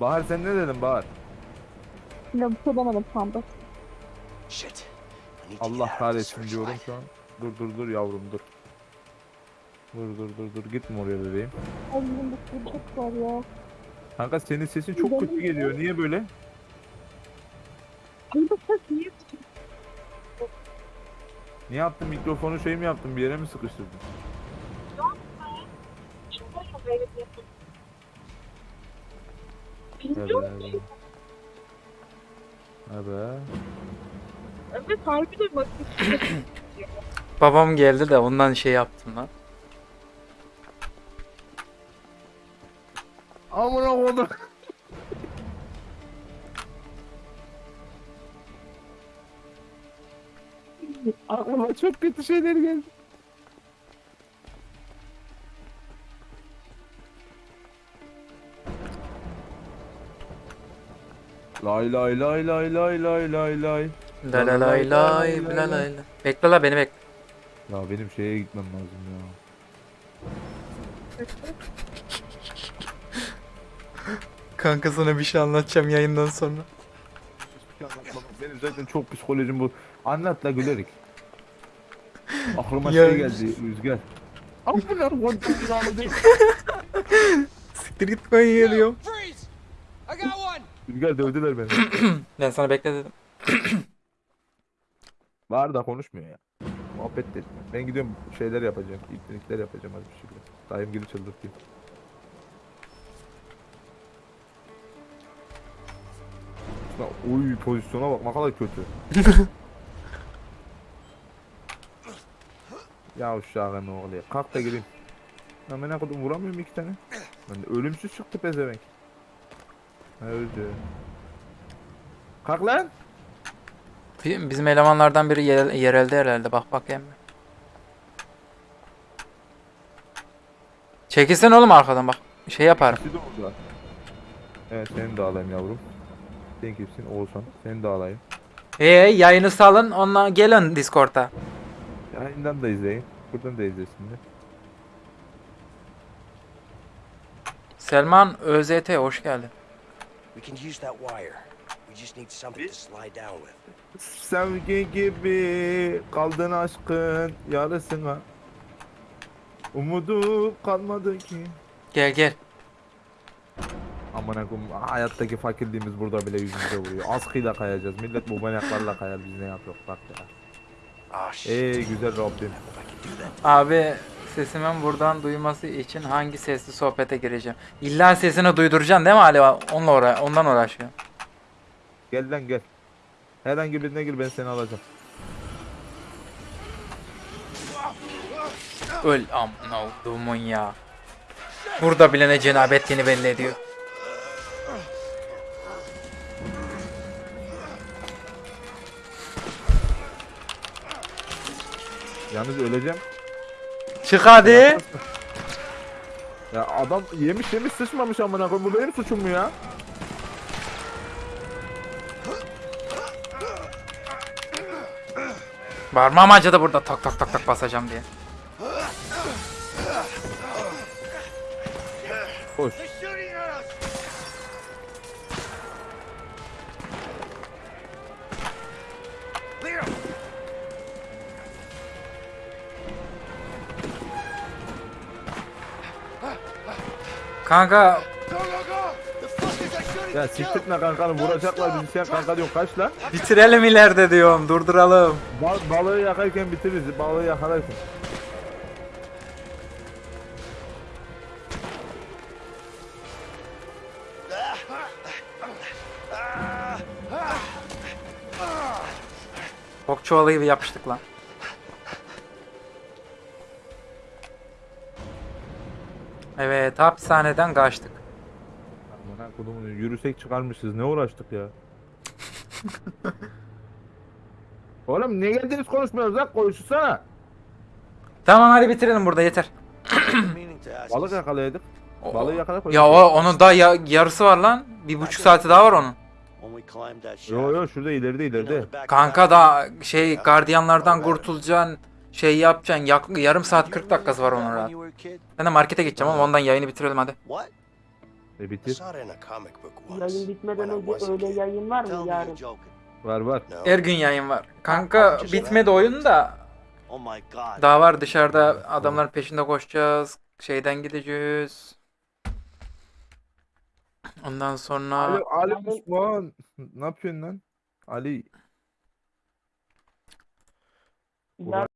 C: Bahar sen ne dedin Bahar?
L: Ya şey demedim sandım.
I: Shit.
C: Allah kahretsin diyorum şu an. Dur dur dur yavrum dur. Dur dur dur dur gitme oraya bebeğim.
L: Ay benim bir çok var ya.
C: Kanka senin sesin çok kötü geliyor. Niye böyle? Ne yaptın? Mikrofonu şey mi yaptın? Bir yere mi sıkıştırdın? Evet. Evet.
L: Evet bak.
D: Babam geldi de ondan şey yaptım lan.
C: Amına koydum. Aklıma çok kötü şeyler geldi. Lay lay lay lay lay lay lay lay.
D: La la lay lay la lay la. Bekle la beni bekle.
C: Ya benim şeye gitmem lazım ya.
D: Kanka sana bir şey anlatacağım yayından sonra.
C: Benim zaten çok psikolojim bu. Anlat la gülerik. Aklıma
D: Ya-
C: şey geldi Rüzgar. Amına.
D: Siktir git ben geliyorum.
F: Freeze! I got one!
C: Rüzgar dövdüler beni.
D: Ben sana bekle dedim.
C: Var da konuşmuyor ya. Muhabbet etmiyor. Ben gidiyorum şeyler yapacağım. İlklinikler yapacağım hadi bir şekilde. Dayım gibi çıldırtayım. Ya, Oy pozisyona bak ne kadar kötü. ya uşağın ne oluyor? Kalk da gireyim. Ya ben ne kadar vuramıyorum iki tane. Ben de ölümsüz çıktı pezevenk. Ha, Öldü. Kalk lan.
D: Bizim elemanlardan biri yer, yerelde herhalde. Bak bak emmi. Çekilsene oğlum arkadan bak. Şey
C: orada. Evet seni de alayım yavrum. Sen kimsin Oğuzhan? Seni de alayım.
D: Ee yayını salın ondan gelin Discord'a.
C: Yayından da izleyin. Buradan da izlesinler.
D: Selman ÖZT hoş geldin.
I: We can use that wire. We just need something to slide down with.
C: Sevgi gibi kaldın aşkın yarısına. Umudu kalmadı ki.
D: Gel gel.
C: Aman akım hayattaki fakirliğimiz burada bile yüzümüze vuruyor. Askıyla kayacağız. Millet bu banyaklarla kayar biz ne yapıyoruz bak ya.
I: Ah.
C: Ey güzel Rabbim.
D: Abi sesimin buradan duyması için hangi sesli sohbete gireceğim? İlla sesini duyduracaksın değil mi Ali? Onunla uğra ondan uğraşıyor.
C: Gel lan gel. Herhangi birine gir ben seni alacağım.
D: Öl amına olduğumun ya. Burada bile ne cenabetliğini belli ediyor.
C: Yalnız öleceğim.
D: Çık hadi.
C: Ya adam yemiş yemiş sıçmamış amına koyayım. Bu benim suçum mu ya?
D: Parmağım acıdı burada tak tak tak tak basacağım diye.
C: Koş.
D: Kanka
C: Ya siktirtme kankanı vuracaklar bizi sen kanka diyorsun kaç lan?
D: bitirelim ileride diyorum durduralım.
C: Bal balığı yakarken bitiririz balığı yakalarken.
D: Bok çuvalı gibi yapıştık lan. Evet hapishaneden kaçtık.
C: Amına kodumun yürüsek çıkarmışız. Ne uğraştık ya? Oğlum niye geldiniz konuşmuyoruz lan? Konuşsana.
D: Tamam hadi bitirelim burada yeter.
C: Balık.
D: O-
C: Balığı yakaladık.
D: Ya o onun daha ya- yarısı var lan. Bir buçuk saati daha var onun.
C: Yo yo şurada ileride ileride.
D: Kanka da şey gardiyanlardan kurtulacaksın. Şey yapacaksın. yak- yarım saat 40 dakikası var onun rahat. Ben de markete gideceğim ama ondan yayını bitirelim hadi.
C: E bitir.
L: Yayın bitmeden önce öyle yayın var mı yarın?
C: Var var.
D: Her gün yayın var. Kanka bitmedi oyun da
A: Oh my god.
D: daha var dışarıda adamların peşinde koşacağız. Şeyden gideceğiz. Ondan sonra
C: Ali, Ali Osman. Ne yapıyorsun lan? Ali.
L: Yarın